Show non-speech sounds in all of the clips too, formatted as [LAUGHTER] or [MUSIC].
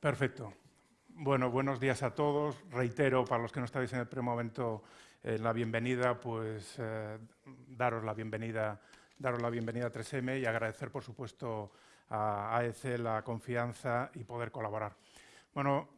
Perfecto. Bueno, buenos días a todos. Reitero, para los que no estáis en el primer momento, eh, la bienvenida, pues eh, daros la bienvenida, daros la bienvenida a 3M y agradecer, por supuesto, a AEC la confianza y poder colaborar. Bueno,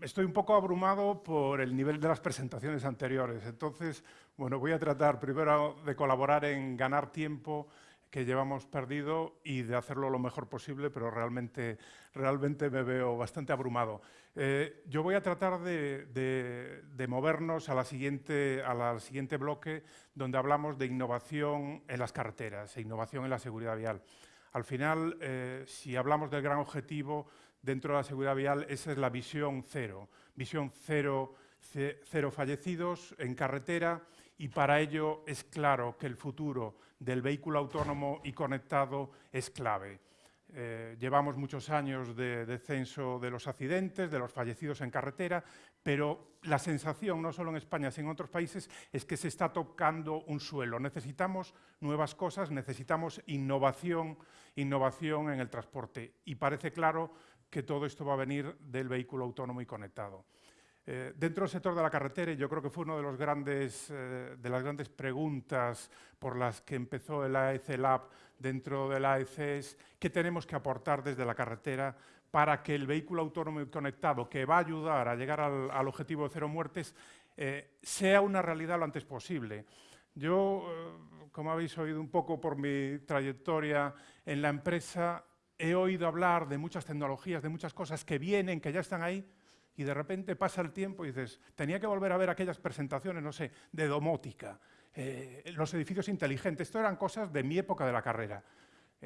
estoy un poco abrumado por el nivel de las presentaciones anteriores, entonces, bueno, voy a tratar primero de colaborar en ganar tiempo que llevamos perdido y de hacerlo lo mejor posible, pero realmente, realmente me veo bastante abrumado. Eh, yo voy a tratar de, movernos a la, siguiente, al siguiente bloque, donde hablamos de innovación en las carreteras e innovación en la seguridad vial. Al final, eh, si hablamos del gran objetivo dentro de la seguridad vial, esa es la visión cero. Visión cero, cero fallecidos en carretera, y para ello es claro que el futuro del vehículo autónomo y conectado es clave. Eh, llevamos muchos años de descenso de los accidentes, de los fallecidos en carretera, pero la sensación, no solo en España, sino en otros países, es que se está tocando un suelo. Necesitamos nuevas cosas, necesitamos innovación, innovación en el transporte. Y parece claro que todo esto va a venir del vehículo autónomo y conectado. Eh, dentro del sector de la carretera, yo creo que fue una de, los grandes, eh, de las grandes preguntas por las que empezó el AEC Lab dentro del AEC es qué tenemos que aportar desde la carretera para que el vehículo autónomo y conectado, que va a ayudar a llegar al, objetivo de cero muertes, eh, sea una realidad lo antes posible. Yo, como habéis oído un poco por mi trayectoria en la empresa, he oído hablar de muchas tecnologías, de muchas cosas que vienen, que ya están ahí, y de repente pasa el tiempo y dices, tenía que volver a ver aquellas presentaciones, no sé, de domótica, eh, los edificios inteligentes, esto eran cosas de mi época de la carrera.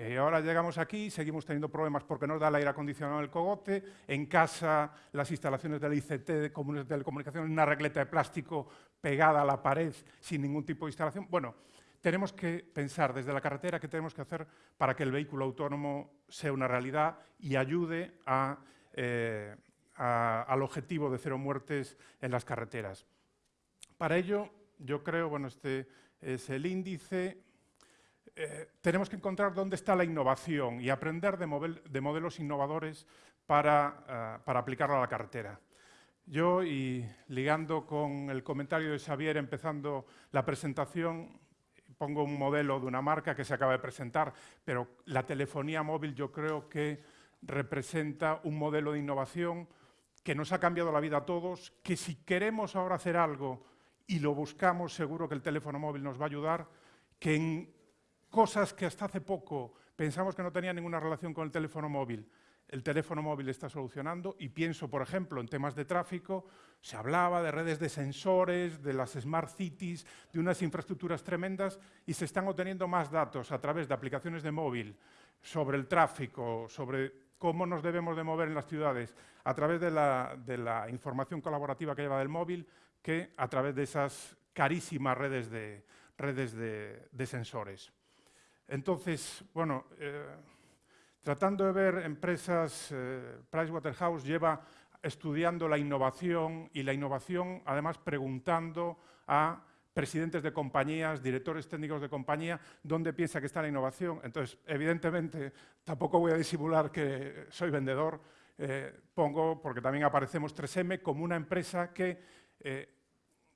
Eh, ahora llegamos aquí, seguimos teniendo problemas porque no da el aire acondicionado en el cogote, en casa las instalaciones del ICT de telecomunicaciones, una regleta de plástico pegada a la pared sin ningún tipo de instalación. Bueno, tenemos que pensar desde la carretera qué tenemos que hacer para que el vehículo autónomo sea una realidad y ayude a... Eh, al objetivo de cero muertes en las carreteras. Para ello, yo creo, bueno, este es el índice, eh, tenemos que encontrar dónde está la innovación y aprender de, modelos innovadores para, eh, para aplicarlo a la carretera. Yo, y ligando con el comentario de Xavier, empezando la presentación, pongo un modelo de una marca que se acaba de presentar, pero la telefonía móvil yo creo que representa un modelo de innovación que nos ha cambiado la vida a todos, que si queremos ahora hacer algo y lo buscamos, seguro que el teléfono móvil nos va a ayudar, que en cosas que hasta hace poco pensamos que no tenían ninguna relación con el teléfono móvil, el teléfono móvil está solucionando. Y pienso, por ejemplo, en temas de tráfico, se hablaba de redes de sensores, de las smart cities, de unas infraestructuras tremendas y se están obteniendo más datos a través de aplicaciones de móvil sobre el tráfico, sobre cómo nos debemos de mover en las ciudades a través de la, información colaborativa que lleva del móvil que a través de esas carísimas redes de, redes de, sensores. Entonces, bueno, eh, tratando de ver empresas, eh, Pricewaterhouse lleva estudiando la innovación y la innovación además preguntando a presidentes de compañías, directores técnicos de compañía, dónde piensa que está la innovación. Entonces, evidentemente, tampoco voy a disimular que soy vendedor, eh, pongo, porque también aparecemos 3M, como una empresa que eh,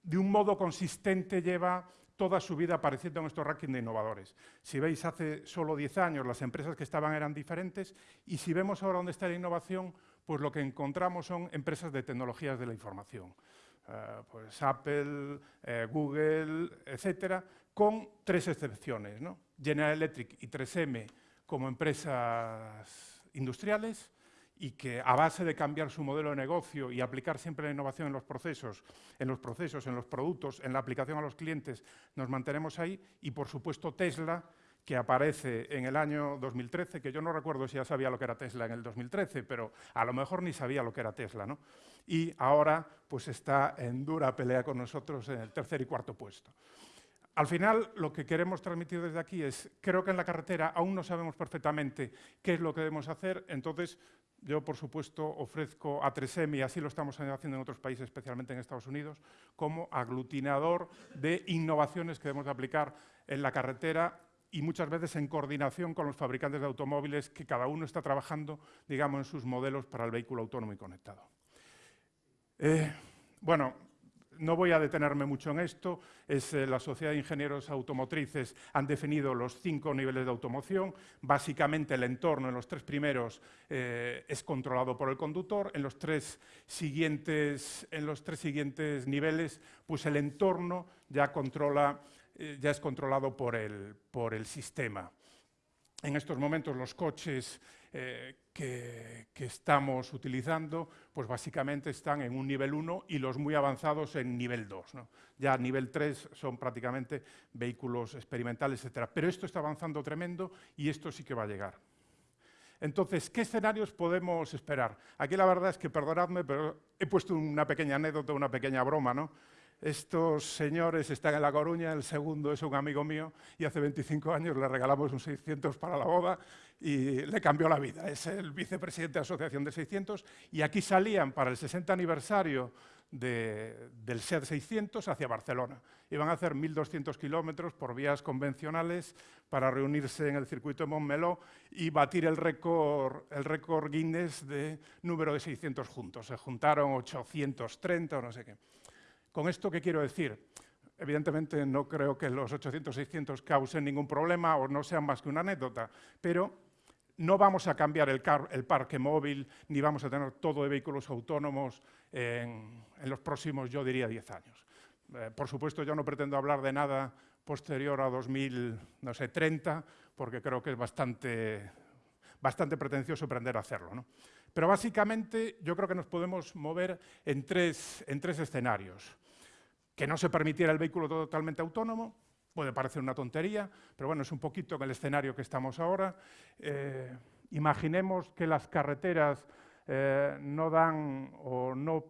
de un modo consistente lleva toda su vida apareciendo en nuestro ranking de innovadores. Si veis, hace solo 10 años las empresas que estaban eran diferentes y si vemos ahora dónde está la innovación, pues lo que encontramos son empresas de tecnologías de la información. Eh, pues Apple, eh, Google, etcétera, con tres excepciones, General Electric y 3M como empresas industriales y que a base de cambiar su modelo de negocio y aplicar siempre la innovación en los procesos, en los procesos, en los productos, en la aplicación a los clientes, nos mantenemos ahí. Y, por supuesto, Tesla, que aparece en el año 2013, que yo no recuerdo si ya sabía lo que era Tesla en el 2013, pero a lo mejor ni sabía lo que era Tesla, ¿no? Y ahora pues está en dura pelea con nosotros en el tercer y cuarto puesto. Al final, lo que queremos transmitir desde aquí es, creo que en la carretera aún no sabemos perfectamente qué es lo que debemos hacer, entonces yo, por supuesto, ofrezco a 3M, y así lo estamos haciendo en otros países, especialmente en Estados Unidos, como aglutinador de innovaciones que debemos de aplicar en la carretera y muchas veces en coordinación con los fabricantes de automóviles que cada uno está trabajando, digamos, en sus modelos para el vehículo autónomo y conectado. Eh, bueno, no voy a detenerme mucho en esto, es, eh, la Sociedad de Ingenieros Automotrices han definido los cinco niveles de automoción, básicamente el entorno en los tres primeros eh, es controlado por el conductor, en los, tres siguientes, en los tres siguientes niveles pues el entorno ya, controla, eh, ya es controlado por el, por el sistema. En estos momentos los coches eh, que, estamos utilizando, pues básicamente están en un nivel 1 y los muy avanzados en nivel 2. Ya nivel 3 son prácticamente vehículos experimentales, etc. Pero esto está avanzando tremendo y esto sí que va a llegar. Entonces, ¿qué escenarios podemos esperar? Aquí la verdad es que, perdonadme, pero he puesto una pequeña anécdota, una pequeña broma, ¿no? Estos señores están en La Coruña, el segundo es un amigo mío y hace 25 años le regalamos un 600 para la boda y le cambió la vida. Es el vicepresidente de la Asociación de 600 y aquí salían para el 60 aniversario del SEAT 600 hacia Barcelona. Iban a hacer 1.200 kilómetros por vías convencionales para reunirse en el circuito de Montmeló y batir el récord, el récord Guinness de número de 600 juntos. Se juntaron 830 o no sé qué. ¿Con esto qué quiero decir? Evidentemente no creo que los 800-600 causen ningún problema o no sean más que una anécdota, pero no vamos a cambiar el, parque móvil ni vamos a tener todo de vehículos autónomos en, los próximos, yo diría, 10 años. Eh, por supuesto, yo no pretendo hablar de nada posterior a 2030, porque creo que es bastante, bastante pretencioso aprender a hacerlo. Pero básicamente yo creo que nos podemos mover en tres, en tres escenarios que no se permitiera el vehículo totalmente autónomo, puede parecer una tontería, pero bueno, es un poquito el escenario que estamos ahora. Eh, imaginemos que las carreteras eh, no dan o no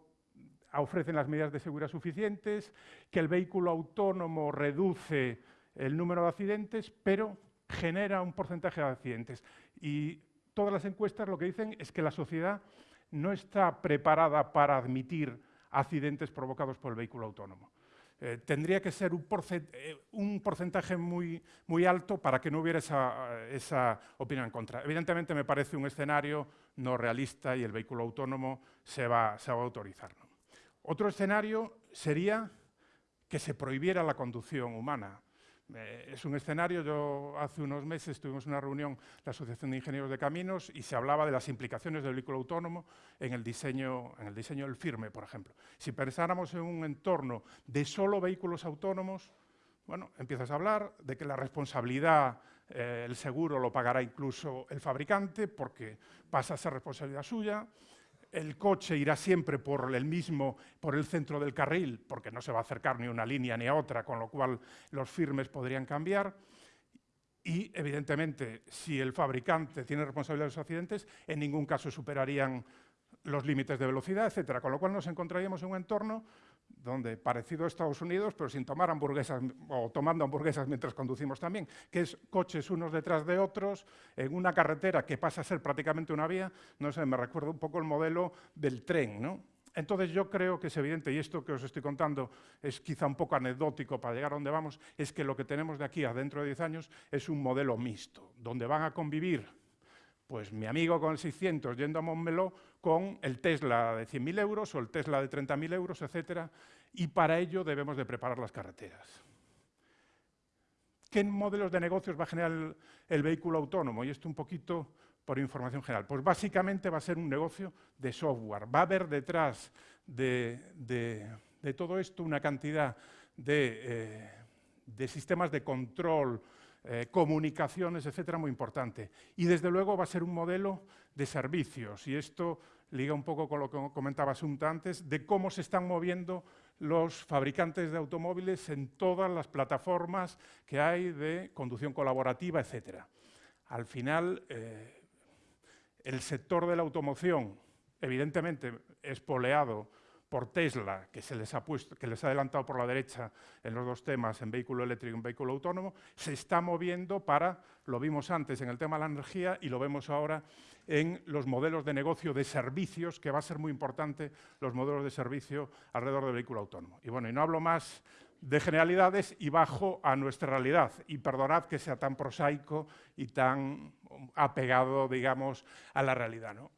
ofrecen las medidas de seguridad suficientes, que el vehículo autónomo reduce el número de accidentes, pero genera un porcentaje de accidentes. Y todas las encuestas lo que dicen es que la sociedad no está preparada para admitir accidentes provocados por el vehículo autónomo. Eh, tendría que ser eh, un, porcentaje muy, muy, alto para que no hubiera esa, opinión en contra. Evidentemente me parece un escenario no realista y el vehículo autónomo se va, a autorizar. Otro escenario sería que se prohibiera la conducción humana. Eh, es un escenario, yo hace unos meses tuvimos una reunión la Asociación de Ingenieros de Caminos y se hablaba de las implicaciones del vehículo autónomo en el diseño, en el diseño del firme, por ejemplo. Si pensáramos en un entorno de solo vehículos autónomos, bueno, empiezas a hablar de que la responsabilidad, eh, el seguro lo pagará incluso el fabricante porque pasa a ser responsabilidad suya, el coche irá siempre por el mismo, por el centro del carril, porque no se va a acercar ni una línea ni a otra, con lo cual los firmes podrían cambiar. Y, evidentemente, si el fabricante tiene responsabilidad de los accidentes, en ningún caso superarían los límites de velocidad, etcétera. Con lo cual nos encontraríamos en un entorno donde, parecido a Estados Unidos, pero sin tomar hamburguesas o tomando hamburguesas mientras conducimos también, que es coches unos detrás de otros en una carretera que pasa a ser prácticamente una vía, no sé, me recuerda un poco el modelo del tren, ¿no? Entonces yo creo que es evidente, y esto que os estoy contando es quizá un poco anecdótico para llegar a donde vamos, es que lo que tenemos de aquí a dentro de 10 años es un modelo mixto, donde van a convivir pues mi amigo con el 600 yendo a Montmeló con el Tesla de 100.000 euros o el Tesla de 30.000 euros, etcétera, y para ello debemos de preparar las carreteras. ¿Qué modelos de negocios va a generar el, vehículo autónomo? Y esto un poquito por información general. Pues básicamente va a ser un negocio de software. Va a haber detrás de, todo esto una cantidad de, eh, de sistemas de control, eh, comunicaciones, etcétera, muy importante. Y desde luego va a ser un modelo de servicios, y esto liga un poco con lo que comentaba Asunta antes, de cómo se están moviendo los fabricantes de automóviles en todas las plataformas que hay de conducción colaborativa, etcétera. Al final, eh, el sector de la automoción, evidentemente, es poleado por Tesla, que, se les ha puesto, que les ha adelantado por la derecha en los dos temas, en vehículo eléctrico y en vehículo autónomo, se está moviendo para, lo vimos antes en el tema de la energía y lo vemos ahora en los modelos de negocio de servicios, que va a ser muy importante los modelos de servicio alrededor del vehículo autónomo. Y bueno, y no hablo más de generalidades y bajo a nuestra realidad. Y perdonad que sea tan prosaico y tan apegado, digamos, a la realidad. ¿no?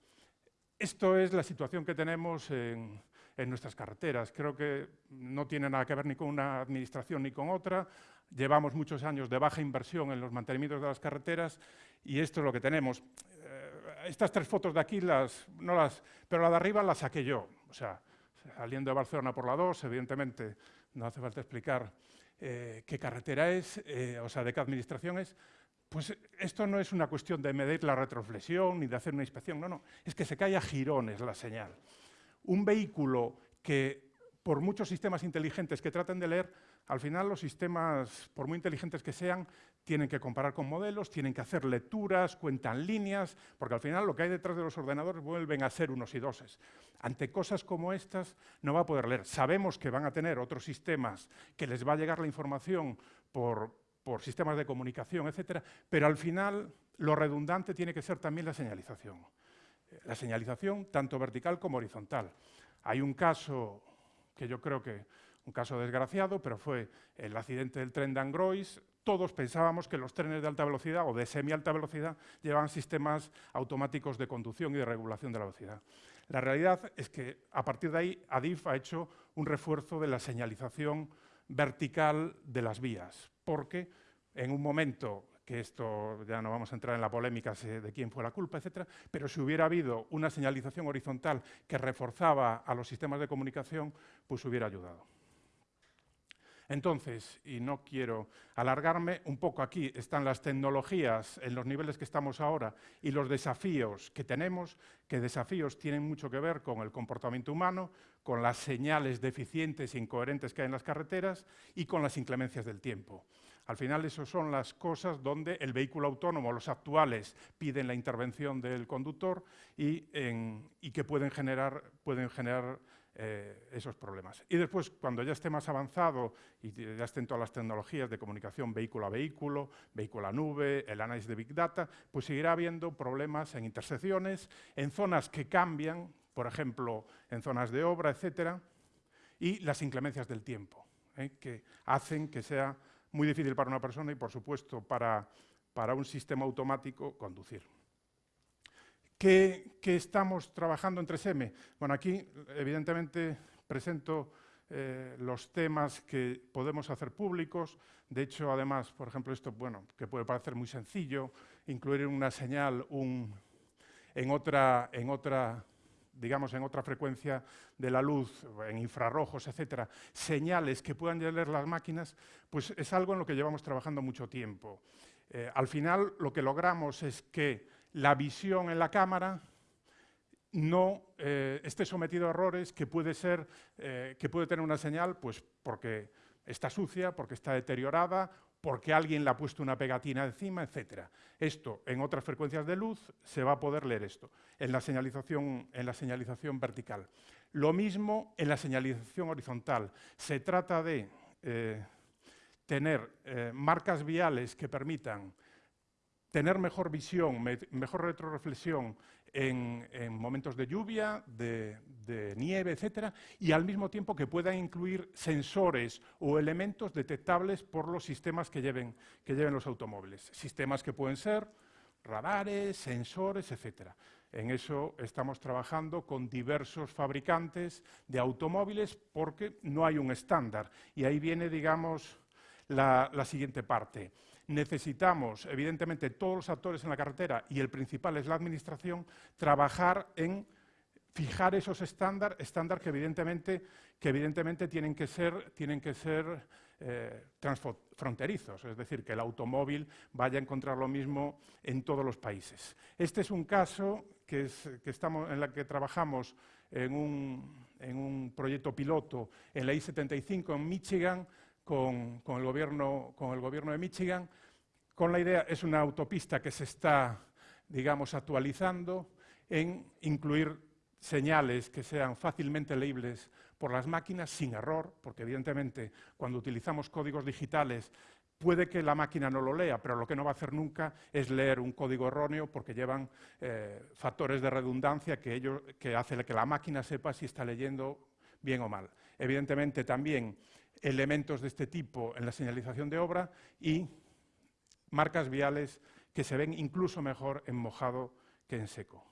Esto es la situación que tenemos en, en nuestras carreteras. Creo que no tiene nada que ver ni con una administración ni con otra. Llevamos muchos años de baja inversión en los mantenimientos de las carreteras y esto es lo que tenemos. Eh, estas tres fotos de aquí, las, no las, pero la de arriba la saqué yo. O sea, saliendo de Barcelona por la 2, evidentemente no hace falta explicar eh, qué carretera es, eh, o sea, de qué administración es. Pues esto no es una cuestión de medir la retroflexión ni de hacer una inspección, no, no, es que se cae a girones la señal un vehículo que, por muchos sistemas inteligentes que traten de leer, al final los sistemas, por muy inteligentes que sean, tienen que comparar con modelos, tienen que hacer lecturas, cuentan líneas, porque al final lo que hay detrás de los ordenadores vuelven a ser unos y doses. Ante cosas como estas no va a poder leer. Sabemos que van a tener otros sistemas que les va a llegar la información por, por sistemas de comunicación, etcétera, pero al final lo redundante tiene que ser también la señalización la señalización tanto vertical como horizontal. Hay un caso que yo creo que un caso desgraciado, pero fue el accidente del tren de Angrois. Todos pensábamos que los trenes de alta velocidad o de semi-alta velocidad llevaban sistemas automáticos de conducción y de regulación de la velocidad. La realidad es que a partir de ahí ADIF ha hecho un refuerzo de la señalización vertical de las vías, porque en un momento que esto ya no vamos a entrar en la polémica de quién fue la culpa, etcétera, pero si hubiera habido una señalización horizontal que reforzaba a los sistemas de comunicación, pues hubiera ayudado. Entonces, y no quiero alargarme, un poco aquí están las tecnologías en los niveles que estamos ahora y los desafíos que tenemos, que desafíos tienen mucho que ver con el comportamiento humano, con las señales deficientes e incoherentes que hay en las carreteras y con las inclemencias del tiempo. Al final, esas son las cosas donde el vehículo autónomo, los actuales, piden la intervención del conductor y, que pueden generar, eh, esos problemas. Y después, cuando ya esté más avanzado y ya estén todas las tecnologías de comunicación vehículo a vehículo, vehículo a nube, el análisis de Big Data, pues seguirá habiendo problemas en intersecciones, en zonas que cambian, por ejemplo, en zonas de obra, etcétera, y las inclemencias del tiempo, ¿eh? que hacen que sea muy difícil para una persona y, por supuesto, para, para un sistema automático conducir. ¿Qué, estamos trabajando en 3M? Bueno, aquí, evidentemente, presento eh, los temas que podemos hacer públicos. De hecho, además, por ejemplo, esto, bueno, que puede parecer muy sencillo, incluir una señal en, otra, en otra digamos, en otra frecuencia de la luz, en infrarrojos, etcétera, señales que puedan leer las máquinas, pues es algo en lo que llevamos trabajando mucho tiempo. Eh, al final, lo que logramos es que la visión en la cámara no eh, esté sometido a errores que puede ser, eh, que puede tener una señal, pues porque está sucia, porque está deteriorada porque alguien le ha puesto una pegatina encima, etc. Esto, en otras frecuencias de luz, se va a poder leer esto, en la señalización, en la señalización vertical. Lo mismo en la señalización horizontal. Se trata de eh, tener eh, marcas viales que permitan tener mejor visión, mejor retroreflexión en, momentos de lluvia, de, nieve, etcétera, y al mismo tiempo que puedan incluir sensores o elementos detectables por los sistemas que lleven, que lleven los automóviles. Sistemas que pueden ser radares, sensores, etcétera. En eso estamos trabajando con diversos fabricantes de automóviles porque no hay un estándar. Y ahí viene, digamos, la siguiente parte necesitamos, evidentemente, todos los actores en la carretera, y el principal es la Administración, trabajar en fijar esos estándares estándar que, evidentemente, que evidentemente tienen que ser, tienen que ser eh, transfronterizos, es decir, que el automóvil vaya a encontrar lo mismo en todos los países. Este es un caso que, estamos, en el que trabajamos en un, en un proyecto piloto en la I-75 en Michigan, con, el gobierno, con el gobierno de Michigan, con la idea, es una autopista que se está, digamos, actualizando en incluir señales que sean fácilmente leíbles por las máquinas sin error, porque evidentemente cuando utilizamos códigos digitales puede que la máquina no lo lea, pero lo que no va a hacer nunca es leer un código erróneo porque llevan eh, factores de redundancia que, ello, que hace que la máquina sepa si está leyendo bien o mal. Evidentemente también elementos de este tipo en la señalización de obra y marcas viales que se ven incluso mejor en mojado que en seco.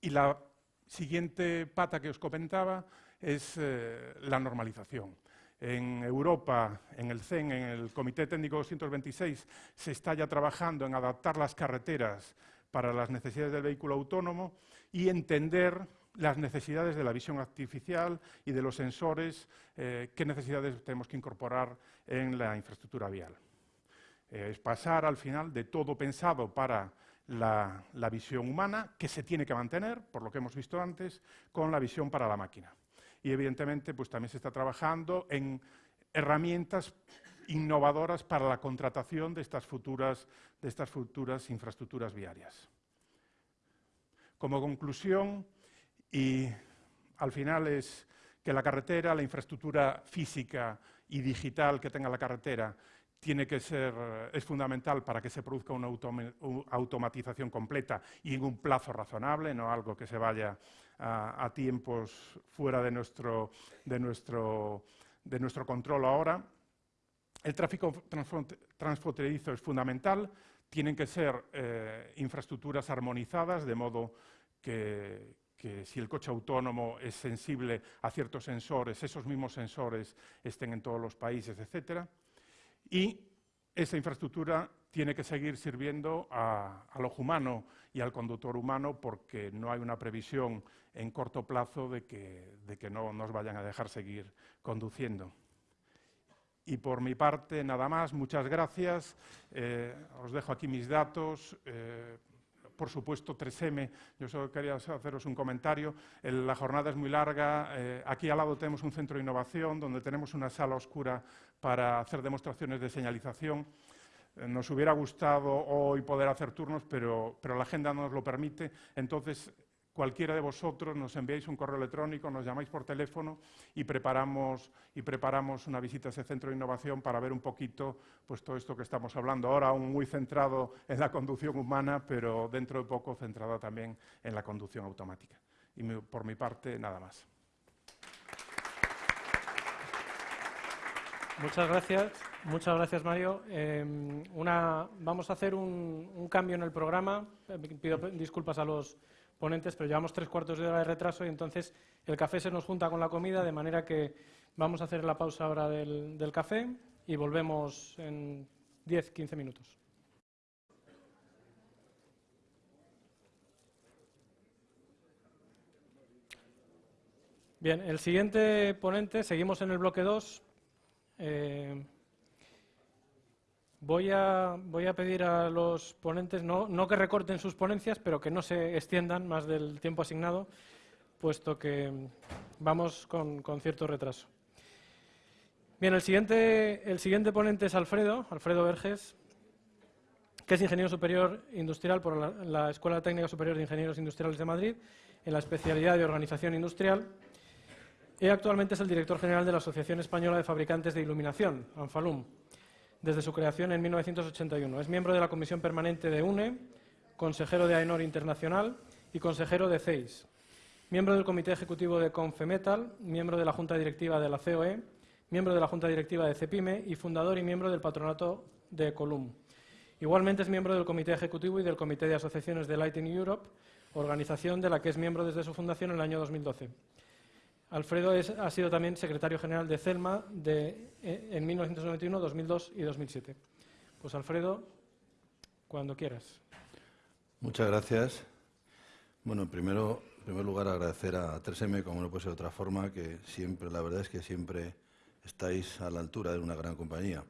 Y la siguiente pata que os comentaba es eh, la normalización. En Europa, en el CEN, en el Comité Técnico 226, se está ya trabajando en adaptar las carreteras para las necesidades del vehículo autónomo y entender las necesidades de la visión artificial y de los sensores, eh, qué necesidades tenemos que incorporar en la infraestructura vial. Eh, es pasar al final de todo pensado para la, visión humana, que se tiene que mantener, por lo que hemos visto antes, con la visión para la máquina. Y evidentemente pues, también se está trabajando en herramientas innovadoras para la contratación de estas futuras, de estas futuras infraestructuras viarias. Como conclusión, y al final es que la carretera, la infraestructura física y digital que tenga la carretera, tiene que ser, es fundamental para que se produzca una automatización completa y en un plazo razonable, no algo que se vaya a, tiempos fuera de nuestro, de, nuestro, de nuestro control ahora. El tráfico transfronterizo es fundamental, tienen que ser eh, infraestructuras armonizadas, de modo que, si el coche autónomo es sensible a ciertos sensores, esos mismos sensores estén en todos los países, etc. Y esa infraestructura tiene que seguir sirviendo a, al ojo humano y al conductor humano porque no hay una previsión en corto plazo de que, de que no nos vayan a dejar seguir conduciendo. Y por mi parte, nada más. Muchas gracias. Eh, os dejo aquí mis datos. Eh, por supuesto, 3M. Yo solo quería haceros un comentario. la jornada es muy larga. Eh, aquí al lado tenemos un centro de innovación donde tenemos una sala oscura para hacer demostraciones de señalización. nos hubiera gustado hoy poder hacer turnos, pero, pero la agenda no nos lo permite. Entonces, cualquiera de vosotros nos enviáis un correo electrónico, nos llamáis por teléfono y preparamos, una visita a ese centro de innovación para ver un poquito pues, todo esto que estamos hablando. Ahora aún muy centrado en la conducción humana, pero dentro de poco centrado también en la conducción automática. Y por mi parte, nada más. Muchas gracias, muchas gracias Mario. Em, vamos a hacer un, un, cambio en el programa. Pido disculpas a los pero llevamos tres cuartos de hora de retraso y entonces el café se nos junta con la comida, de manera que vamos a hacer la pausa ahora del, del café y volvemos en 10-15 minutos. Bien, el siguiente ponente, seguimos en el bloque 2. Voy a, pedir a los ponentes, no, que recorten sus ponencias, pero que no se extiendan más del tiempo asignado, puesto que vamos con, cierto retraso. Bien, el siguiente, el siguiente ponente es Alfredo, Alfredo Verges, que es ingeniero superior industrial por la, la, Escuela Técnica Superior de Ingenieros Industriales de Madrid, en la especialidad de Organización Industrial, y actualmente es el director general de la Asociación Española de Fabricantes de Iluminación, ANFALUM desde su creación en 1981. Es miembro de la Comisión Permanente de UNE, consejero de AENOR Internacional y consejero de CEIS. Miembro del Comité Ejecutivo de Confemetal, miembro de la Junta Directiva de la COE, miembro de la Junta Directiva de CEPIME y fundador y miembro del Patronato de Colum. Igualmente es miembro del Comité Ejecutivo y del Comité de Asociaciones de Lighting Europe, organización de la que es miembro desde su fundación en el año 2012. Alfredo ha sido también secretario general de CELMA de, eh, en 1991, 2002 y 2007. Pues Alfredo, cuando quieras. Muchas gracias. Bueno, primero, en primer lugar agradecer a 3M, como no puede ser de otra forma, que siempre, la verdad es que siempre estáis a la altura de una gran compañía.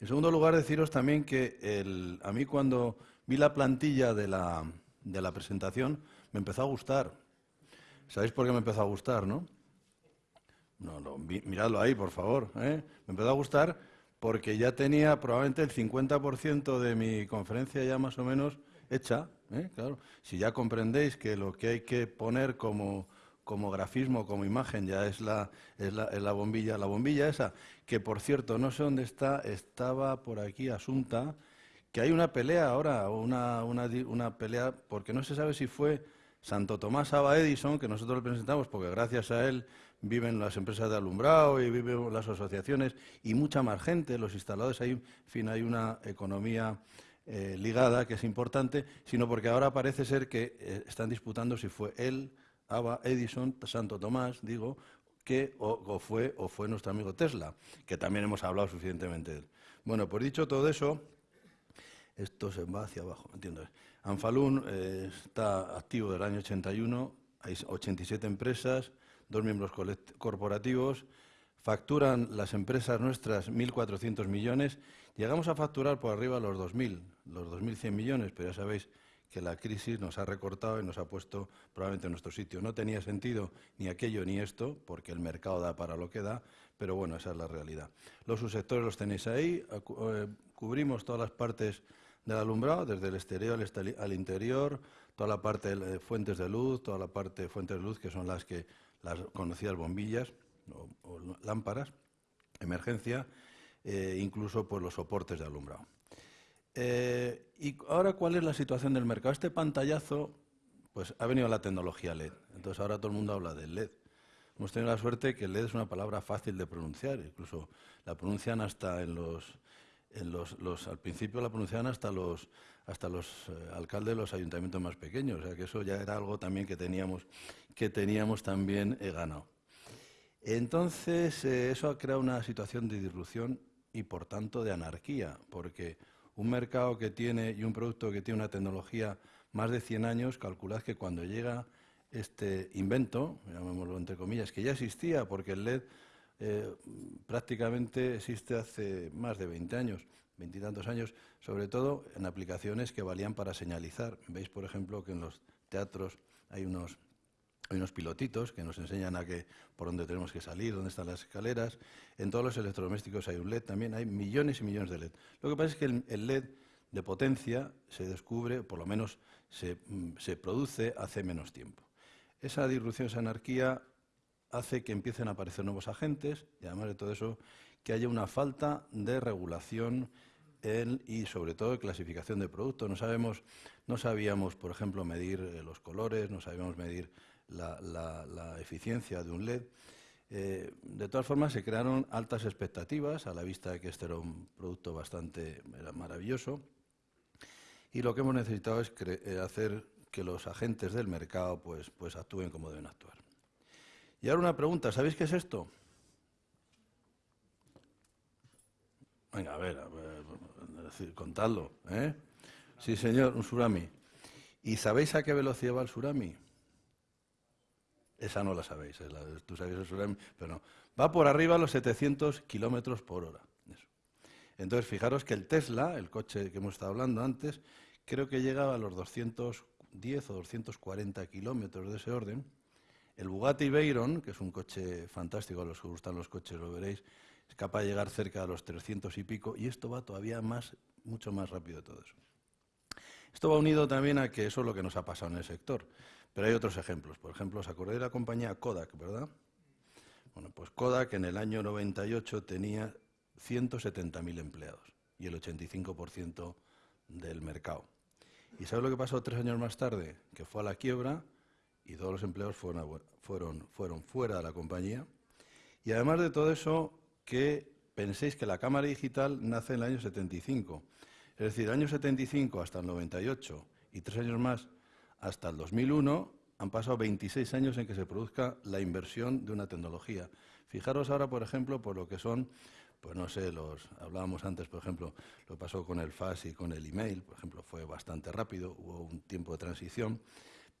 En segundo lugar, deciros también que a mí cuando vi la plantilla de la, de la presentación me empezó a gustar. ¿Sabéis por qué me empezó a gustar, no? No, no, miradlo ahí, por favor. ¿eh? Me empezó a gustar porque ya tenía probablemente el 50% de mi conferencia ya más o menos hecha. ¿eh? Claro, si ya comprendéis que lo que hay que poner como, como grafismo, como imagen, ya es la, es la, es la bombilla, la bombilla esa, que por cierto, no sé dónde está, estaba por aquí asunta, que hay una pelea ahora, una, una, una pelea, porque no se sabe si fue Santo Tomás Aba Edison, que nosotros le presentamos, porque gracias a él viven las empresas de alumbrado y viven las asociaciones y mucha más gente, los instaladores, hay, en fin, hay una economía eh, ligada que es importante, sino porque ahora parece ser que eh, están disputando si fue él, Ava, Edison, Santo Tomás, digo, que o, fue, o fue nuestro amigo Tesla, que también hemos hablado suficientemente de él. Bueno, pues dicho todo eso, esto se va hacia abajo, entiendo. Anfalun eh, está activo del año 81, hay 87 empresas, dos miembros corporativos, facturan las empresas nuestras 1.400 millones, llegamos a facturar por arriba los 2.000, los 2.100 millones, pero ya sabéis que la crisis nos ha recortado y nos ha puesto probablemente en nuestro sitio. No tenía sentido ni aquello ni esto, porque el mercado da para lo que da, pero bueno, esa es la realidad. Los subsectores los tenéis ahí, eh, cubrimos todas las partes del alumbrado, desde el exterior al interior, toda la parte de fuentes de luz, toda la parte de fuentes de luz, que son las que las conocidas bombillas o, lámparas, emergencia, eh, incluso pues, los soportes de alumbrado. Eh, y ahora, ¿cuál es la situación del mercado? Este pantallazo, pues ha venido la tecnología LED. Entonces ahora todo el mundo habla del LED. Hemos tenido la suerte que LED es una palabra fácil de pronunciar, incluso la pronuncian hasta en los, en los, al principio la pronunciaban hasta los, hasta los eh, alcaldes de los ayuntamientos más pequeños, o sea que eso ya era algo también que teníamos, que teníamos también eh, ganado. Entonces, eso ha creado una situación de disrupción y, por tanto, de anarquía, porque un mercado que tiene y un producto que tiene una tecnología más de 100 años, calculad que cuando llega este invento, llamémoslo entre comillas, que ya existía, porque el LED eh, prácticamente existe hace más de 20 años, veintitantos años, sobre todo en aplicaciones que valían para señalizar. Veis, por ejemplo, que en los teatros hay unos hay unos pilotitos que nos enseñan a que, por dónde tenemos que salir, dónde están las escaleras. En todos los electrodomésticos hay un LED también, hay millones y millones de LED. Lo que pasa es que el, LED de potencia se descubre, por lo menos se, mm, se, produce hace menos tiempo. Esa disrupción, esa anarquía, hace que empiecen a aparecer nuevos agentes y además de todo eso, que haya una falta de regulación y sobre todo clasificación de productos. No, sabemos, no sabíamos, por ejemplo, medir eh, los colores, no sabíamos medir la, eficiencia de un LED. Eh, de todas formas, se crearon altas expectativas a la vista de que este era un producto bastante maravilloso. Y lo que hemos necesitado es eh, hacer que los agentes del mercado pues, pues actúen como deben actuar. Y ahora una pregunta, ¿sabéis qué es esto? Venga, a ver, a ver contadlo. ¿eh? Sí, señor, un tsunami. ¿Y sabéis a qué velocidad va el tsunami? Esa no la sabéis, tú sabéis el tsunami, pero no. Va por arriba a los 700 kilómetros por hora. Entonces, fijaros que el Tesla, el coche que hemos estado hablando antes, creo que llega a los 210 o 240 kilómetros de ese orden. El Bugatti Veyron, que es un coche fantástico, a los que gustan los coches lo veréis, es capaz de llegar cerca de los 300 y pico, y esto va todavía más, mucho más rápido de todo eso. Esto va unido también a que eso es lo que nos ha pasado en el sector. Pero hay otros ejemplos. Por ejemplo, ¿os acordáis de la compañía Kodak, verdad? Bueno, pues Kodak en el año 98 tenía 170.000 empleados y el 85% del mercado. ¿Y sabes lo que pasó tres años más tarde? Que fue a la quiebra y todos los empleados fueron, fueron, fueron fuera de la compañía. Y además de todo eso, que penséis que la cámara digital nace en el año 75. Es decir, año 75 hasta el 98 y tres años más hasta el 2001 han pasado 26 años en que se produzca la inversión de una tecnología. Fijaros ahora, por ejemplo, por lo que son, pues no sé, los hablábamos antes, por ejemplo, lo pasó con el FAS y con el email, por ejemplo, fue bastante rápido, hubo un tiempo de transición.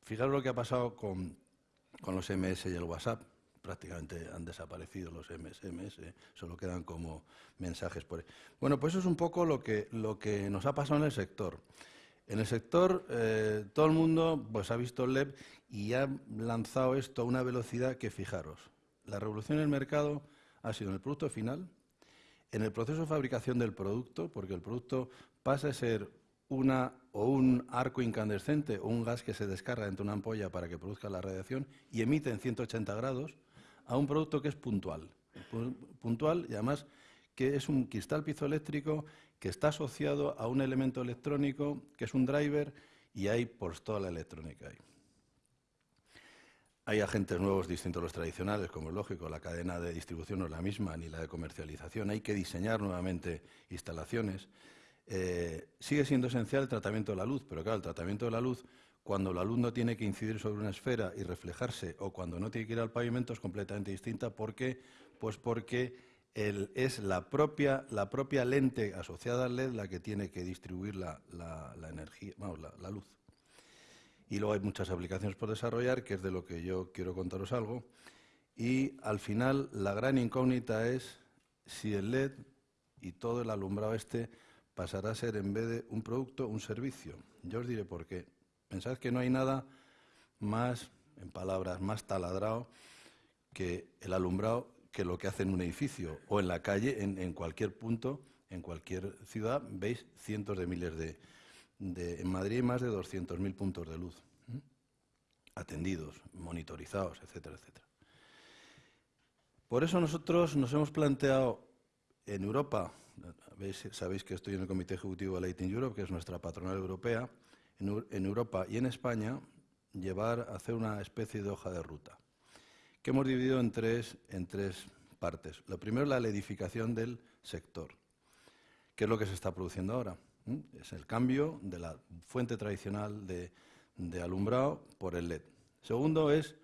Fijaros lo que ha pasado con, los MS y el WhatsApp. Prácticamente han desaparecido los SMS, solo quedan como mensajes. Por... Bueno, pues eso es un poco lo que, lo que nos ha pasado en el sector. En el sector, eh, todo el mundo pues, ha visto LEP y ha lanzado esto a una velocidad que, fijaros, la revolución en el mercado ha sido en el producto final, en el proceso de fabricación del producto, porque el producto pasa a ser una o un arco incandescente o un gas que se descarga dentro de una ampolla para que produzca la radiación y emite en 180 grados, a un producto que es puntual. Puntual y además que es un cristal piezoeléctrico que está asociado a un elemento electrónico que es un driver y hay por toda la electrónica ahí. hay agentes nuevos distintos a los tradicionales, como es lógico, la cadena de distribución no es la misma, ni la de comercialización. Hay que diseñar nuevamente instalaciones. Eh, sigue siendo esencial el tratamiento de la luz, pero claro, el tratamiento de la luz, cuando la luz no tiene que incidir sobre una esfera y reflejarse, o cuando no tiene que ir al pavimento, es completamente distinta. ¿Por qué? Pues porque es la propia, la propia lente asociada al LED la que tiene que distribuir la, energía, vamos, la luz. Y luego hay muchas aplicaciones por desarrollar, que es de lo que yo quiero contaros algo. Y al final la gran incógnita es si el LED y todo el alumbrado este pasará a ser en vez de un producto, un servicio. Yo os diré por qué. Pensad que no hay nada más, en palabras, más taladrado que el alumbrado que lo que hace en un edificio o en la calle, en, cualquier punto, en cualquier ciudad, veis cientos de miles de, en Madrid hay más de 200.000 puntos de luz atendidos, monitorizados, etcétera, etcétera. Por eso nosotros nos hemos planteado en Europa, sabéis que estoy en el Comité Ejecutivo de Lighting Europe, que es nuestra patronal europea, en, Europa y en España, llevar a hacer una especie de hoja de ruta, que hemos dividido en tres, en tres partes. Lo primero la edificación del sector, que es lo que se está produciendo ahora. Es el cambio de la fuente tradicional de, alumbrado por el LED. Segundo es,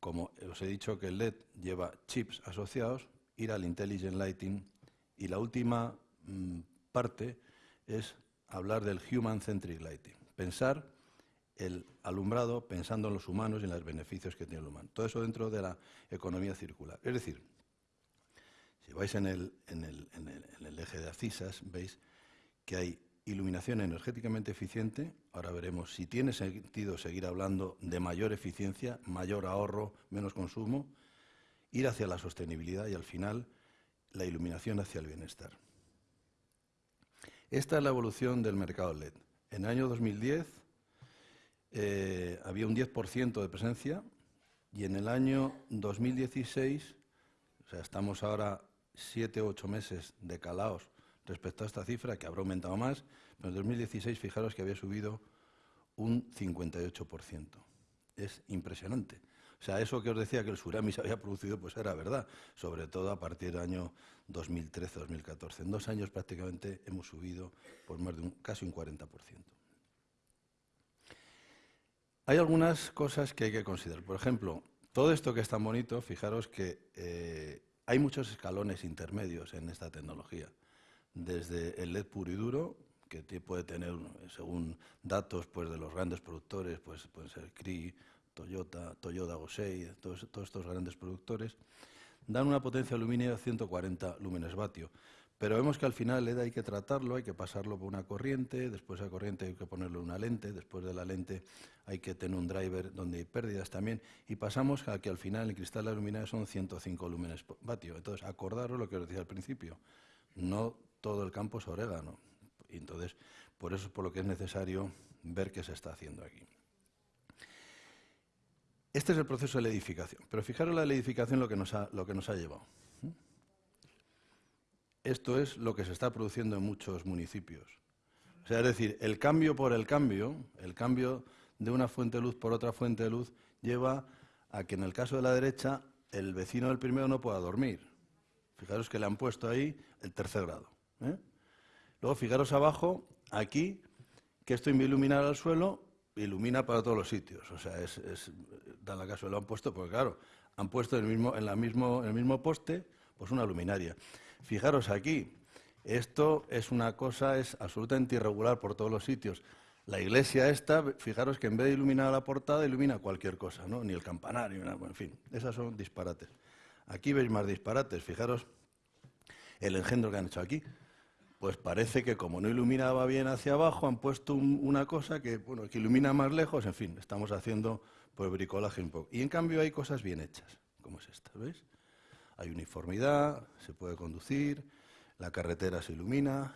como os he dicho que el LED lleva chips asociados, ir al Intelligent Lighting. Y la última mm, parte es hablar del Human Centric Lighting. Pensar el alumbrado pensando en los humanos y en los beneficios que tiene el humano. Todo eso dentro de la economía circular. Es decir, si vais en el, en el, en el eje de Acisas, veis que hay iluminación energéticamente eficiente, ahora veremos si tiene sentido seguir hablando de mayor eficiencia, mayor ahorro, menos consumo, ir hacia la sostenibilidad y al final la iluminación hacia el bienestar. Esta es la evolución del mercado LED. En el año 2010 eh, había un 10% de presencia y en el año 2016, o sea, estamos ahora siete o ocho meses de calaos respecto a esta cifra, que habrá aumentado más, pero en 2016 fijaros que había subido un 58%. Es impresionante. O sea, eso que os decía que el tsunami se había producido, pues era verdad, sobre todo a partir del año 2013-2014. En dos años prácticamente hemos subido por más de un, casi un 40%. Hay algunas cosas que hay que considerar. Por ejemplo, todo esto que es tan bonito, fijaros que eh, hay muchos escalones intermedios en esta tecnología desde el LED puro y duro, que puede tener, según datos pues, de los grandes productores, pues pueden ser Cree, Toyota, Toyota Gosei, todos, todos estos grandes productores, dan una potencia lumínica de 140 lúmenes vatio. Pero vemos que al final LED hay que tratarlo, hay que pasarlo por una corriente, después de la corriente hay que ponerlo en una lente, después de la lente hay que tener un driver donde hay pérdidas también, y pasamos a que al final el cristal de la son 105 lúmenes vatio. Entonces, acordaros lo que os decía al principio, no todo el campo es orégano. Entonces, por eso es por lo que es necesario ver qué se está haciendo aquí. Este es el proceso de la edificación. Pero fijaros la edificación lo que nos ha, lo que nos ha llevado. Esto es lo que se está produciendo en muchos municipios. O sea, es decir, el cambio por el cambio, el cambio de una fuente de luz por otra fuente de luz, lleva a que en el caso de la derecha el vecino del primero no pueda dormir. Fijaros que le han puesto ahí el tercer grado. ¿eh? Luego, fijaros abajo, aquí, que esto iluminar al suelo, ilumina para todos los sitios. O sea, es, da la caso, lo han puesto, porque claro, han puesto el mismo, en la mismo, el mismo poste, pues una luminaria. Fijaros aquí, esto es una cosa, es absolutamente irregular por todos los sitios. La iglesia esta, fijaros que en vez de iluminar la portada, ilumina cualquier cosa, ¿no? Ni el campanario, en fin, esas son disparates. Aquí veis más disparates, fijaros el engendro que han hecho aquí pues parece que como no iluminaba bien hacia abajo, han puesto una cosa que, bueno, que ilumina más lejos, en fin, estamos haciendo pues bricolaje un poco. Y en cambio hay cosas bien hechas, como es esta, ¿veis? Hay uniformidad, se puede conducir, la carretera se ilumina,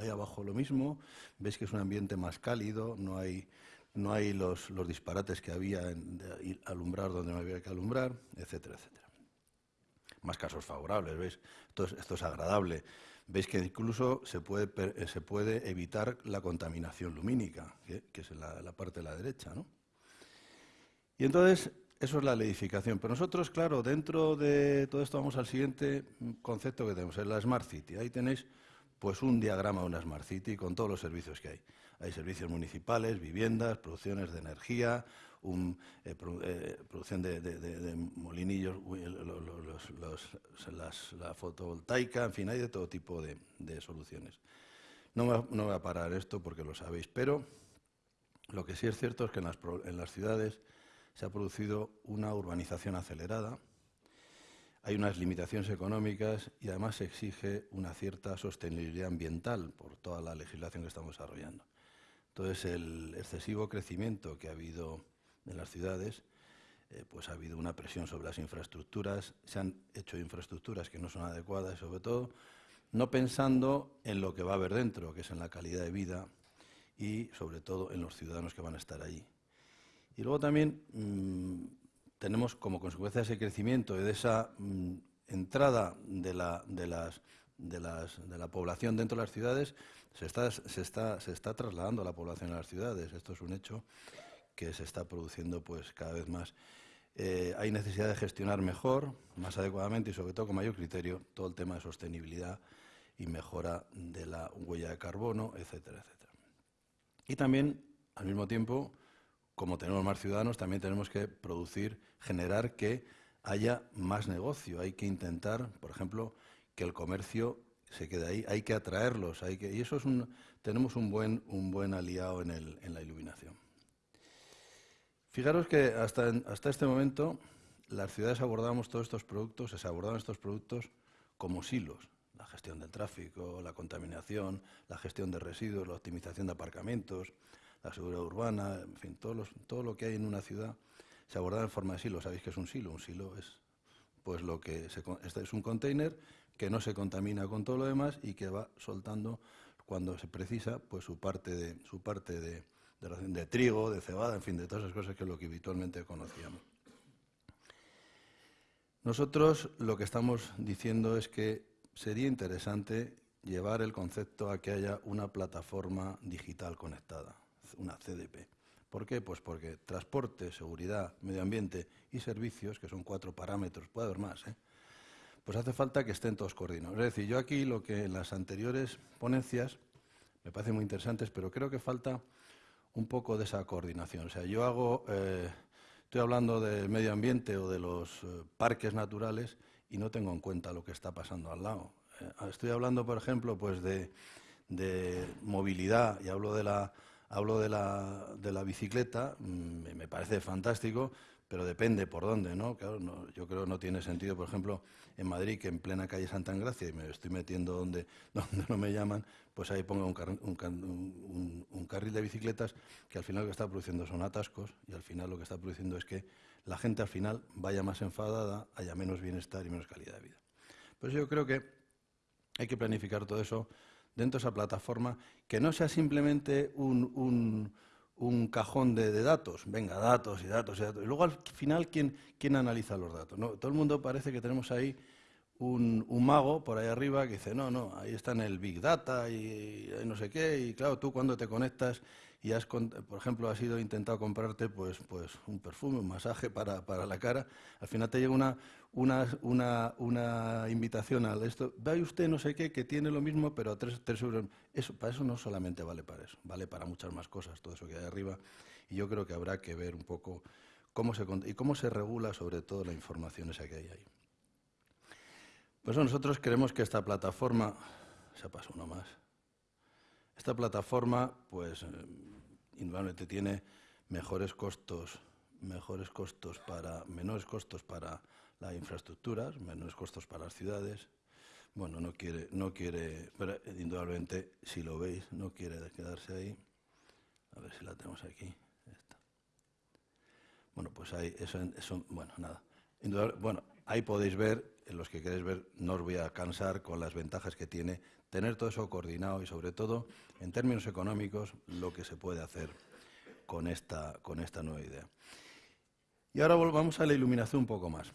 ahí abajo lo mismo, veis que es un ambiente más cálido, no hay, no hay los, los disparates que había en alumbrar donde no había que alumbrar, etcétera, etcétera. Más casos favorables, ¿veis? esto es agradable veis que incluso se puede, eh, se puede evitar la contaminación lumínica, que, es la, la, parte de la derecha. ¿no? Y entonces, eso es la edificación. Pero nosotros, claro, dentro de todo esto vamos al siguiente concepto que tenemos, es la Smart City. Ahí tenéis pues un diagrama de una Smart City con todos los servicios que hay. Hay servicios municipales, viviendas, producciones de energía, eh, eh, producción de, molinillos, la fotovoltaica, en fin, hay de todo tipo de, soluciones. No me, no voy a parar esto porque lo sabéis, pero lo que sí es cierto es que en las ciudades se ha producido una urbanización acelerada, hay unas limitaciones económicas y además se exige una cierta sostenibilidad ambiental por toda la legislación que estamos desarrollando. Entonces, el excesivo crecimiento que ha habido en las ciudades, eh, pues ha habido una presión sobre las infraestructuras, se han hecho infraestructuras que no son adecuadas, sobre todo no pensando en lo que va a haber dentro, que es en la calidad de vida y sobre todo en los ciudadanos que van a estar allí. Y luego también mm, tenemos como consecuencia de ese crecimiento y de esa mm, entrada de la, de, las, de, las, de la población dentro de las ciudades, se está, se, está, se está trasladando la población a las ciudades. Esto es un hecho que se está produciendo pues, cada vez más. Eh, hay necesidad de gestionar mejor, más adecuadamente y sobre todo con mayor criterio todo el tema de sostenibilidad y mejora de la huella de carbono, etcétera, etcétera. Y también, al mismo tiempo, como tenemos más ciudadanos, también tenemos que producir, generar que haya más negocio. Hay que intentar, por ejemplo, que el comercio se quede ahí. Hay que atraerlos. Hay que, y eso es un, tenemos un buen, un buen aliado en, el, en la iluminación. Fijaros que hasta, hasta este momento las ciudades abordamos todos estos productos, se abordaban estos productos como silos. La gestión del tráfico, la contaminación, la gestión de residuos, la optimización de aparcamientos, la seguridad urbana, en fin, todo, todo lo que hay en una ciudad se aborda en forma de silo. ¿Sabéis qué es un silo? Un silo es pues lo que este es un container que no se contamina con todo lo demás y que va soltando cuando se precisa pues su parte de su parte de, de, trigo, de cebada, en fin, de todas esas cosas que es lo que habitualmente conocíamos. Nosotros lo que estamos diciendo es que sería interesante llevar el concepto a que haya una plataforma digital conectada una CDP. ¿Por qué? Pues porque transporte, seguridad, medio ambiente y servicios, que son cuatro parámetros, puede haber más, ¿eh? pues hace falta que estén todos coordinados. Es decir, yo aquí lo que en las anteriores ponencias me parece muy interesantes, pero creo que falta un poco de esa coordinación. O sea, yo hago, eh, estoy hablando del medio ambiente o de los eh, parques naturales y no tengo en cuenta lo que está pasando al lado. estoy hablando, por ejemplo, pues de movilidad y hablo de la hablo de la, de la bicicleta, mm, me parece fantástico, pero depende por dónde, ¿no? Claro, yo creo que no tiene sentido, por ejemplo, en Madrid, que en plena calle Santa Engracia, y me estoy metiendo donde, [LAUGHS] donde no me llaman, pues ahí ponga un, carril de bicicletas que al final lo que está produciendo son atascos y al final lo que está produciendo es que la gente al final vaya más enfadada, haya menos bienestar y menos calidad de vida. Pues yo creo que hay que planificar todo eso dentro de esa plataforma que no sea simplemente un, cajón de, datos, venga, datos y datos y datos. Y luego al final, ¿quién, quién analiza los datos? Todo el mundo parece que tenemos ahí un, mago por ahí arriba que dice, no, no, ahí está en el Big Data y, no sé qué, y claro, tú cuando te conectas y has, por ejemplo, has ido intentado comprarte pues, pues un perfume, un masaje para, para la cara, al final te llega una, una, una, invitación al esto, ve usted no sé qué, que tiene lo mismo, pero a tres, euros. Eso, para eso no solamente vale para eso, vale para muchas más cosas, todo eso que hay arriba, y yo creo que habrá que ver un poco cómo se, cómo se regula sobre todo la información esa que hay ahí. Pues nosotros creemos que esta plataforma, se pasa uno más, esta plataforma, pues, eh, indudablemente tiene mejores costos, mejores costos para, menores costos para las infraestructuras, menores costos para las ciudades. Bueno, no quiere, no quiere, pero indudablemente, si lo veis, no quiere quedarse ahí. A ver si la tenemos aquí. Bueno, pues ahí, eso, eso bueno, nada. Bueno, ahí podéis ver, en los que queréis ver, no os voy a cansar con las ventajas que tiene tener todo eso coordinado y sobre todo, en términos económicos, lo que se puede hacer con esta, con esta nueva idea. Y ahora volvamos a la iluminación un poco más.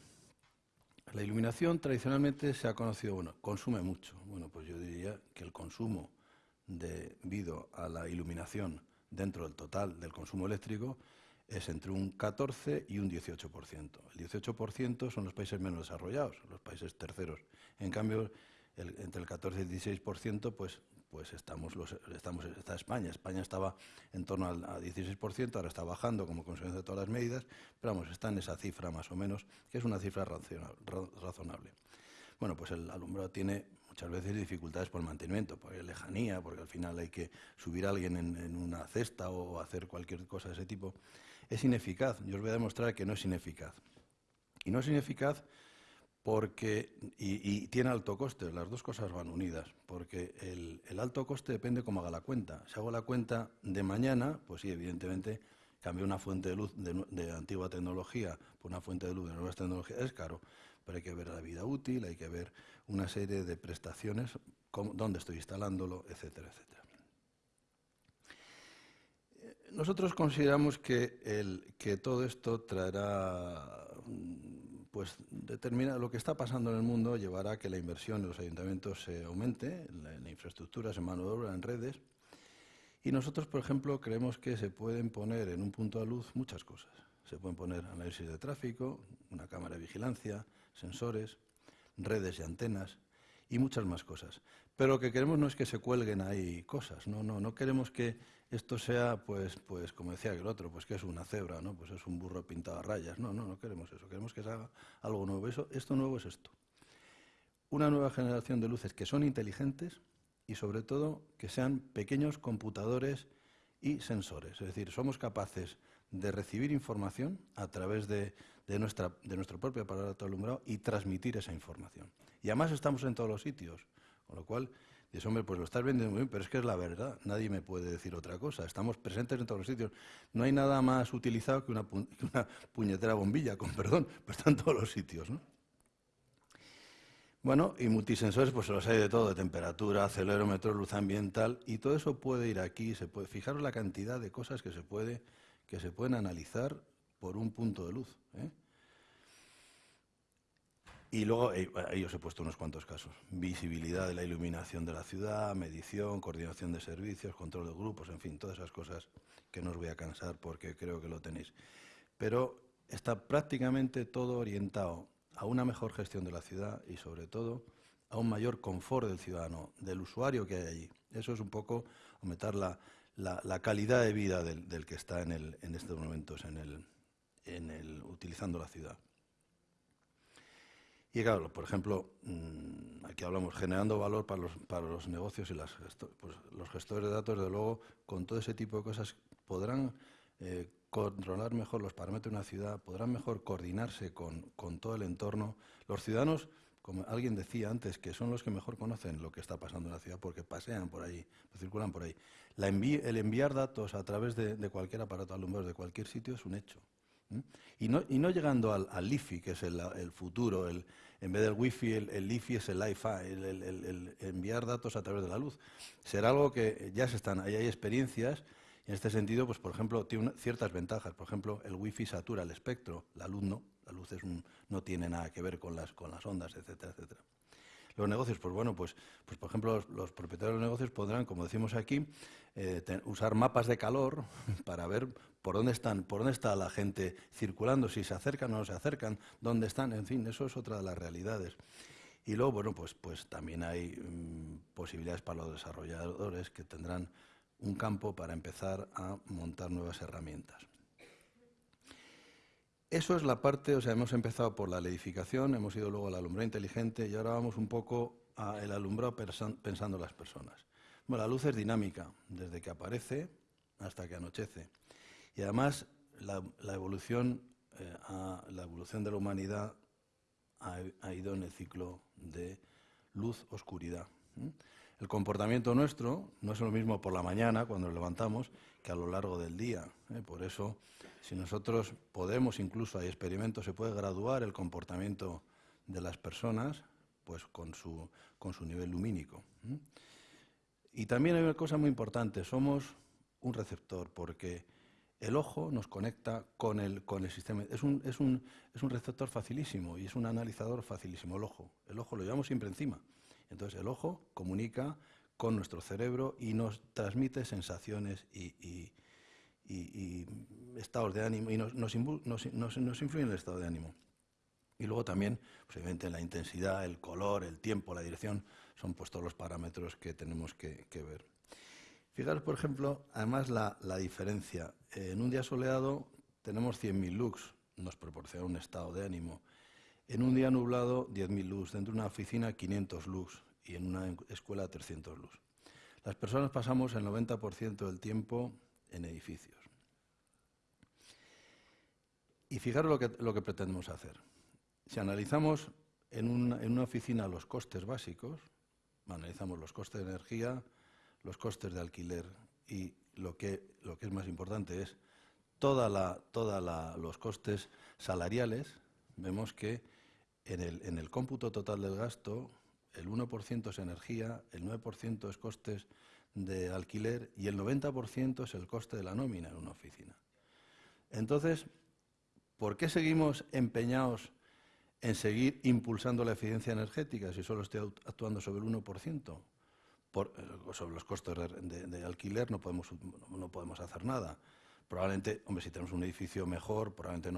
La iluminación tradicionalmente se ha conocido, bueno, consume mucho. Bueno, pues yo diría que el consumo debido a la iluminación dentro del total del consumo eléctrico es entre un 14 y un 18%. El 18% son los países menos desarrollados, los países terceros. En cambio, entre el 14 y el 16%, pues, pues estamos, los, estamos, está España. España estaba en torno al 16%, ahora está bajando como consecuencia de todas las medidas, pero vamos, está en esa cifra más o menos, que es una cifra razonable. Bueno, pues el alumbrado tiene muchas veces dificultades por mantenimiento, por lejanía, porque al final hay que subir a alguien en, una cesta o hacer cualquier cosa de ese tipo. Es ineficaz. Yo os voy a demostrar que no es ineficaz. Y no es ineficaz porque y, tiene alto coste. Las dos cosas van unidas, porque el, alto coste depende cómo haga la cuenta. Si hago la cuenta de mañana, pues sí, evidentemente cambiar una fuente de luz de, antigua tecnología por una fuente de luz de nuevas tecnologías es caro, pero hay que ver la vida útil, hay que ver una serie de prestaciones, dónde estoy instalándolo, etcétera, etcétera. Nosotros consideramos que, el, que todo esto traerá, pues determina lo que está pasando en el mundo, llevará a que la inversión en los ayuntamientos se aumente, en la, en infraestructuras, en mano de obra, en redes. Y nosotros, por ejemplo, creemos que se pueden poner en un punto de luz muchas cosas. Se pueden poner análisis de tráfico, una cámara de vigilancia, sensores, redes y antenas y muchas más cosas. Pero lo que queremos no es que se cuelguen ahí cosas, no, no, no queremos que esto sea, pues, pues como decía el otro, pues que es una cebra, ¿no? Pues es un burro pintado a rayas. No, no, no queremos eso, queremos que se haga algo nuevo. Eso, esto nuevo es esto. Una nueva generación de luces que son inteligentes y sobre todo que sean pequeños computadores y sensores. Es decir, somos capaces de recibir información a través de, de, nuestra, de nuestro propio aparato alumbrado y transmitir esa información. Y además estamos en todos los sitios, con lo cual, dices, hombre, pues lo estás vendiendo muy bien, pero es que es la verdad, nadie me puede decir otra cosa. Estamos presentes en todos los sitios. No hay nada más utilizado que una, puñetera bombilla, con perdón, [LAUGHS] pero está en todos los sitios, ¿no? Bueno, y multisensores, pues los hay de todo, de temperatura, acelerómetro, luz ambiental, y todo eso puede ir aquí, se puede, fijaros la cantidad de cosas que se puede que se pueden analizar por un punto de luz. ¿eh? Y luego, eh, ahí os he puesto unos cuantos casos. Visibilidad de la iluminación de la ciudad, medición, coordinación de servicios, control de grupos, en fin, todas esas cosas que no os voy a cansar porque creo que lo tenéis. Pero está prácticamente todo orientado a una mejor gestión de la ciudad y sobre todo a un mayor confort del ciudadano, del usuario que hay allí. Eso es un poco aumentar la, la, calidad de vida del, que está en, el, en estos momentos en el, en el, utilizando la ciudad. Y claro, por ejemplo, mm, aquí hablamos generando valor para los, negocios y las pues los gestores de datos, de luego, con todo ese tipo de cosas podrán eh, controlar mejor los parámetros de una ciudad, podrán mejor coordinarse con, con todo el entorno. Los ciudadanos como alguien decía antes, que son los que mejor conocen lo que está pasando en la ciudad porque pasean por ahí, circulan por ahí. el enviar datos a través de, cualquier aparato alumbrado de cualquier sitio es un hecho. Y, no, y no llegando al, al LIFI, que es el, futuro, el, en vez del wifi, el, el LIFI es el Wi-Fi, el, enviar datos a través de la luz. Será algo que ya se están, ahí hay experiencias, en este sentido, pues por ejemplo, tiene ciertas ventajas. Por ejemplo, el wifi satura el espectro, la luz no. La luz no tiene nada que ver con las, con las ondas, etcétera, etcétera. Los negocios, pues bueno, pues, pues por ejemplo, los, propietarios de los negocios podrán, como decimos aquí, eh, usar mapas de calor [LAUGHS] para ver por dónde están, por dónde está la gente circulando, si se acercan o no se acercan, dónde están, en fin, eso es otra de las realidades. Y luego, bueno, pues, pues también hay mm, posibilidades para los desarrolladores que tendrán un campo para empezar a montar nuevas herramientas. Eso es la parte, o sea, hemos empezado por la edificación, hemos ido luego al alumbrado inteligente y ahora vamos un poco al alumbrado pensando en las personas. Bueno, la luz es dinámica, desde que aparece hasta que anochece. Y además la, evolución, eh, la evolución de la humanidad ha, ido en el ciclo de luz-oscuridad. El comportamiento nuestro no es lo mismo por la mañana, cuando nos levantamos, que a lo largo del día. ¿eh? Por eso si nosotros podemos, incluso hay experimentos, se puede graduar el comportamiento de las personas pues con su, con su nivel lumínico. Y también hay una cosa muy importante, somos un receptor, porque el ojo nos conecta con el, con el sistema. Es un, es, un, es un receptor facilísimo y es un analizador facilísimo, el ojo. El ojo lo llevamos siempre encima. Entonces el ojo comunica con nuestro cerebro y nos transmite sensaciones y, y, estados de ánimo y nos, nos, influye en el estado de ánimo. Y luego también, pues la intensidad, el color, el tiempo, la dirección, son pues todos los parámetros que tenemos que, ver. Fijaros, por ejemplo, además la, la diferencia. en un día soleado tenemos 100.000 lux, nos proporciona un estado de ánimo. En un día nublado, 10.000 lux. Dentro de una oficina, 500 lux. Y en una escuela, 300 lux. Las personas pasamos el 90% del tiempo en edificios. Y fijaros lo que, lo que pretendemos hacer. Si analizamos en una, en una oficina los costes básicos, analizamos los costes de energía, los costes de alquiler y lo que, lo que es más importante es todos toda los costes salariales, vemos que en el, en el cómputo total del gasto el 1% es energía, el 9% es costes de alquiler y el 90% es el coste de la nómina en una oficina. Entonces, ¿por qué seguimos empeñados en seguir impulsando la eficiencia energética si solo estoy actuando sobre el 1%? Eh, sobre los costes de, alquiler no podemos, no podemos hacer nada. Probablemente, hombre, si tenemos un edificio mejor, probablemente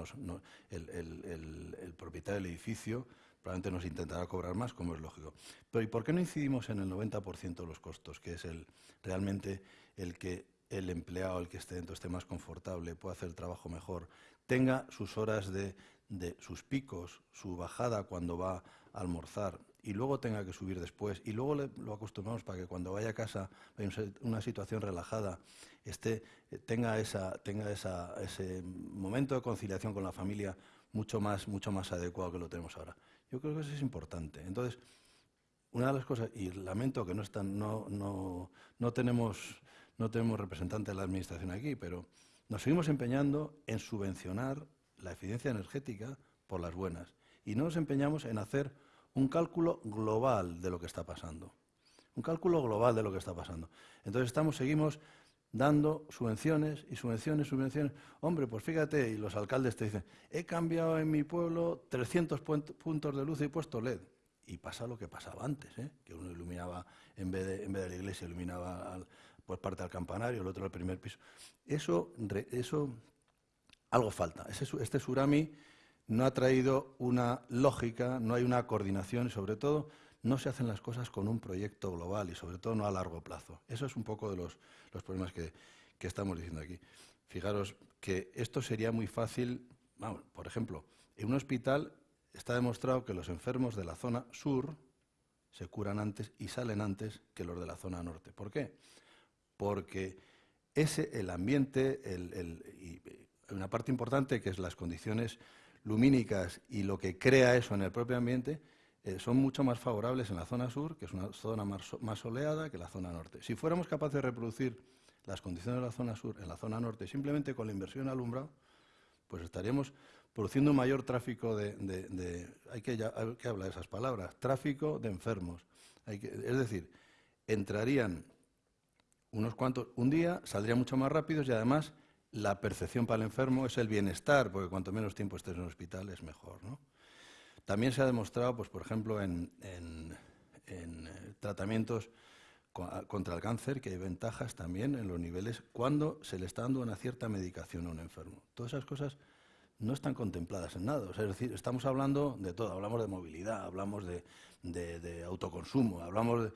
el, propietario del edificio probablemente nos intentará cobrar más, como es lógico. Pero ¿y por qué no incidimos en el 90% de los costos, que es el, realmente el que el empleado, el que esté dentro, esté más confortable, pueda hacer el trabajo mejor, tenga sus horas de, de sus picos, su bajada cuando va a almorzar y luego tenga que subir después y luego lo acostumbramos para que cuando vaya a casa, en una situación relajada, esté, tenga, esa, tenga ese momento de conciliación con la familia mucho más, mucho más adecuado que lo tenemos ahora. Yo creo que eso es importante. Entonces, una de las cosas, y lamento que no, están, no, no, no, tenemos, no tenemos representante de la Administración aquí, pero nos seguimos empeñando en subvencionar la eficiencia energética por las buenas. Y no nos empeñamos en hacer un cálculo global de lo que está pasando. Un cálculo global de lo que está pasando. Entonces estamos, seguimos dando subvenciones y subvenciones, subvenciones. Hombre, pues fíjate, y los alcaldes te dicen, he cambiado en mi pueblo 300 puntos de luz y he puesto LED. Y pasa lo que pasaba antes, ¿eh? que uno iluminaba, en vez de, en vez de la iglesia, iluminaba al, pues parte del campanario, el otro al primer piso. Eso, eso algo falta. este surami no ha traído una lógica, no hay una coordinación y sobre todo no se hacen las cosas con un proyecto global y sobre todo no a largo plazo. Eso es un poco de los, problemas que, estamos diciendo aquí. Fijaros que esto sería muy fácil, por ejemplo, en un hospital está demostrado que los enfermos de la zona sur se curan antes y salen antes que los de la zona norte. ¿Por qué? Porque ese, el ambiente, y una parte importante que es las condiciones lumínicas y lo que crea eso en el propio ambiente eh, son mucho más favorables en la zona sur, que es una zona más, soleada, que la zona norte. Si fuéramos capaces de reproducir las condiciones de la zona sur en la zona norte simplemente con la inversión alumbrado, pues estaríamos produciendo un mayor tráfico de... hay, que, hablar de esas palabras, tráfico de enfermos. es decir, entrarían unos cuantos un día, saldrían mucho más rápidos y además la percepción para el enfermo es el bienestar, porque cuanto menos tiempo estés en el hospital es mejor. También se ha demostrado, pues, por ejemplo, en, eh, tratamientos contra el cáncer que hay ventajas también en los niveles cuando se le está dando una cierta medicación a un enfermo. Todas esas cosas no están contempladas en nada. es decir, estamos hablando de todo. Hablamos de movilidad, hablamos de, autoconsumo, hablamos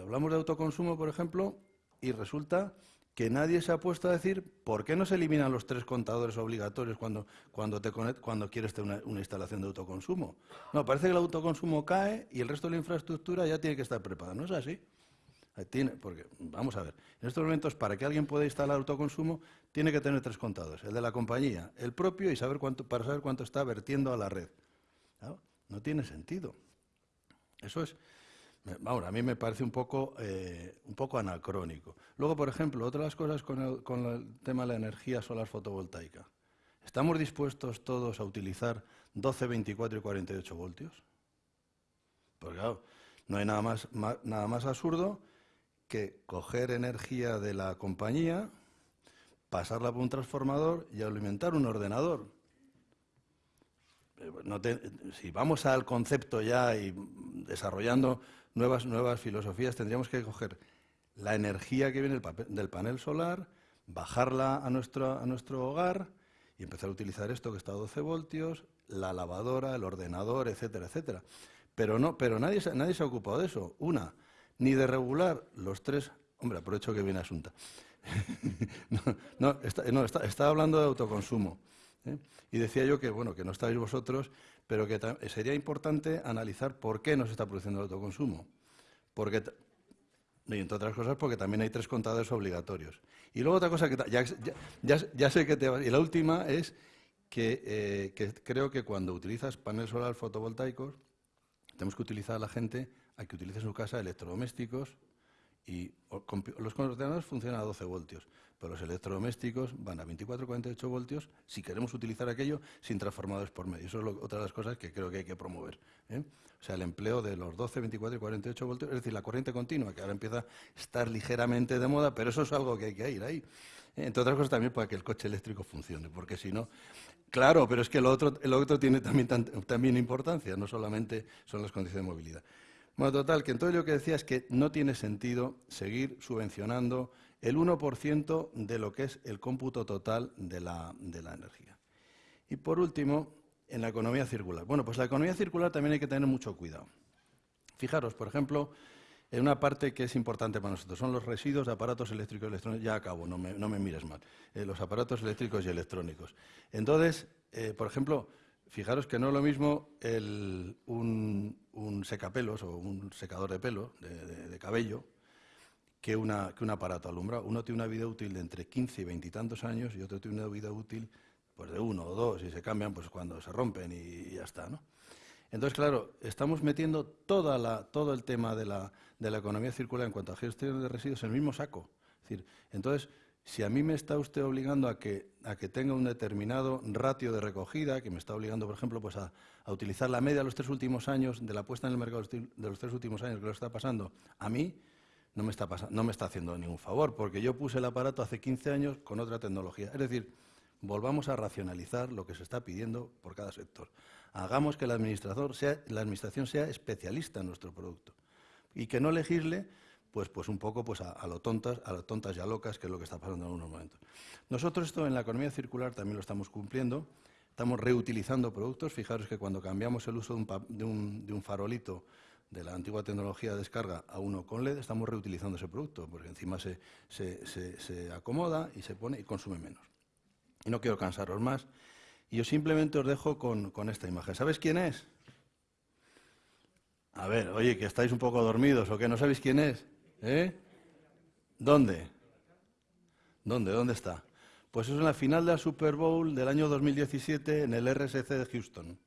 hablamos de autoconsumo, por ejemplo, y resulta que nadie se ha puesto a decir por qué no se eliminan los tres contadores obligatorios cuando, cuando, te cuando quieres tener una, instalación de autoconsumo. No, parece que el autoconsumo cae y el resto de la infraestructura ya tiene que estar preparada. ¿No es así? Tiene, porque, vamos a ver, en estos momentos para que alguien pueda instalar autoconsumo tiene que tener tres contadores, el de la compañía, el propio y saber cuánto, para saber cuánto está vertiendo a la red. No tiene sentido. Eso es, a mí me parece un poco, eh, un poco anacrónico. Luego, por ejemplo, otras cosas con el, con el tema de la energía solar fotovoltaica. ¿Estamos dispuestos todos a utilizar 12, 24 y 48 voltios? Porque claro, no hay nada más, nada más absurdo que coger energía de la compañía, pasarla por un transformador y alimentar un ordenador. Eh, si vamos al concepto ya y desarrollando nuevas, nuevas filosofías, tendríamos que coger la energía que viene del panel solar, bajarla a nuestro, a nuestro hogar y empezar a utilizar esto que está a 12 voltios, la lavadora, el ordenador, etcétera, etcétera. Pero, no, pero nadie, nadie se ha ocupado de eso. Una, ni de regular los tres... Hombre, aprovecho que viene Asunta. [LAUGHS] no, no, está, hablando de autoconsumo. ¿eh? Y decía yo que, bueno, que no estáis vosotros, pero que sería importante analizar por qué no se está produciendo el autoconsumo. Porque, y entre otras cosas, porque también hay tres contadores obligatorios. Y luego otra cosa que ya, sé que te va... Y la última es que, eh, que creo que cuando utilizas paneles solar fotovoltaicos, tenemos que utilizar a la gente a que utilice en su casa electrodomésticos y los ordenadores funcionan a 12 voltios, pero los electrodomésticos van a 24-48 voltios si queremos utilizar aquello sin transformadores por medio. Eso es otra de las cosas que creo que hay que promover. ¿eh? O sea, el empleo de los 12, 24 y 48 voltios, es decir, la corriente continua, que ahora empieza a estar ligeramente de moda, pero eso es algo que hay que ir ahí. ¿eh? Entre otras cosas también para que el coche eléctrico funcione, porque si no... Claro, pero es que lo otro, otro tiene también, también importancia, no solamente son las condiciones de movilidad. Bueno, total, que entonces lo que decía es que no tiene sentido seguir subvencionando el 1% de lo que es el cómputo total de la, de la energía. Y por último, en la economía circular. Bueno, pues la economía circular también hay que tener mucho cuidado. Fijaros, por ejemplo, en una parte que es importante para nosotros, son los residuos de aparatos eléctricos y electrónicos. Ya acabo, no me, no me mires mal. Eh, los aparatos eléctricos y electrónicos. Entonces, eh, por ejemplo, Fijaros que no es lo mismo un, secapelos o un secador de pelo, de, cabello, que, una, que un aparato alumbrado. Uno tiene una vida útil de entre 15 y 20 y tantos años y otro tiene una vida útil pues, de uno o dos y se cambian pues, cuando se rompen y, ya está. ¿no? Entonces, claro, estamos metiendo toda la, todo el tema de la, de la economía circular en cuanto a gestión de residuos en el mismo saco. Es decir, entonces, si a mí me está usted obligando a que, a que tenga un determinado ratio de recogida, que me está obligando, por ejemplo, pues a, utilizar la media de los tres últimos años, de la puesta en el mercado de los tres últimos años que lo está pasando, a mí no me está, no me está haciendo ningún favor, porque yo puse el aparato hace 15 años con otra tecnología. Es decir, volvamos a racionalizar lo que se está pidiendo por cada sector. Hagamos que el administrador sea, la administración sea especialista en nuestro producto y que no legisle pues, pues un poco pues a, lo tontas, a lo tontas y a locas, que es lo que está pasando en algunos momentos. Nosotros esto en la economía circular también lo estamos cumpliendo. Estamos reutilizando productos. Fijaros que cuando cambiamos el uso de un, farolito de la antigua tecnología de descarga a uno con LED, estamos reutilizando ese producto, porque encima se, se, acomoda y se pone y consume menos. Y no quiero cansaros más. Y yo simplemente os dejo con, con esta imagen. ¿Sabes quién es? A ver, oye, que estáis un poco dormidos o que no sabéis quién es. ¿Eh? ¿Dónde? ¿Dónde? ¿Dónde está? Pues es en la final de la Super Bowl del año 2017 en el RSC de Houston.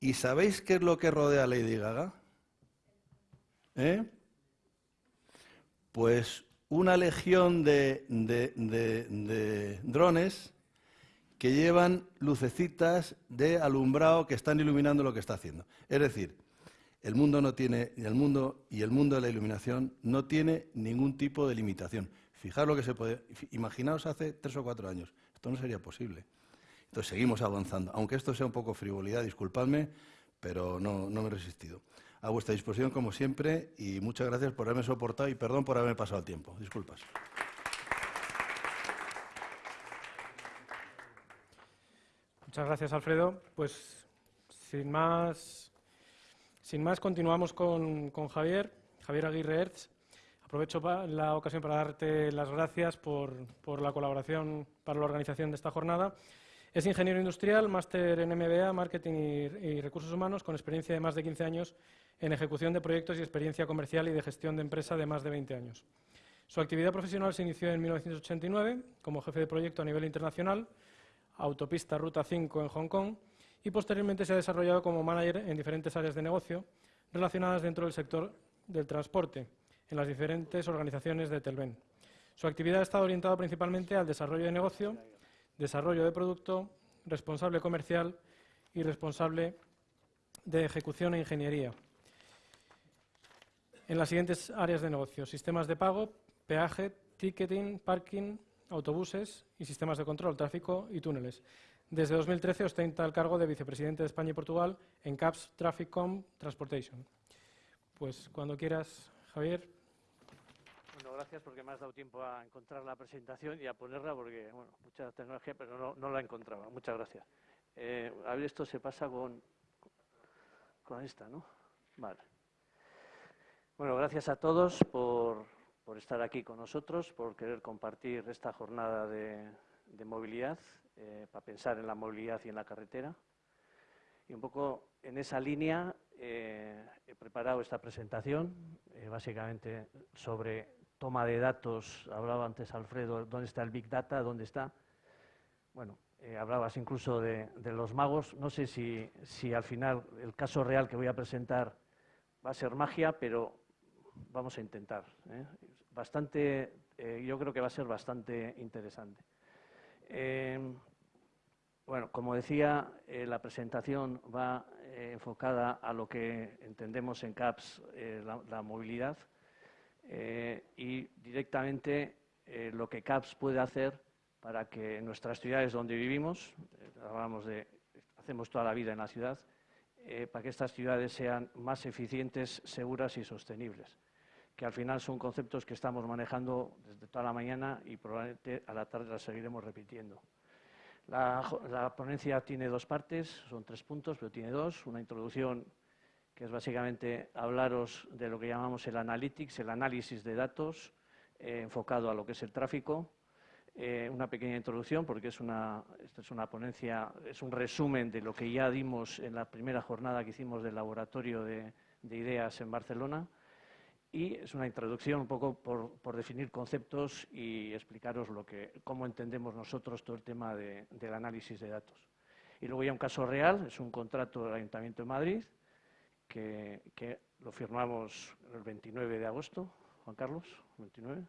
¿Y sabéis qué es lo que rodea a Lady Gaga? ¿Eh? Pues una legión de, de, drones que llevan lucecitas de alumbrado que están iluminando lo que está haciendo. Es decir, el mundo no tiene, el mundo y el mundo de la iluminación no tiene ningún tipo de limitación. Fijaros lo que se puede, imaginaos hace tres o cuatro años, esto no sería posible. Entonces seguimos avanzando, aunque esto sea un poco frivolidad, disculpadme, pero no, no me he resistido. A vuestra disposición como siempre y muchas gracias por haberme soportado y perdón por haberme pasado el tiempo. Disculpas. Muchas gracias, Alfredo. Pues sin más sin más, continuamos con, Javier, Javier Aguirre Ertz. Aprovecho la ocasión para darte las gracias por, la colaboración para la organización de esta jornada. Es ingeniero industrial, máster en MBA, Marketing y, Recursos Humanos, con experiencia de más de 15 años en ejecución de proyectos y experiencia comercial y de gestión de empresa de más de 20 años. Su actividad profesional se inició en 1989 como jefe de proyecto a nivel internacional, autopista Ruta 5 en Hong Kong, y posteriormente se ha desarrollado como manager en diferentes áreas de negocio relacionadas dentro del sector del transporte en las diferentes organizaciones de Telven. Su actividad ha estado orientada principalmente al desarrollo de negocio, desarrollo de producto, responsable comercial y responsable de ejecución e ingeniería. En las siguientes áreas de negocio, sistemas de pago, peaje, ticketing, parking, autobuses y sistemas de control, tráfico y túneles. Desde 2013 ostenta el cargo de vicepresidente de España y Portugal en CAPS Trafficcom Transportation. Pues cuando quieras, Javier. Gracias porque me has dado tiempo a encontrar la presentación y a ponerla porque, bueno, mucha tecnología, pero no, no la encontraba. Muchas gracias. Eh, a ver, esto se pasa con, con esta, ¿no? Vale. Bueno, gracias a todos por, por estar aquí con nosotros, por querer compartir esta jornada de, de movilidad, eh, para pensar en la movilidad y en la carretera. Y un poco en esa línea eh, he preparado esta presentación, eh, básicamente sobre toma de datos. Hablaba antes Alfredo, ¿dónde está el Big Data? ¿Dónde está? Bueno, eh, hablabas incluso de, los magos. No sé si, si, al final el caso real que voy a presentar va a ser magia, pero vamos a intentar. Bastante, yo creo que va a ser bastante interesante. Bueno, como decía, eh, la presentación va eh, enfocada a lo que entendemos en CAPS eh, la, movilidad y directamente lo que CAPS puede hacer para que nuestras ciudades donde vivimos, hablamos de, hacemos toda la vida en la ciudad, para que estas ciudades sean más eficientes, seguras y sostenibles, que al final son conceptos que estamos manejando desde toda la mañana y probablemente a la tarde las seguiremos repitiendo. La, ponencia tiene dos partes, son tres puntos, pero tiene dos. Una introducción que es básicamente hablaros de lo que llamamos el analytics, el análisis de datos eh, enfocado a lo que es el tráfico. Eh, una pequeña introducción, porque es una, esta es una ponencia, es un resumen de lo que ya dimos en la primera jornada que hicimos del laboratorio de ideas en Barcelona y es una introducción un poco por, definir conceptos y explicaros lo que, cómo entendemos nosotros todo el tema del análisis de datos. Y luego ya un caso real, es un contrato del Ayuntamiento de Madrid, que, lo firmamos el 29 de agosto, Juan Carlos, 29.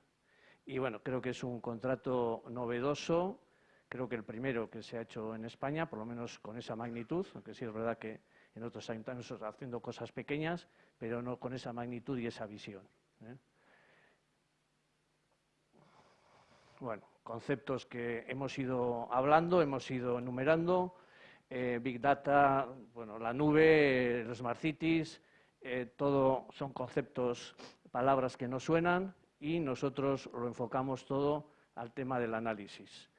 Y bueno, creo que es un contrato novedoso, creo que el primero que se ha hecho en España, por lo menos con esa magnitud, aunque sí es verdad que en otros ayuntamientos haciendo cosas pequeñas, pero no con esa magnitud y esa visión. ¿eh? Bueno, conceptos que hemos ido hablando, hemos ido enumerando. Eh, Big Data, bueno, la nube, los Smart Cities, eh, todo son conceptos, palabras que no suenan y nosotros lo enfocamos todo al tema del análisis.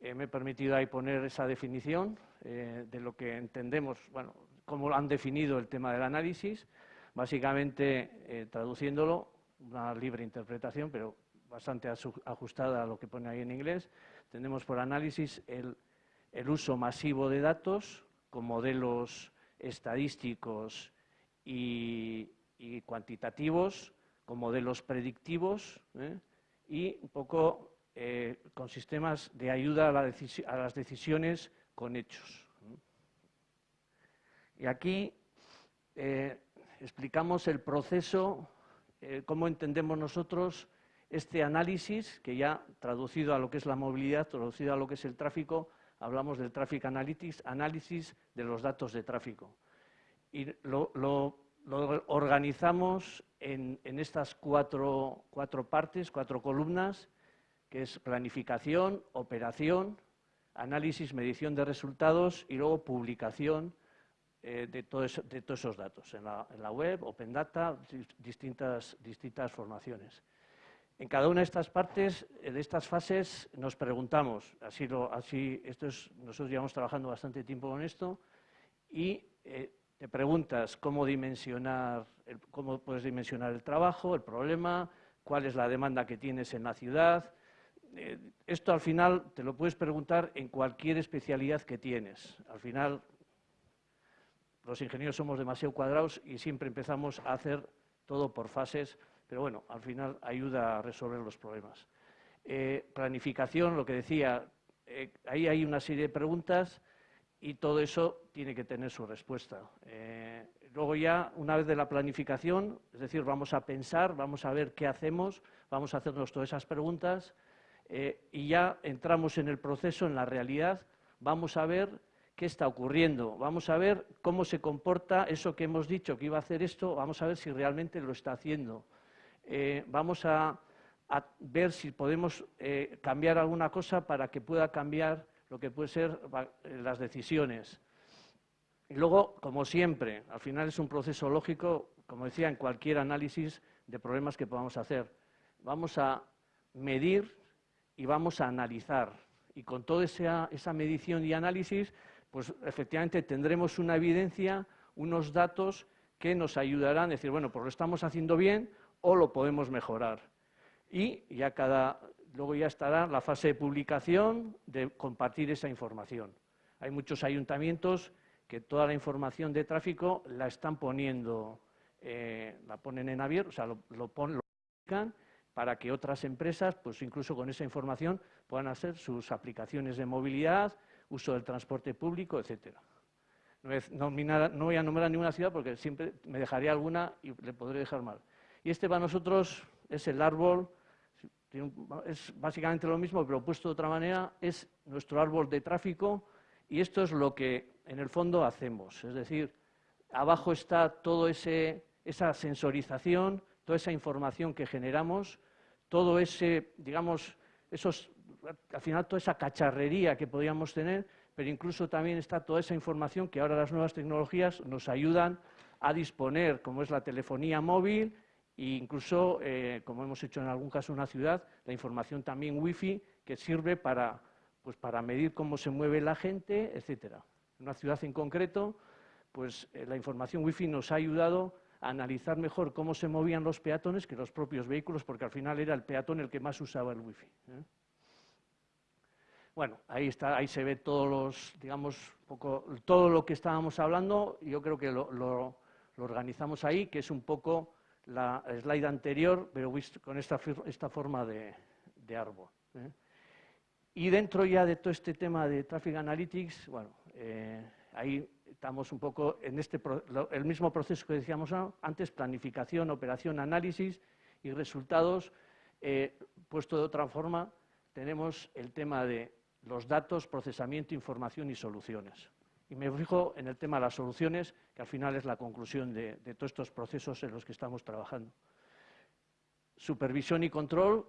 me he permitido ahí poner esa definición de lo que entendemos, bueno, cómo han definido el tema del análisis, básicamente eh, traduciéndolo, una libre interpretación, pero bastante ajustada a lo que pone ahí en inglés, tenemos por análisis el, uso masivo de datos con modelos estadísticos y, cuantitativos, con modelos predictivos ¿eh? y un poco eh, con sistemas de ayuda a las decisiones con hechos. Y aquí eh, explicamos el proceso, cómo entendemos nosotros este análisis, que ya traducido a lo que es la movilidad, traducido a lo que es el tráfico, hablamos del Traffic Analytics, análisis de los datos de tráfico. Y lo, organizamos en, estas cuatro, cuatro partes, cuatro columnas, que es planificación, operación, análisis, medición de resultados y luego publicación eh, de, todos esos datos en la, web, Open Data, distintas, distintas formaciones. En cada una de estas partes, eh, de estas fases, nos preguntamos, así, lo, así esto es, nosotros llevamos trabajando bastante tiempo con esto, y eh, te preguntas cómo dimensionar, cómo puedes dimensionar el trabajo, el problema, cuál es la demanda que tienes en la ciudad. esto al final te lo puedes preguntar en cualquier especialidad que tienes. Al final los ingenieros somos demasiado cuadrados y siempre empezamos a hacer todo por fases, pero bueno, al final ayuda a resolver los problemas. Eh, planificación, lo que decía, eh, ahí hay una serie de preguntas y todo eso tiene que tener su respuesta. Eh, luego ya, una vez de la planificación, es decir, vamos a pensar, vamos a ver qué hacemos, vamos a hacernos todas esas preguntas y ya entramos en el proceso, en la realidad, vamos a ver qué está ocurriendo. Vamos a ver cómo se comporta eso que hemos dicho que iba a hacer esto, vamos a ver si realmente lo está haciendo. Eh, vamos a, ver si podemos eh, cambiar alguna cosa para que pueda cambiar lo que puede ser eh, las decisiones. Y luego, como siempre, al final es un proceso lógico, como decía, en cualquier análisis de problemas que podamos hacer. vamos a medir y vamos a analizar. Y con toda esa, esa medición y análisis, pues efectivamente tendremos una evidencia, unos datos que nos ayudarán a decir, bueno, pues lo estamos haciendo bien o lo podemos mejorar. Y ya cada, luego ya estará la fase de publicación, de compartir esa información. Hay muchos ayuntamientos que toda la información de tráfico la están poniendo, eh, la ponen en abierto, o sea, lo, lo, lo publican para que otras empresas, pues incluso con esa información, puedan hacer sus aplicaciones de movilidad, uso del transporte público, etcétera. No, voy a nombrar ninguna ciudad porque siempre me dejaría alguna y le podré dejar mal. Y este para nosotros es el árbol, es básicamente lo mismo, pero puesto de otra manera, es nuestro árbol de tráfico y esto es lo que en el fondo hacemos. Es decir, abajo está toda esa sensorización, toda esa información que generamos, todo ese, digamos, esos, al final toda esa cacharrería que podíamos tener, pero incluso también está toda esa información que ahora las nuevas tecnologías nos ayudan a disponer, como es la telefonía móvil e incluso, eh, como hemos hecho en algún caso en una ciudad, la información también wifi que sirve para, pues, para medir cómo se mueve la gente, etcétera. En una ciudad en concreto, pues eh, la información wifi nos ha ayudado a analizar mejor cómo se movían los peatones que los propios vehículos, porque al final era el peatón el que más usaba el wifi. ¿eh? Bueno, ahí, está, ahí se ve todos los, digamos, poco, todo lo que estábamos hablando. Yo creo que lo, organizamos ahí, que es un poco la slide anterior, pero con esta, esta forma de, árbol. ¿eh? Y dentro ya de todo este tema de Traffic Analytics, bueno, eh, ahí estamos un poco en este, el mismo proceso que decíamos antes, planificación, operación, análisis y resultados. Eh, puesto de otra forma, tenemos el tema de los datos, procesamiento, información y soluciones. Y me fijo en el tema de las soluciones, que al final es la conclusión de, todos estos procesos en los que estamos trabajando. Supervisión y control,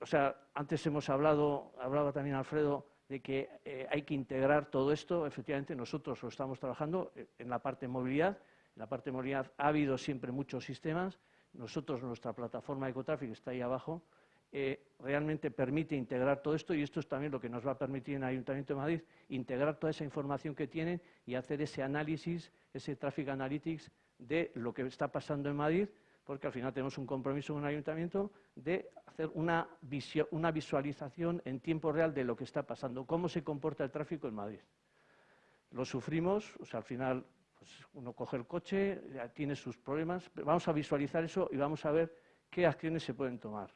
o sea, antes hemos hablado, hablaba también Alfredo, de que eh, hay que integrar todo esto. Efectivamente, nosotros lo estamos trabajando eh, en la parte de movilidad. En la parte de movilidad ha habido siempre muchos sistemas. Nosotros, nuestra plataforma de Ecotráfico está ahí abajo, realmente permite integrar todo esto y esto es también lo que nos va a permitir en el Ayuntamiento de Madrid, integrar toda esa información que tienen y hacer ese análisis, ese Traffic Analytics de lo que está pasando en Madrid, porque al final tenemos un compromiso con el Ayuntamiento de hacer una, una visualización en tiempo real de lo que está pasando, cómo se comporta el tráfico en Madrid. Lo sufrimos, o sea, al final pues uno coge el coche, tiene sus problemas, vamos a visualizar eso y vamos a ver qué acciones se pueden tomar.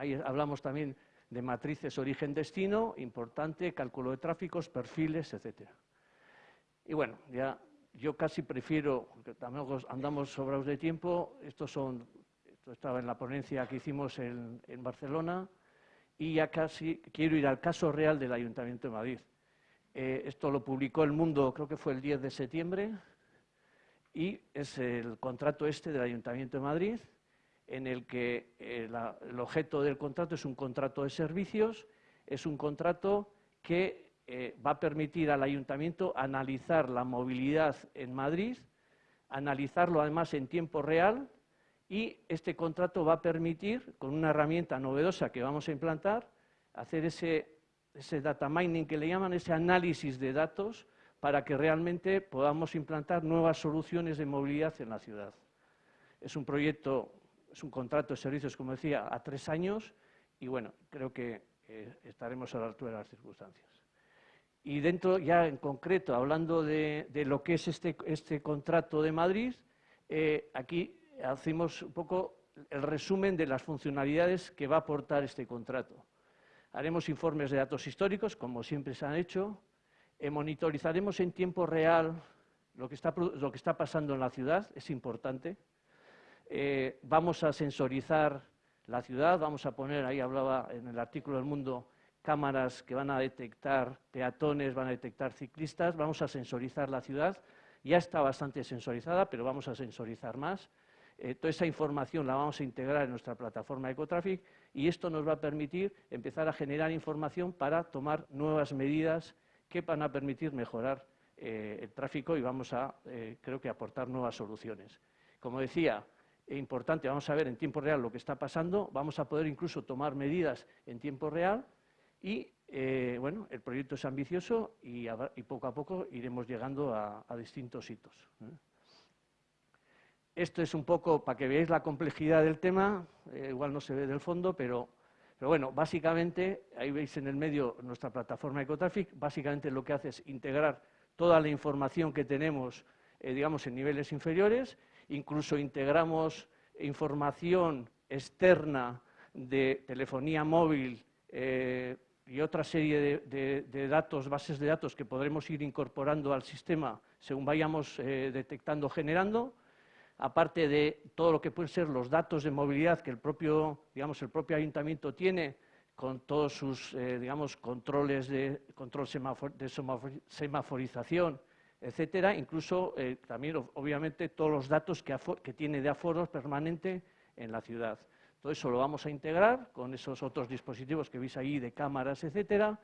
Ahí hablamos también de matrices origen-destino, importante, cálculo de tráficos, perfiles, etc. Y bueno, ya yo casi prefiero, porque también andamos sobrados de tiempo, estos son, esto estaba en la ponencia que hicimos en, Barcelona, y ya casi quiero ir al caso real del Ayuntamiento de Madrid. Eh, esto lo publicó El Mundo, creo que fue el 10 de septiembre, y es el contrato este del Ayuntamiento de Madrid, en el que eh, el objeto del contrato es un contrato de servicios, es un contrato que eh, va a permitir al ayuntamiento analizar la movilidad en Madrid, analizarlo además en tiempo real y este contrato va a permitir, con una herramienta novedosa que vamos a implantar, hacer ese, ese data mining que le llaman, ese análisis de datos para que realmente podamos implantar nuevas soluciones de movilidad en la ciudad. Es un proyecto es un contrato de servicios, como decía, a tres años y bueno, creo que eh, estaremos a la altura de las circunstancias. Y dentro, ya en concreto, hablando de, lo que es este, este, contrato de Madrid, eh, aquí hacemos un poco el resumen de las funcionalidades que va a aportar este contrato. Haremos informes de datos históricos, como siempre se han hecho, eh, monitorizaremos en tiempo real lo que, está, lo que está pasando en la ciudad, es importante, eh, vamos a sensorizar la ciudad, vamos a poner, ahí hablaba en el artículo del Mundo, cámaras que van a detectar peatones, van a detectar ciclistas, vamos a sensorizar la ciudad. Ya está bastante sensorizada, pero vamos a sensorizar más. Eh, toda esa información la vamos a integrar en nuestra plataforma Ecotraffic y esto nos va a permitir empezar a generar información para tomar nuevas medidas que van a permitir mejorar eh, el tráfico y vamos a, creo que, aportar nuevas soluciones. Como decía, importante, vamos a ver en tiempo real lo que está pasando, vamos a poder incluso tomar medidas en tiempo real y, eh, bueno, el proyecto es ambicioso y, poco a poco iremos llegando a, distintos hitos. ¿eh? Esto es un poco para que veáis la complejidad del tema, eh, igual no se ve del fondo, pero, pero bueno, básicamente, ahí veis en el medio nuestra plataforma Ecotraffic, básicamente lo que hace es integrar toda la información que tenemos, digamos, en niveles inferiores, incluso integramos información externa de telefonía móvil eh, y otra serie de, datos, bases de datos que podremos ir incorporando al sistema según vayamos eh, detectando, generando, aparte de todo lo que pueden ser los datos de movilidad que el propio, digamos, el propio ayuntamiento tiene con todos sus eh, digamos, controles de, control de semaforización etcétera, incluso eh, también, obviamente, todos los datos que, tiene de aforos permanente en la ciudad. Todo eso lo vamos a integrar con esos otros dispositivos que veis ahí de cámaras, etcétera,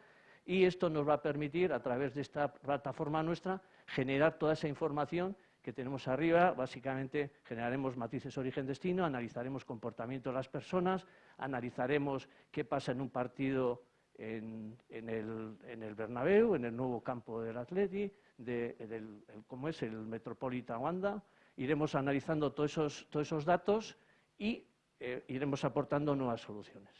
y esto nos va a permitir, a través de esta plataforma nuestra, generar toda esa información que tenemos arriba. Básicamente, generaremos matices origen-destino, analizaremos comportamiento de las personas, analizaremos qué pasa en un partido en, el, en el Bernabéu, en el nuevo campo del Atleti, de, del, cómo es el Metropolitan Wanda. Iremos analizando todos esos, todos esos datos y eh, iremos aportando nuevas soluciones.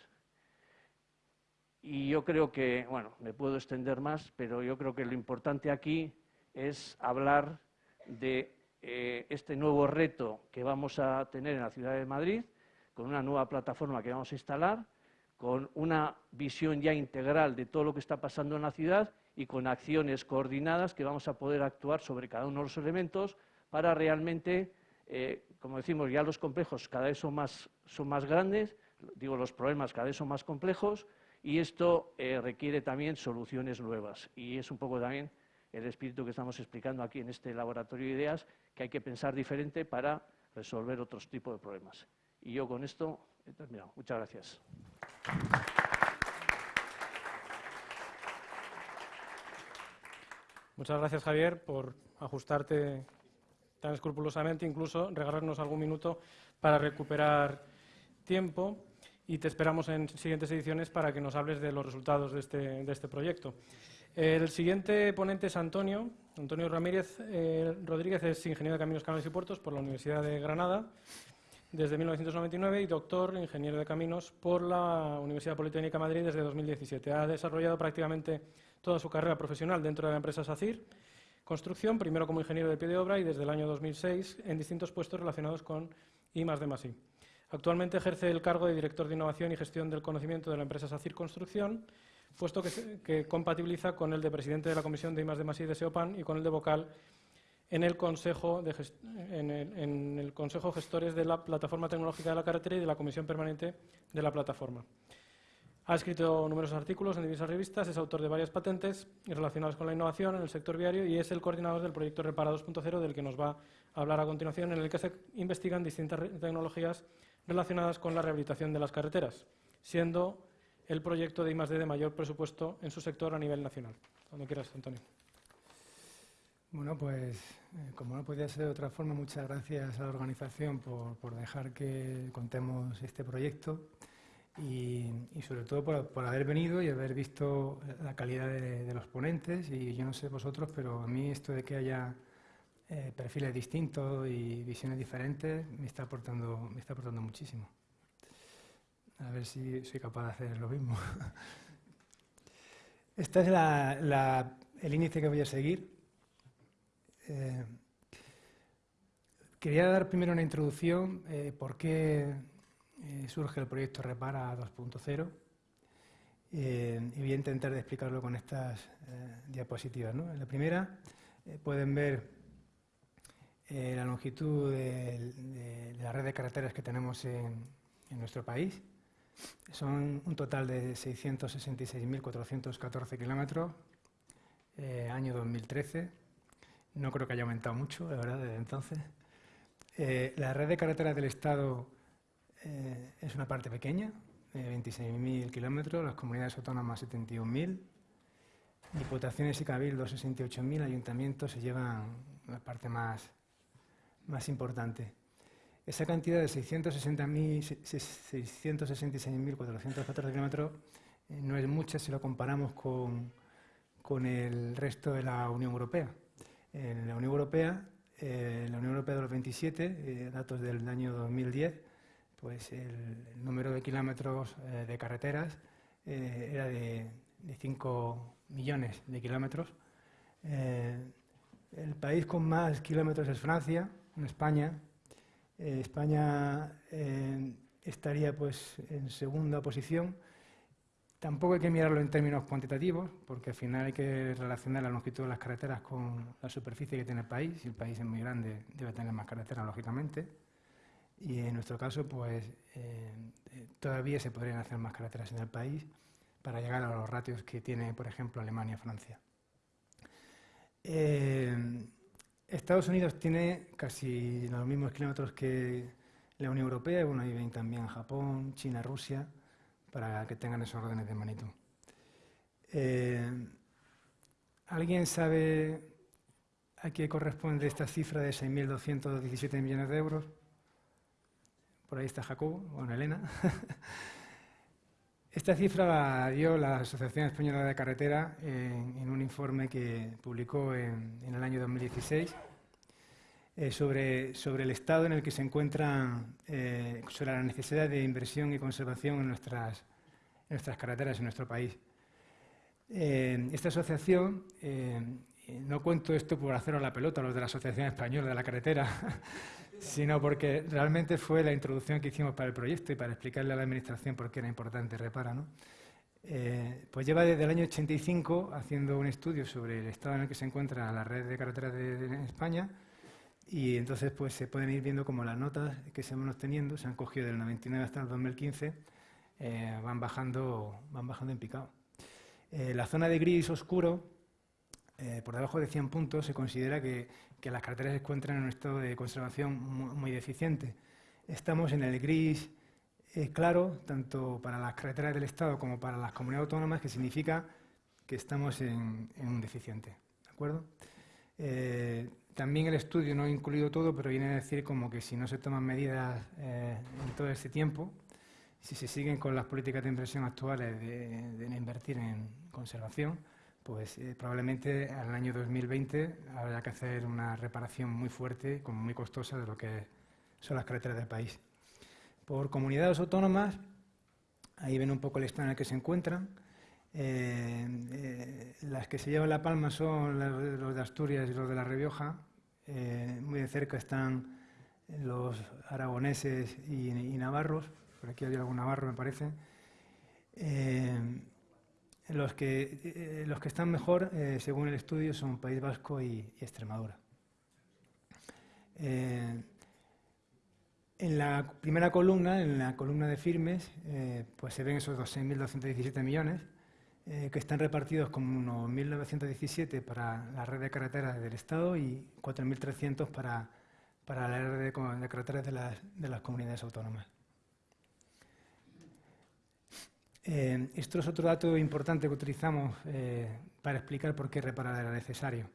Y yo creo que, bueno, me puedo extender más, pero yo creo que lo importante aquí es hablar de eh, este nuevo reto que vamos a tener en la ciudad de Madrid, con una nueva plataforma que vamos a instalar, con una visión ya integral de todo lo que está pasando en la ciudad y con acciones coordinadas que vamos a poder actuar sobre cada uno de los elementos para realmente, eh, como decimos, ya los complejos cada vez son más, son más grandes, digo, los problemas cada vez son más complejos y esto eh, requiere también soluciones nuevas. Y es un poco también el espíritu que estamos explicando aquí en este laboratorio de ideas, que hay que pensar diferente para resolver otros tipos de problemas. Y yo con esto he terminado. Muchas gracias. Muchas gracias, Javier, por ajustarte tan escrupulosamente, incluso regalarnos algún minuto para recuperar tiempo y te esperamos en siguientes ediciones para que nos hables de los resultados de este, este proyecto. El siguiente ponente es Antonio. Antonio Ramírez eh, Rodríguez es ingeniero de Caminos, Canales y Puertos por la Universidad de Granada desde 1999 y doctor ingeniero de caminos por la Universidad Politécnica de Madrid desde 2017. Ha desarrollado prácticamente toda su carrera profesional dentro de la empresa SACIR Construcción, primero como ingeniero de pie de obra y desde el año 2006 en distintos puestos relacionados con I de Actualmente ejerce el cargo de director de innovación y gestión del conocimiento de la empresa SACIR Construcción, puesto que, compatibiliza con el de presidente de la Comisión de I de de SEOPAN y con el de vocal en el, Consejo de en el Consejo Gestores de la Plataforma Tecnológica de la Carretera y de la Comisión Permanente de la Plataforma. Ha escrito numerosos artículos en diversas revistas, es autor de varias patentes relacionadas con la innovación en el sector viario y es el coordinador del proyecto Repara 2.0 del que nos va a hablar a continuación, en el que se investigan distintas tecnologías relacionadas con la rehabilitación de las carreteras, siendo el proyecto de I+D de mayor presupuesto en su sector a nivel nacional. Cuando quieras, Antonio. Bueno, pues eh, como no podía ser de otra forma, muchas gracias a la organización por, por dejar que contemos este proyecto y, sobre todo por, haber venido y haber visto la calidad de, los ponentes y yo no sé vosotros, pero a mí esto de que haya eh, perfiles distintos y visiones diferentes me está aportando, me está aportando muchísimo. A ver si soy capaz de hacer lo mismo. [LAUGHS] Este es el índice que voy a seguir. Eh, quería dar primero una introducción, eh, por qué eh, surge el proyecto Repara 2.0 eh, y voy a intentar explicarlo con estas eh, diapositivas. En la primera pueden ver la longitud de, la red de carreteras que tenemos en, nuestro país. Son un total de 666.414 kilómetros, año 2013. No creo que haya aumentado mucho, la verdad, desde entonces. la red de carreteras del Estado eh, es una parte pequeña, 26.000 kilómetros, las comunidades autónomas 71.000, diputaciones y cabildos 68.000, ayuntamientos se llevan la parte más, más importante. esa cantidad de 666.414 kilómetros eh, no es mucha si lo comparamos con, con, el resto de la Unión Europea. En la Unión Europea, eh, la Unión Europea de los 27, eh, datos del año 2010, pues el, número de kilómetros de carreteras era de, de 5 millones de kilómetros. el país con más kilómetros es Francia, en España, eh, España eh, estaría pues, en segunda posición. Tampoco hay que mirarlo en términos cuantitativos, porque al final hay que relacionar la longitud de las carreteras con la superficie que tiene el país. Si el país es muy grande, debe tener más carreteras, lógicamente. Y en nuestro caso, pues eh, todavía se podrían hacer más carreteras en el país para llegar a los ratios que tiene, por ejemplo, Alemania Francia. Estados Unidos tiene casi los mismos kilómetros que la Unión Europea, bueno, ahí ven también Japón, China, Rusia, para que tengan esos órdenes de magnitud. Eh, ¿Alguien sabe a qué corresponde esta cifra de 6.217 millones de euros? Por ahí está Jacobo, bueno, Elena. [LAUGHS] Esta cifra la dio la Asociación Española de Carretera en, un informe que publicó en, el año 2016 eh, sobre, sobre, el estado en el que se encuentra, eh, sobre la necesidad de inversión y conservación en nuestras, nuestras carreteras en nuestro país. Eh, esta asociación, no cuento esto por haceros la pelota a los de la Asociación Española de la Carretera, [LAUGHS] sino porque realmente fue la introducción que hicimos para el proyecto y para explicarle a la Administración por qué era importante Repara. ¿no? Eh, pues lleva desde el año 85 haciendo un estudio sobre el estado en el que se encuentra la red de carreteras de, España y entonces pues se pueden ir viendo como las notas que se van obteniendo, se han cogido del 99 hasta el 2015, eh, van, bajando, van bajando en picado. Eh, la zona de gris oscuro, por debajo de 100 puntos, se considera que que las carreteras se encuentran en un estado de conservación muy, deficiente. Estamos en el gris eh, claro, tanto para las carreteras del Estado como para las comunidades autónomas, que significa que estamos en, un deficiente. ¿De acuerdo? Eh, también el estudio no ha incluido todo, pero viene a decir como que si no se toman medidas eh, en todo este tiempo, si se siguen con las políticas de inversión actuales de invertir en conservación, pues eh, probablemente al año 2020 habrá que hacer una reparación muy fuerte, como muy costosa, de lo que son las carreteras del país. Por comunidades autónomas, ahí ven un poco el estado en el que se encuentran. Eh, eh, las que se llevan la palma son los de Asturias y los de La Rioja. muy de cerca están los aragoneses y, y, navarros. Por aquí hay algún navarro, me parece. Los que, eh, los que están mejor, eh, según el estudio, son País Vasco y, Extremadura. Eh, en la primera columna, en la columna de firmes, pues se ven esos 6.217 millones, que están repartidos como unos 1.917 para la red de carreteras del Estado y 4.300 para, para la red de, carreteras de las, de las comunidades autónomas. Eh, esto es otro dato importante que utilizamos eh, para explicar por qué reparar era necesario.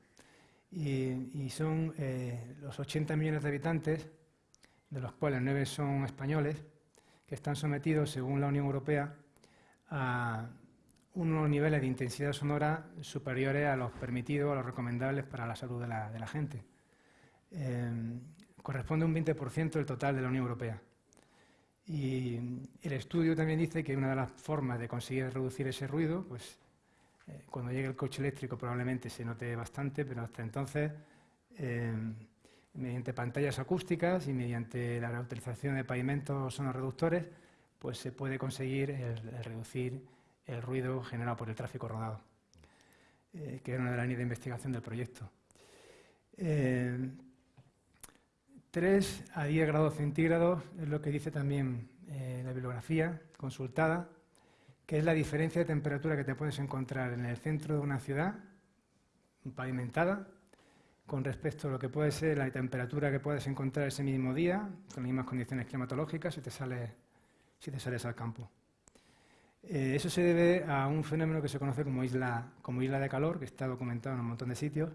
Y, son eh, los 80 millones de habitantes, de los cuales 9 son españoles, que están sometidos, según la Unión Europea, a unos niveles de intensidad sonora superiores a los permitidos, a los recomendables para la salud de la, de la gente. corresponde a un 20% del total de la Unión Europea. Y el estudio también dice que una de las formas de conseguir reducir ese ruido, pues eh, cuando llegue el coche eléctrico probablemente se note bastante, pero hasta entonces, eh, mediante pantallas acústicas y mediante la reutilización de pavimentos sonoreductores, pues se puede conseguir reducir el ruido generado por el tráfico rodado, eh, que era una de las líneas de investigación del proyecto. 3 a 10 grados centígrados es lo que dice también eh, la bibliografía consultada, que es la diferencia de temperatura que te puedes encontrar en el centro de una ciudad pavimentada con respecto a lo que puede ser la temperatura que puedes encontrar ese mismo día, con las mismas condiciones climatológicas, si te, sales, si te sales al campo. Eh, eso se debe a un fenómeno que se conoce como isla, como isla de calor, que está documentado en un montón de sitios,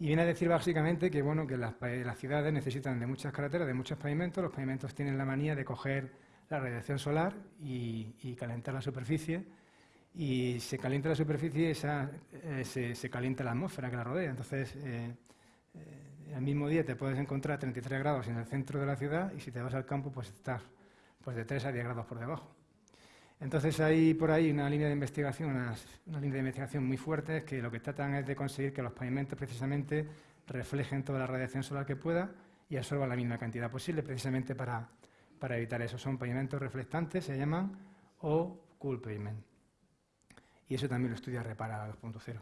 Y viene a decir básicamente que, bueno, que las, ciudades necesitan de muchas carreteras, de muchos pavimentos. Los pavimentos tienen la manía de coger la radiación solar y, calentar la superficie. Y se calienta la superficie y esa, eh, se, calienta la atmósfera que la rodea. Entonces, eh, eh, el mismo día te puedes encontrar a 33 grados en el centro de la ciudad y si te vas al campo, pues estás pues, de 3 a 10 grados por debajo. Entonces hay por ahí una línea de investigación, una, línea de investigación muy fuerte que lo que tratan es de conseguir que los pavimentos precisamente reflejen toda la radiación solar que pueda y absorban la misma cantidad posible precisamente para, evitar eso. Son pavimentos reflectantes, se llaman, o cool pavement. Y eso también lo estudia Repara 2.0.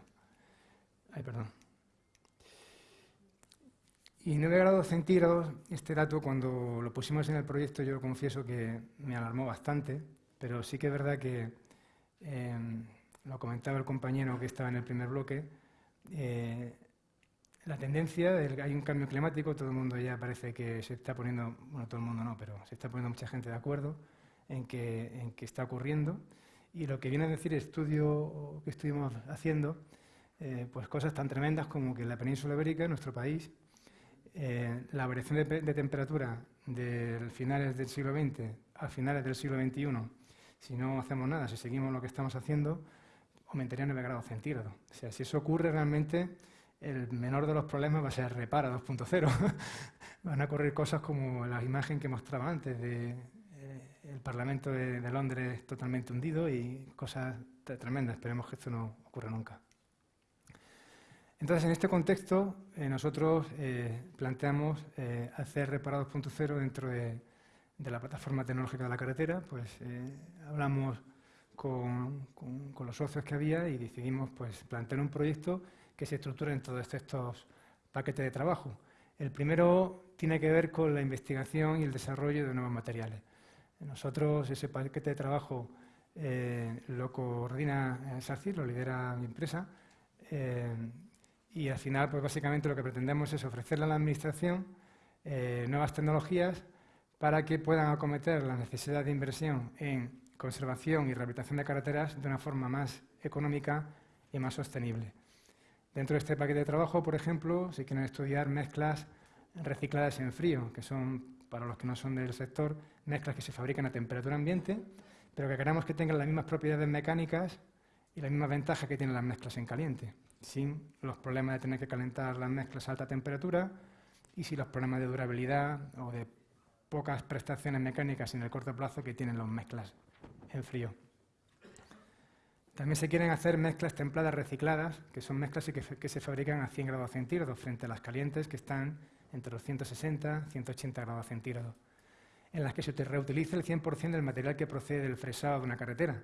Ay, perdón. Y 9 grados centígrados, este dato cuando lo pusimos en el proyecto yo confieso que me alarmó bastante, pero sí que es verdad que, em, lo comentaba el compañero que estaba en el primer bloque, eh, la tendencia, hay un cambio climático, todo el mundo ya parece que se está poniendo, bueno, todo el mundo no, pero se está poniendo mucha gente de acuerdo en que, en que está ocurriendo. Y lo que viene a decir el estudio que estuvimos haciendo, eh, pues cosas tan tremendas como que en la península ibérica, en nuestro país, eh, la variación de, de, temperatura de finales del siglo XX a finales del siglo XXI si no hacemos nada, si seguimos lo que estamos haciendo, aumentaría 9 grados centígrados. O sea, si eso ocurre realmente, el menor de los problemas va a ser repara [LAUGHS] 2.0. Van a ocurrir cosas como la imagen que mostraba antes de eh, Parlamento de, Londres totalmente hundido y cosas tremendas. Esperemos que esto no ocurra nunca. Entonces, en este contexto, eh, nosotros eh, planteamos hacer Repara 2.0 dentro de de la plataforma tecnológica de la carretera, pues eh, hablamos con, los socios que había y decidimos pues, plantear un proyecto que se estructure en todos estos paquetes de trabajo. El primero tiene que ver con la investigación y el desarrollo de nuevos materiales. Nosotros ese paquete de trabajo eh, lo coordina SACIR, lo lidera mi empresa, eh, y al final pues básicamente lo que pretendemos es ofrecerle a la Administración nuevas tecnologías para que puedan acometer la necesidad de inversión en conservación y rehabilitación de carreteras de una forma más económica y más sostenible. Dentro de este paquete de trabajo, por ejemplo, se quieren estudiar mezclas recicladas en frío, que son, para los que no son del sector, mezclas que se fabrican a temperatura ambiente, pero que queremos que tengan las mismas propiedades mecánicas y las mismas ventajas que tienen las mezclas en caliente, sin los problemas de tener que calentar las mezclas a alta temperatura y sin los problemas de durabilidad o de pocas prestaciones mecánicas en el corto plazo que tienen los mezclas en frío. También se quieren hacer mezclas templadas recicladas, que son mezclas que, se fabrican a 100 grados centígrados frente a las calientes que están entre los 160 y 180 grados centígrados, en las que se reutiliza el 100% del material que procede del fresado de una carretera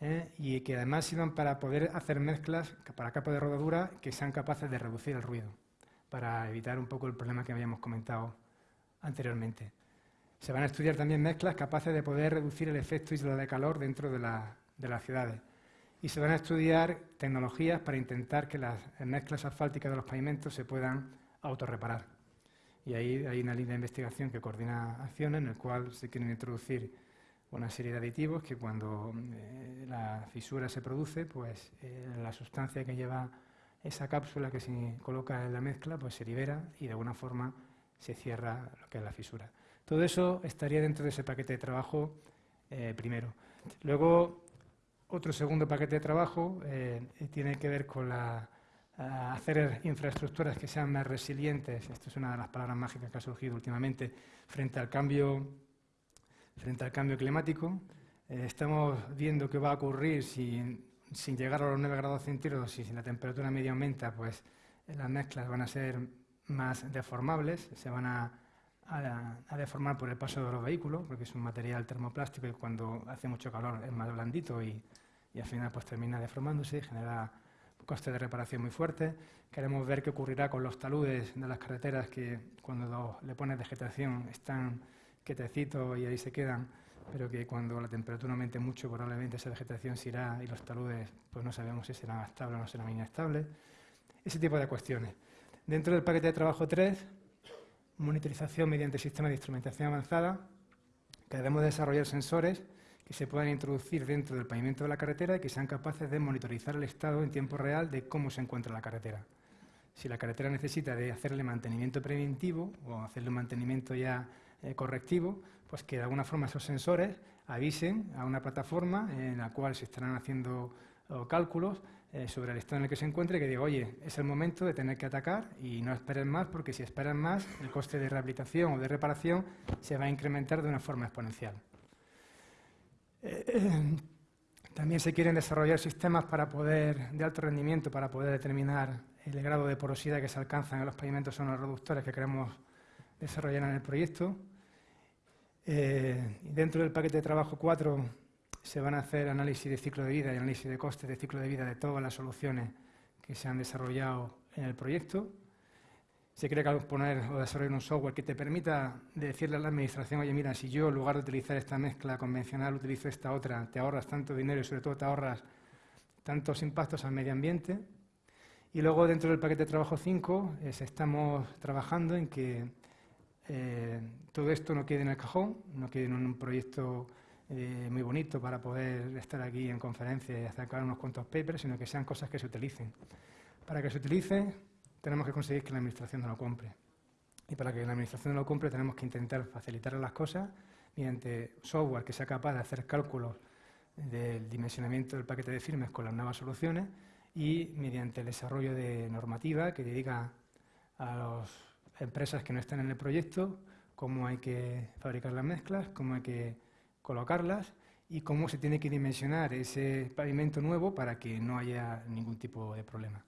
¿eh? y que además sirvan para poder hacer mezclas para capa de rodadura que sean capaces de reducir el ruido, para evitar un poco el problema que habíamos comentado anteriormente. Se van a estudiar también mezclas capaces de poder reducir el efecto isla de calor dentro de, las ciudades. Y se van a estudiar tecnologías para intentar que las mezclas asfálticas de los pavimentos se puedan autorreparar. Y ahí hay una línea de investigación que coordina acciones en el cual se quieren introducir una serie de aditivos que cuando eh, la fisura se produce, pues eh, la sustancia que lleva esa cápsula que se coloca en la mezcla, pues se libera y de alguna forma se cierra lo que es la fisura. Todo eso estaría dentro de ese paquete de trabajo eh, primero. Luego, otro segundo paquete de trabajo eh, tiene que ver con hacer infraestructuras que sean más resilientes. Esto es una de las palabras mágicas que ha surgido últimamente frente al cambio, frente al cambio climático. Eh, estamos viendo qué va a ocurrir si, sin llegar a los 9 grados centígrados y si la temperatura media aumenta, pues las mezclas van a ser más deformables, se van a a, deformar por el paso de los vehículos, porque es un material termoplástico y cuando hace mucho calor es más blandito y, al final pues termina deformándose y genera costes de reparación muy fuertes. Queremos ver qué ocurrirá con los taludes de las carreteras que cuando le pones vegetación están quietecitos y ahí se quedan, pero que cuando la temperatura aumente mucho probablemente esa vegetación se irá y los taludes pues no sabemos si serán estables o no serán inestables. Ese tipo de cuestiones. Dentro del paquete de trabajo 3 monitorización mediante sistemas de instrumentación avanzada, que debemos desarrollar sensores que se puedan introducir dentro del pavimento de la carretera y que sean capaces de monitorizar el estado en tiempo real de cómo se encuentra la carretera. si la carretera necesita de hacerle mantenimiento preventivo o hacerle un mantenimiento ya eh, correctivo, pues que de alguna forma esos sensores avisen a una plataforma en la cual se estarán haciendo cálculos eh, sobre el estado en el que se encuentre, que diga, oye, es el momento de tener que atacar y no esperen más, porque si esperan más, el coste de rehabilitación o de reparación se va a incrementar de una forma exponencial. Eh, también se quieren desarrollar sistemas para poder, de alto rendimiento para poder determinar el grado de porosidad que se alcanza en los pavimentos son los reductores que queremos desarrollar en el proyecto. Eh, dentro del paquete de trabajo 4 se van a hacer análisis de ciclo de vida y análisis de costes de ciclo de vida de todas las soluciones que se han desarrollado en el proyecto. Se quiere poner o desarrollar un software que te permita decirle a la administración, oye, mira, si yo en lugar de utilizar esta mezcla convencional utilizo esta otra, te ahorras tanto dinero y sobre todo te ahorras tantos impactos al medio ambiente. Y luego dentro del paquete de trabajo 5 estamos trabajando en que eh, todo esto no quede en el cajón, no quede en un proyecto eh, muy bonito para poder estar aquí en conferencia y acercar unos cuantos papers, sino que sean cosas que se utilicen. Para que se utilicen, tenemos que conseguir que la Administración no lo compre. Y para que la Administración no lo compre, tenemos que intentar facilitar las cosas mediante software que sea capaz de hacer cálculos del dimensionamiento del paquete de firmes con las nuevas soluciones y mediante el desarrollo de normativa que dedica a las empresas que no están en el proyecto cómo hay que fabricar las mezclas, cómo hay que colocarlas y cómo se tiene que dimensionar ese pavimento nuevo para que no haya ningún tipo de problema.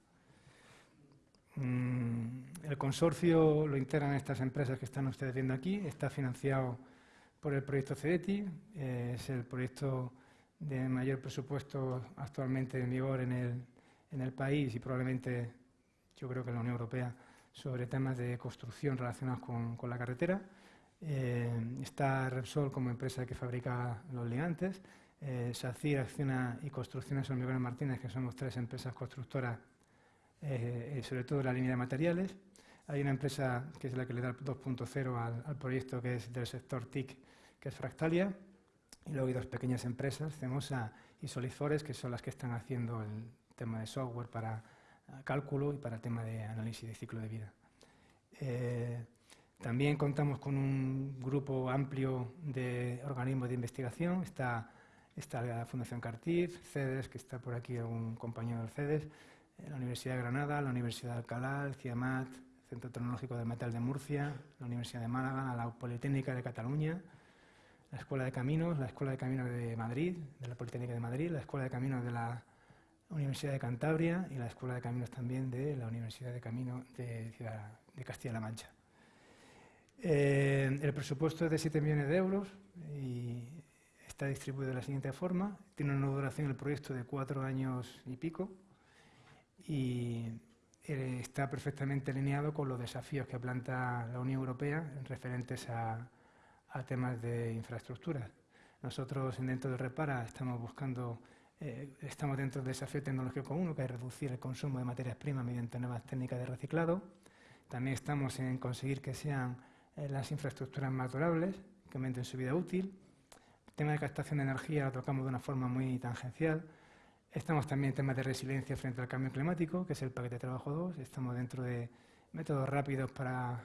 Mm, el consorcio lo integran estas empresas que están ustedes viendo aquí, está financiado por el proyecto CEDETI, eh, es el proyecto de mayor presupuesto actualmente en vigor en el, en el país y probablemente yo creo que en la Unión Europea sobre temas de construcción relacionados con, con la carretera. Eh, está Repsol como empresa que fabrica los ligantes, eh, SACIR, Acciona y Construcciones Hormigones Martínez, que somos tres empresas constructoras, eh, sobre todo la línea de materiales. Hay una empresa que es la que le da 2.0 al, proyecto, que es del sector TIC, que es Fractalia. Y luego hay dos pequeñas empresas, Cemosa y Solifores, que son las que están haciendo el tema de software para cálculo y para el tema de análisis de ciclo de vida. Eh, también contamos con un grupo amplio de organismos de investigación. Está, la Fundación Cartif, CEDES, que está por aquí un compañero del CEDES, eh, la Universidad de Granada, la Universidad de Alcalá, CIAMAT, Centro Tecnológico del Metal de Murcia, la Universidad de Málaga, la Politécnica de Cataluña, la Escuela de Caminos, la Escuela de Caminos de Madrid, de la Politécnica de Madrid, la Escuela de Caminos de la Universidad de Cantabria y la Escuela de Caminos también de la Universidad de Caminos de, de Castilla-La Mancha. Eh, el presupuesto es de 7 millones de euros y está distribuido de la siguiente forma. Tiene una duración el proyecto de cuatro años y pico y eh, está perfectamente alineado con los desafíos que planta la Unión Europea referentes a, a temas de infraestructura. Nosotros dentro de Repara estamos buscando eh, estamos dentro del desafío tecnológico común, que es reducir el consumo de materias primas mediante nuevas técnicas de reciclado. También estamos en conseguir que sean eh, las infraestructuras más durables, que aumenten su vida útil. El tema de captación de energía lo tocamos de una forma muy tangencial. Estamos también en temas de resiliencia frente al cambio climático, que es el paquete de trabajo 2. Estamos dentro de métodos rápidos para,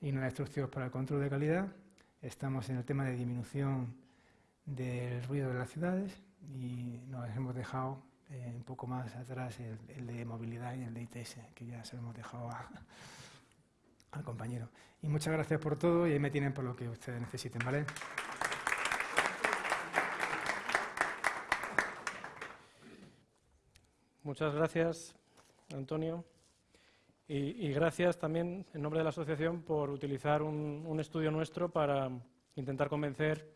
y no destructivos para el control de calidad. Estamos en el tema de disminución del ruido de las ciudades y nos hemos dejado eh, un poco más atrás el, de movilidad y el de ITS, que ya se lo hemos dejado al compañero. Y muchas gracias por todo y ahí me tienen por lo que ustedes necesiten, ¿vale? Muchas gracias, Antonio. Y, gracias también, en nombre de la asociación, por utilizar un, estudio nuestro para intentar convencer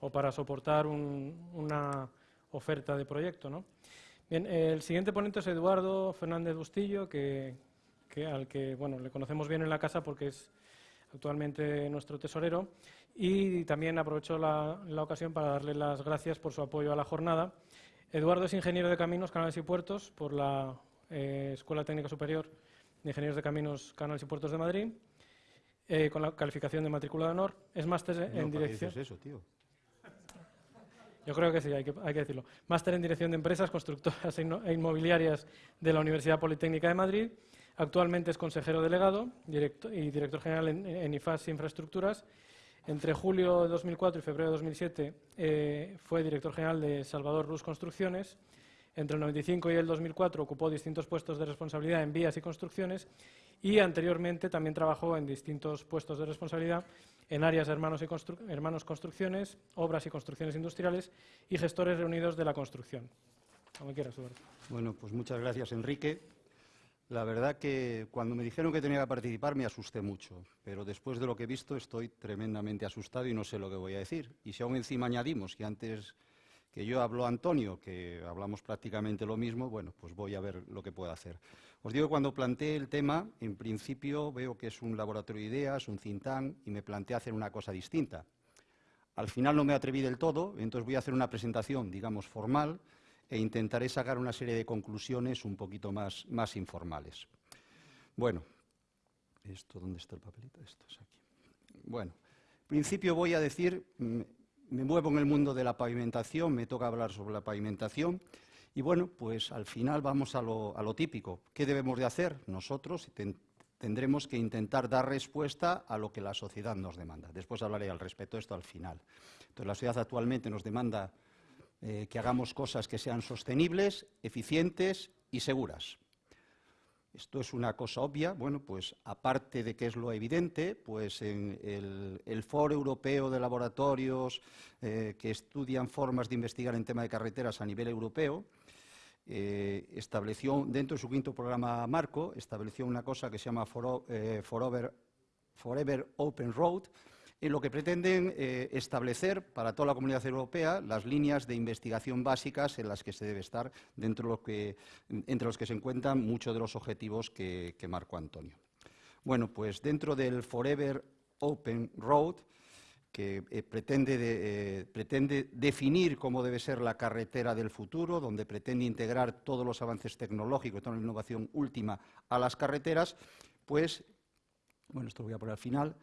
o para soportar una oferta de proyecto. ¿no? Bien, el siguiente ponente es Eduardo Fernández Bustillo, que, al que bueno, le conocemos bien en la casa porque es actualmente nuestro tesorero. Y también aprovecho la, ocasión para darle las gracias por su apoyo a la jornada. Eduardo es ingeniero de caminos, canales y puertos por la eh, Escuela Técnica Superior de Ingenieros de Caminos, Canales y Puertos de Madrid, eh, con la calificación de matrícula de honor. Es máster en dirección. eso, tío? Yo creo que sí, hay que, decirlo. Máster en Dirección de Empresas, Constructoras e, e Inmobiliarias de la Universidad Politécnica de Madrid. Actualmente es consejero delegado y director general en, IFAS Infraestructuras. Entre julio de 2004 y febrero de 2007 eh, fue director general de Salvador Rus Construcciones. Entre el 95 y el 2004 ocupó distintos puestos de responsabilidad en vías y construcciones y anteriormente también trabajó en distintos puestos de responsabilidad en áreas hermanos, y hermanos construcciones, obras y construcciones industriales y gestores reunidos de la construcción. Como quieras, Bueno, pues muchas gracias, Enrique. La verdad que cuando me dijeron que tenía que participar me asusté mucho, pero después de lo que he visto estoy tremendamente asustado y no sé lo que voy a decir. Y si aún encima añadimos que antes que yo hablo Antonio, que hablamos prácticamente lo mismo, bueno, pues voy a ver lo que puedo hacer. Os digo cuando planteé el tema, en principio veo que es un laboratorio de ideas, un think y me planteé hacer una cosa distinta. Al final no me atreví del todo, entonces voy a hacer una presentación, digamos, formal, e intentaré sacar una serie de conclusiones un poquito más, más informales. Bueno, ¿esto dónde está el papelito? Esto es aquí. Bueno, en principio voy a decir, mm, me muevo en el mundo de la pavimentación, me toca hablar sobre la pavimentación, y bueno, pues al final vamos a lo, a lo típico. ¿Qué debemos de hacer? Nosotros tendremos que intentar dar respuesta a lo que la sociedad nos demanda. Después hablaré al respecto de esto al final. Entonces, la sociedad actualmente nos demanda eh, que hagamos cosas que sean sostenibles, eficientes y seguras. Esto es una cosa obvia, bueno, pues aparte de que es lo evidente, pues en el, Foro Europeo de Laboratorios eh, que estudian formas de investigar en tema de carreteras a nivel europeo, eh, estableció, dentro de su quinto programa marco, estableció una cosa que se llama Forever Open Road, en lo que pretenden eh, establecer para toda la comunidad europea las líneas de investigación básicas en las que se debe estar, dentro entre los que se encuentran muchos de los objetivos que, marcó Antonio. Bueno, pues dentro del Forever Open Road, que eh, pretende, eh, pretende, definir cómo debe ser la carretera del futuro, donde pretende integrar todos los avances tecnológicos, toda la innovación última a las carreteras, pues, bueno, esto lo voy a poner al final,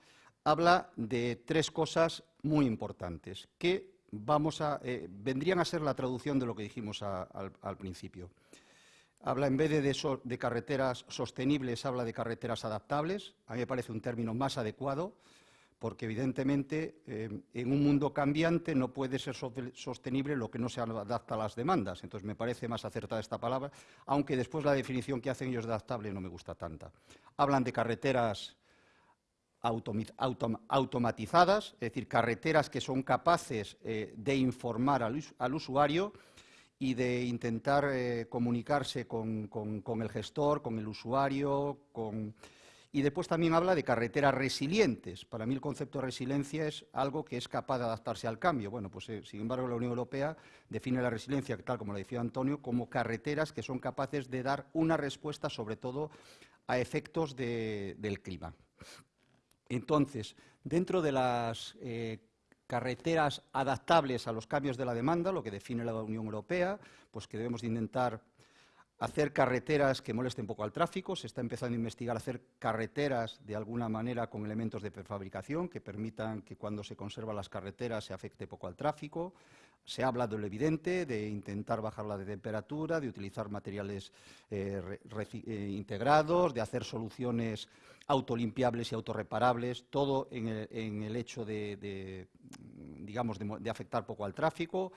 habla de tres cosas muy importantes que vamos a, eh, vendrían a ser la traducción de lo que dijimos al, principio. Habla, en vez de, de, carreteras sostenibles, habla de carreteras adaptables. A mí me parece un término más adecuado, porque evidentemente eh, en un mundo cambiante no puede ser sostenible lo que no se adapta a las demandas. Entonces me parece más acertada esta palabra, aunque después la definición que hacen ellos de adaptable no me gusta tanta. Hablan de carreteras automatizadas, es decir, carreteras que son capaces eh, de informar al, usuario y de intentar eh, comunicarse con, el gestor, con el usuario, y después también habla de carreteras resilientes. Para mí el concepto de resiliencia es algo que es capaz de adaptarse al cambio. Bueno, pues eh, sin embargo la Unión Europea define la resiliencia, tal como lo decía Antonio, como carreteras que son capaces de dar una respuesta sobre todo a efectos del clima. Entonces, dentro de las eh, carreteras adaptables a los cambios de la demanda, lo que define la Unión Europea, pues que debemos intentar hacer carreteras que molesten poco al tráfico. Se está empezando a investigar hacer carreteras de alguna manera con elementos de prefabricación que permitan que cuando se conservan las carreteras se afecte poco al tráfico. Se habla de lo evidente, de intentar bajar la temperatura, de utilizar materiales eh, eh, integrados, de hacer soluciones autolimpiables y autorreparables, todo en el, hecho de, digamos, de, afectar poco al tráfico.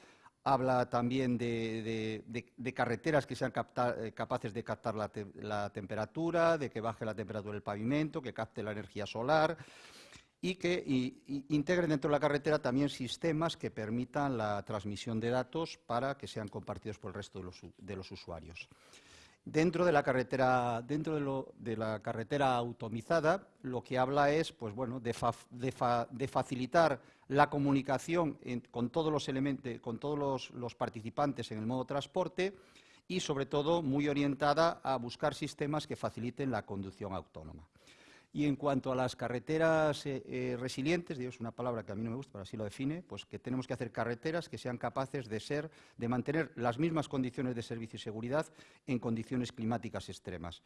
Habla también de, carreteras que sean eh, capaces de captar la temperatura, de que baje la temperatura del pavimento, que capte la energía solar y que integren dentro de la carretera también sistemas que permitan la transmisión de datos para que sean compartidos por el resto de los, usuarios. Dentro de la carretera, dentro de, la carretera automizada, lo que habla es, pues bueno, de, facilitar la comunicación con todos los elementos, con todos los participantes en el modo transporte y, sobre todo, muy orientada a buscar sistemas que faciliten la conducción autónoma. Y en cuanto a las carreteras eh, eh, resilientes, digo, es una palabra que a mí no me gusta, pero así lo define, pues que tenemos que hacer carreteras que sean capaces de ser, de mantener las mismas condiciones de servicio y seguridad en condiciones climáticas extremas.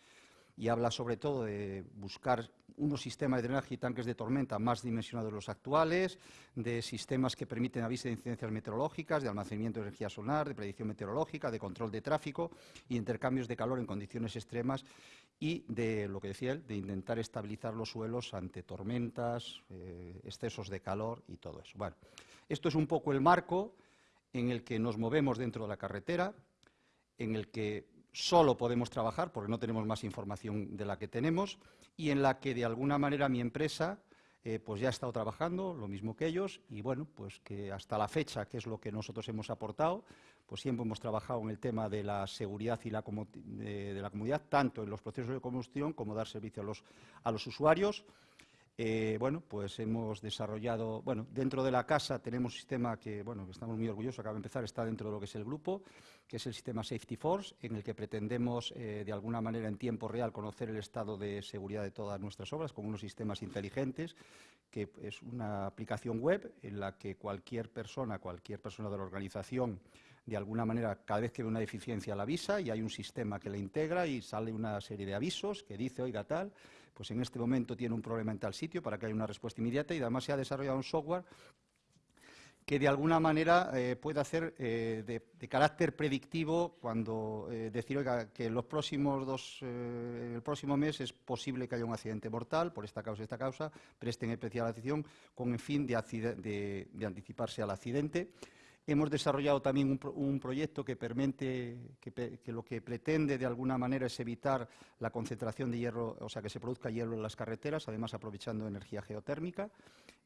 Y habla sobre todo de buscar unos sistemas de drenaje y tanques de tormenta más dimensionados de los actuales, de sistemas que permiten aviso de incidencias meteorológicas, de almacenamiento de energía solar, de predicción meteorológica, de control de tráfico y intercambios de calor en condiciones extremas y de, lo que decía él, de intentar estabilizar los suelos ante tormentas, eh, excesos de calor y todo eso. Bueno, esto es un poco el marco en el que nos movemos dentro de la carretera, en el que solo podemos trabajar porque no tenemos más información de la que tenemos y en la que de alguna manera mi empresa eh, pues ya ha estado trabajando, lo mismo que ellos, y bueno, pues que hasta la fecha, que es lo que nosotros hemos aportado, pues siempre hemos trabajado en el tema de la seguridad y la de, la tanto en los procesos de combustión como dar servicio a los, a los usuarios. Eh, bueno, pues hemos desarrollado, bueno, dentro de la casa tenemos un sistema que, bueno, estamos muy orgullosos, acaba de empezar, está dentro de lo que es el grupo, que es el sistema Safety Force, en el que pretendemos, eh, de alguna manera, en tiempo real, conocer el estado de seguridad de todas nuestras obras con unos sistemas inteligentes, que es una aplicación web en la que cualquier persona, cualquier persona de la organización, de alguna manera, cada vez que ve una deficiencia la avisa y hay un sistema que la integra y sale una serie de avisos que dice, oiga, tal, pues en este momento tiene un problema en tal sitio para que haya una respuesta inmediata y además se ha desarrollado un software que de alguna manera eh, puede hacer eh, de, carácter predictivo cuando eh, decir que los próximos dos, el próximo mes es posible que haya un accidente mortal por esta causa esta causa, presten especial atención con el fin de anticiparse al accidente. Hemos desarrollado también un, proyecto que, permite, que, lo que pretende de alguna manera es evitar la concentración de hierro, o sea, que se produzca hierro en las carreteras, además aprovechando energía geotérmica.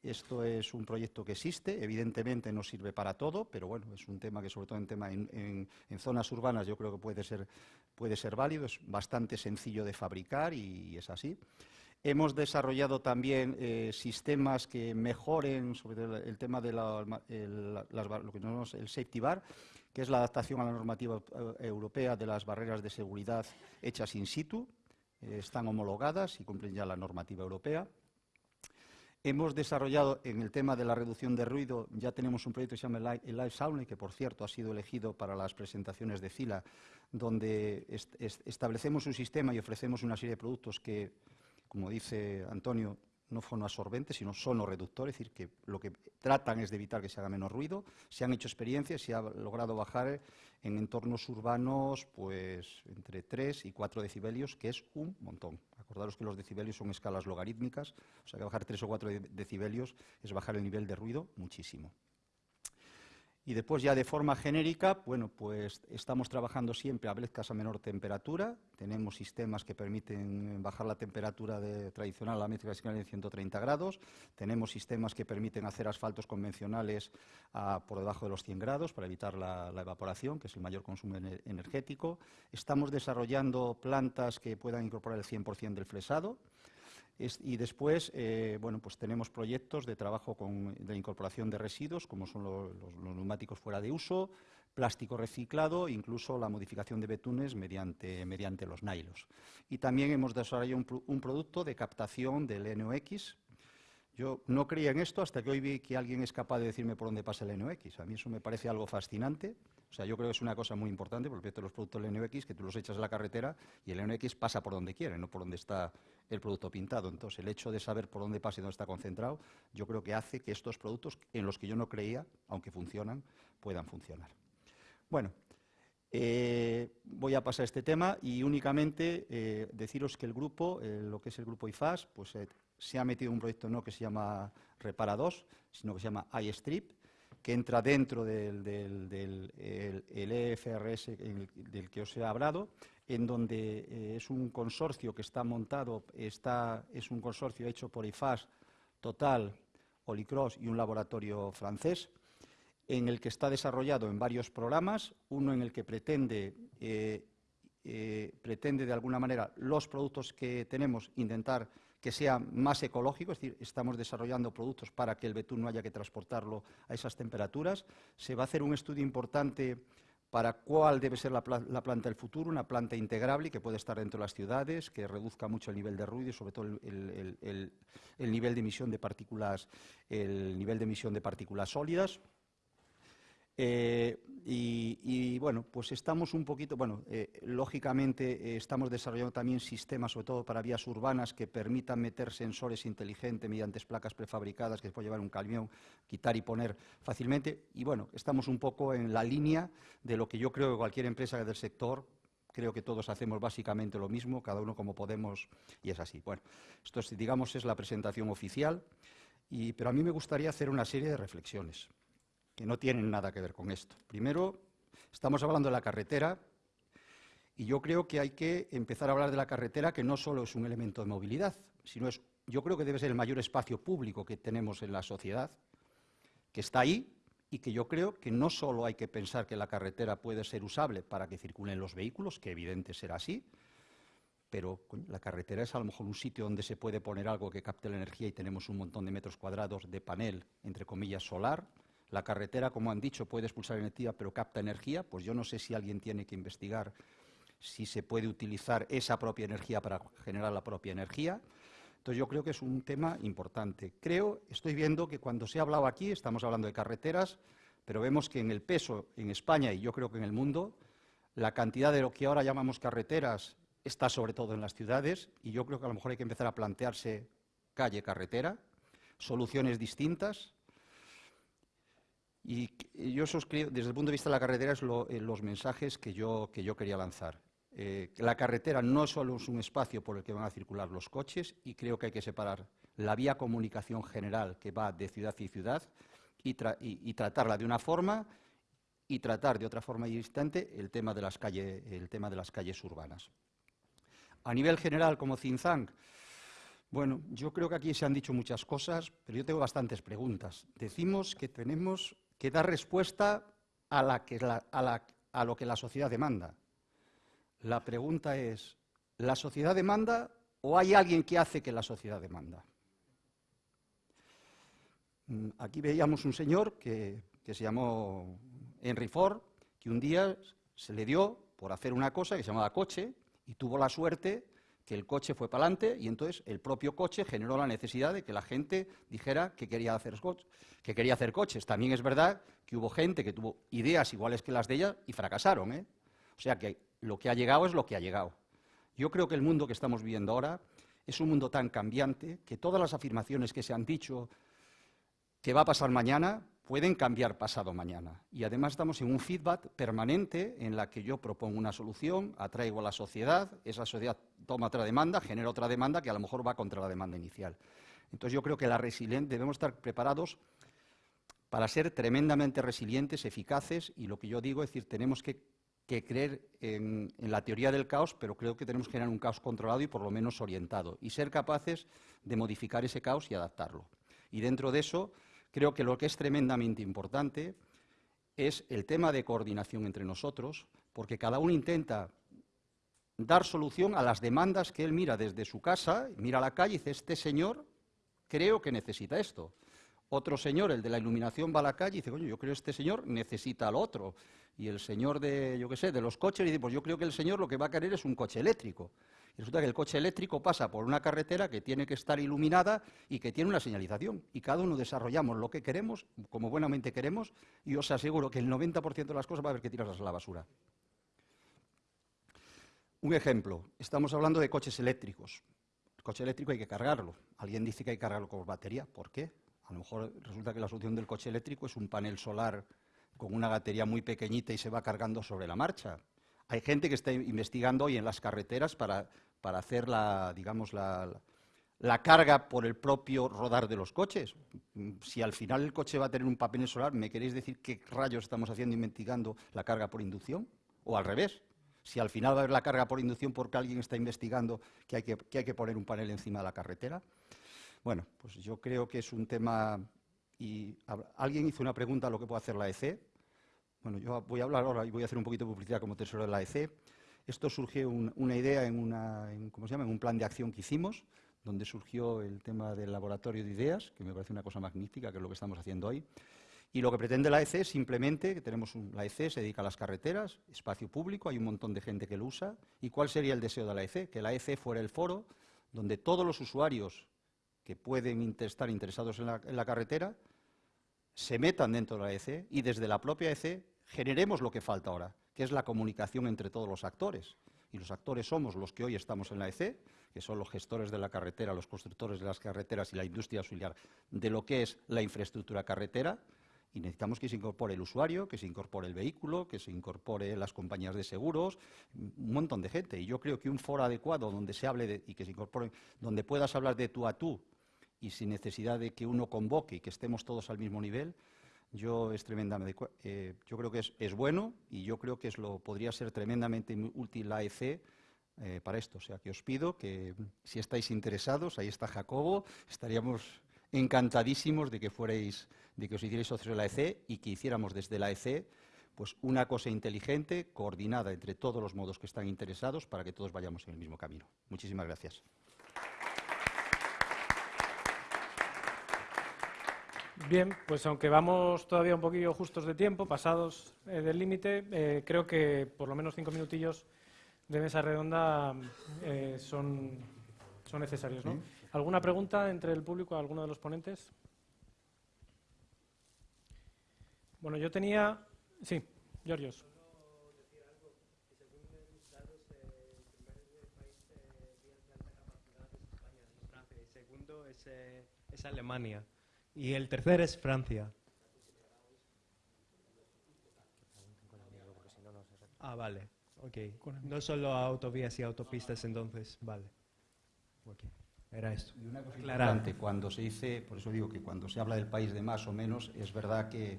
Esto es un proyecto que existe, evidentemente no sirve para todo, pero bueno, es un tema que sobre todo en, tema en, zonas urbanas yo creo que puede ser, puede ser válido, es bastante sencillo de fabricar y es así. Hemos desarrollado también eh, sistemas que mejoren sobre el, tema de lo que llamamos el safety bar, que es la adaptación a la normativa eh, europea de las barreras de seguridad hechas in situ. Eh, están homologadas y cumplen ya la normativa europea. Hemos desarrollado en el tema de la reducción de ruido, ya tenemos un proyecto que se llama el Live Sound, que por cierto ha sido elegido para las presentaciones de CILA, donde establecemos un sistema y ofrecemos una serie de productos que como dice Antonio, no fonoabsorbentes, sino sonoreductores, es decir, que lo que tratan es de evitar que se haga menos ruido. Se han hecho experiencias, se ha logrado bajar en entornos urbanos pues entre 3 y 4 decibelios, que es un montón. Acordaros que los decibelios son escalas logarítmicas, o sea que bajar 3 o 4 decibelios es bajar el nivel de ruido muchísimo. Y después ya de forma genérica, bueno, pues estamos trabajando siempre a veces a menor temperatura. Tenemos sistemas que permiten bajar la temperatura de, tradicional a la métrica de 130 grados. Tenemos sistemas que permiten hacer asfaltos convencionales por debajo de los 100 grados para evitar la, la evaporación, que es el mayor consumo energético. Estamos desarrollando plantas que puedan incorporar el 100% del fresado y después, eh, bueno, pues tenemos proyectos de trabajo con, de incorporación de residuos, como son los, neumáticos fuera de uso, plástico reciclado, incluso la modificación de betunes mediante, mediante los nailos. Y también hemos desarrollado un, producto de captación del NOx. Yo no creía en esto hasta que hoy vi que alguien es capaz de decirme por dónde pasa el NOx. A mí eso me parece algo fascinante. O sea, yo creo que es una cosa muy importante, porque los productos del NOx, que tú los echas a la carretera y el NOx pasa por donde quiere, no por donde está el producto pintado. Entonces, el hecho de saber por dónde pasa y dónde está concentrado, yo creo que hace que estos productos, en los que yo no creía, aunque funcionan, puedan funcionar. Bueno, eh, voy a pasar este tema y únicamente eh, deciros que el grupo, eh, lo que es el grupo IFAS, pues se ha metido un proyecto no que se llama Repara 2, sino que se llama iStrip, que entra dentro del, del, EFRS del que os he hablado, en donde eh, es un consorcio que está montado, está, es un consorcio hecho por IFAS, Total, Olicross y un laboratorio francés, en el que está desarrollado en varios programas, uno en el que pretende, eh, eh, pretende de alguna manera los productos que tenemos intentar que sea más ecológico, es decir, estamos desarrollando productos para que el betún no haya que transportarlo a esas temperaturas. Se va a hacer un estudio importante para cuál debe ser la, planta del futuro, una planta integrable que puede estar dentro de las ciudades, que reduzca mucho el nivel de ruido y sobre todo el, nivel de emisión de partículas, el nivel de emisión de partículas sólidas. Eh, y, bueno, pues estamos un poquito, bueno, eh, lógicamente eh, estamos desarrollando también sistemas, sobre todo para vías urbanas, que permitan meter sensores inteligentes mediante placas prefabricadas que se puede llevar un camión, quitar y poner fácilmente. Y bueno, estamos un poco en la línea de lo que yo creo que cualquier empresa del sector creo que todos hacemos básicamente lo mismo, cada uno como podemos, y es así. Bueno, esto es, digamos es la presentación oficial, y, pero a mí me gustaría hacer una serie de reflexiones que no tienen nada que ver con esto. Primero, estamos hablando de la carretera y yo creo que hay que empezar a hablar de la carretera que no solo es un elemento de movilidad, sino es, yo creo que debe ser el mayor espacio público que tenemos en la sociedad, que está ahí y que yo creo que no solo hay que pensar que la carretera puede ser usable para que circulen los vehículos, que evidente será así, pero la carretera es a lo mejor un sitio donde se puede poner algo que capte la energía y tenemos un montón de metros cuadrados de panel, entre comillas, solar, la carretera, como han dicho, puede expulsar energía, pero capta energía. Pues yo no sé si alguien tiene que investigar si se puede utilizar esa propia energía para generar la propia energía. Entonces yo creo que es un tema importante. Creo, estoy viendo que cuando se ha hablado aquí, estamos hablando de carreteras, pero vemos que en el peso en España y yo creo que en el mundo, la cantidad de lo que ahora llamamos carreteras está sobre todo en las ciudades y yo creo que a lo mejor hay que empezar a plantearse calle, carretera, soluciones distintas, y yo suscribo, desde el punto de vista de la carretera, es eh, los mensajes que yo, que yo quería lanzar. Eh, la carretera no solo es un espacio por el que van a circular los coches y creo que hay que separar la vía comunicación general que va de ciudad y ciudad y, tratarla de una forma y tratar de otra forma distante el tema de las, calles, el tema de las calles urbanas. A nivel general, como Zinzang, bueno, yo creo que aquí se han dicho muchas cosas, pero yo tengo bastantes preguntas. Decimos que tenemos que da respuesta a, lo que la sociedad demanda. La pregunta es, ¿la sociedad demanda o hay alguien que hace que la sociedad demanda? Mm, aquí veíamos un señor que, que se llamó Henry Ford, que un día se le dio por hacer una cosa que se llamaba coche y tuvo la suerte que el coche fue para adelante y entonces el propio coche generó la necesidad de que la gente dijera que quería hacer, que quería hacer coches. También es verdad que hubo gente que tuvo ideas iguales que las de ella y fracasaron. ¿eh? O sea que lo que ha llegado es lo que ha llegado. Yo creo que el mundo que estamos viviendo ahora es un mundo tan cambiante que todas las afirmaciones que se han dicho que va a pasar mañana pueden cambiar pasado mañana. Y además estamos en un feedback permanente en la que yo propongo una solución, atraigo a la sociedad, esa sociedad toma otra demanda, genera otra demanda que a lo mejor va contra la demanda inicial. Entonces yo creo que la debemos estar preparados para ser tremendamente resilientes, eficaces, y lo que yo digo es decir, tenemos que, creer en, en, la teoría del caos, pero creo que tenemos que generar un caos controlado y por lo menos orientado, y ser capaces de modificar ese caos y adaptarlo. Y dentro de eso, Creo que lo que es tremendamente importante es el tema de coordinación entre nosotros, porque cada uno intenta dar solución a las demandas que él mira desde su casa, mira a la calle y dice, este señor creo que necesita esto. Otro señor, el de la iluminación, va a la calle y dice, coño, yo creo que este señor necesita lo otro. Y el señor de, yo qué sé, de los coches dice, pues yo creo que el señor lo que va a querer es un coche eléctrico. Resulta que el coche eléctrico pasa por una carretera que tiene que estar iluminada y que tiene una señalización. Y cada uno desarrollamos lo que queremos, como buenamente queremos, y os aseguro que el 90% de las cosas va a haber que tirarlas a la basura. Un ejemplo, estamos hablando de coches eléctricos. El coche eléctrico hay que cargarlo. Alguien dice que hay que cargarlo con batería. ¿Por qué? A lo mejor resulta que la solución del coche eléctrico es un panel solar con una batería muy pequeñita y se va cargando sobre la marcha. Hay gente que está investigando hoy en las carreteras para para hacer la, digamos, la, carga por el propio rodar de los coches. Si al final el coche va a tener un papel solar, ¿me queréis decir qué rayos estamos haciendo investigando la carga por inducción? O al revés. Si al final va a haber la carga por inducción porque alguien está investigando que hay que, que hay que poner un panel encima de la carretera. Bueno, pues yo creo que es un tema... Y alguien hizo una pregunta a lo que puede hacer la EC. Bueno, yo voy a hablar ahora y voy a hacer un poquito de publicidad como tesorero de la EC. Esto surgió una idea en, una, en un plan de acción que hicimos, donde surgió el tema del laboratorio de ideas, que me parece una cosa magnífica, que es lo que estamos haciendo hoy. Y lo que pretende la EC es simplemente, que tenemos la EC se dedica a las carreteras, espacio público, hay un montón de gente que lo usa. ¿Y cuál sería el deseo de la EC? Que la EC fuera el foro donde todos los usuarios que pueden estar interesados en la carretera se metan dentro de la EC y desde la propia EC generemos lo que falta ahora, que es la comunicación entre todos los actores. Y los actores somos los que hoy estamos en la EC, que son los gestores de la carretera, los constructores de las carreteras y la industria auxiliar de lo que es la infraestructura carretera, y necesitamos que se incorpore el usuario, que se incorpore el vehículo, que se incorpore las compañías de seguros, un montón de gente. Y yo creo que un foro adecuado donde se hable de, y que se incorpore, donde puedas hablar de tú a tú y sin necesidad de que uno convoque y que estemos todos al mismo nivel, yo es tremendamente, eh, yo creo que es, bueno y yo creo que es lo podría ser tremendamente útil la EC eh, para esto. O sea, que os pido que si estáis interesados, ahí está Jacobo, estaríamos encantadísimos de que fuerais, de que os hicierais socios de la EC y que hiciéramos desde la EC pues una cosa inteligente, coordinada entre todos los modos que están interesados para que todos vayamos en el mismo camino. Muchísimas gracias. Bien, pues aunque vamos todavía un poquillo justos de tiempo, pasados eh, del límite, eh, creo que por lo menos cinco minutillos de mesa redonda eh, son, son necesarios. ¿no? ¿Alguna pregunta entre el público a alguno de los ponentes? Bueno, yo tenía... Sí, Georgios. segundo es, es Alemania. Y el tercer es Francia. Ah, vale. Ok. No solo autovías y autopistas entonces. Vale. Okay. Era esto. Y una cosa importante, cuando se dice, por eso digo que cuando se habla del país de más o menos, es verdad que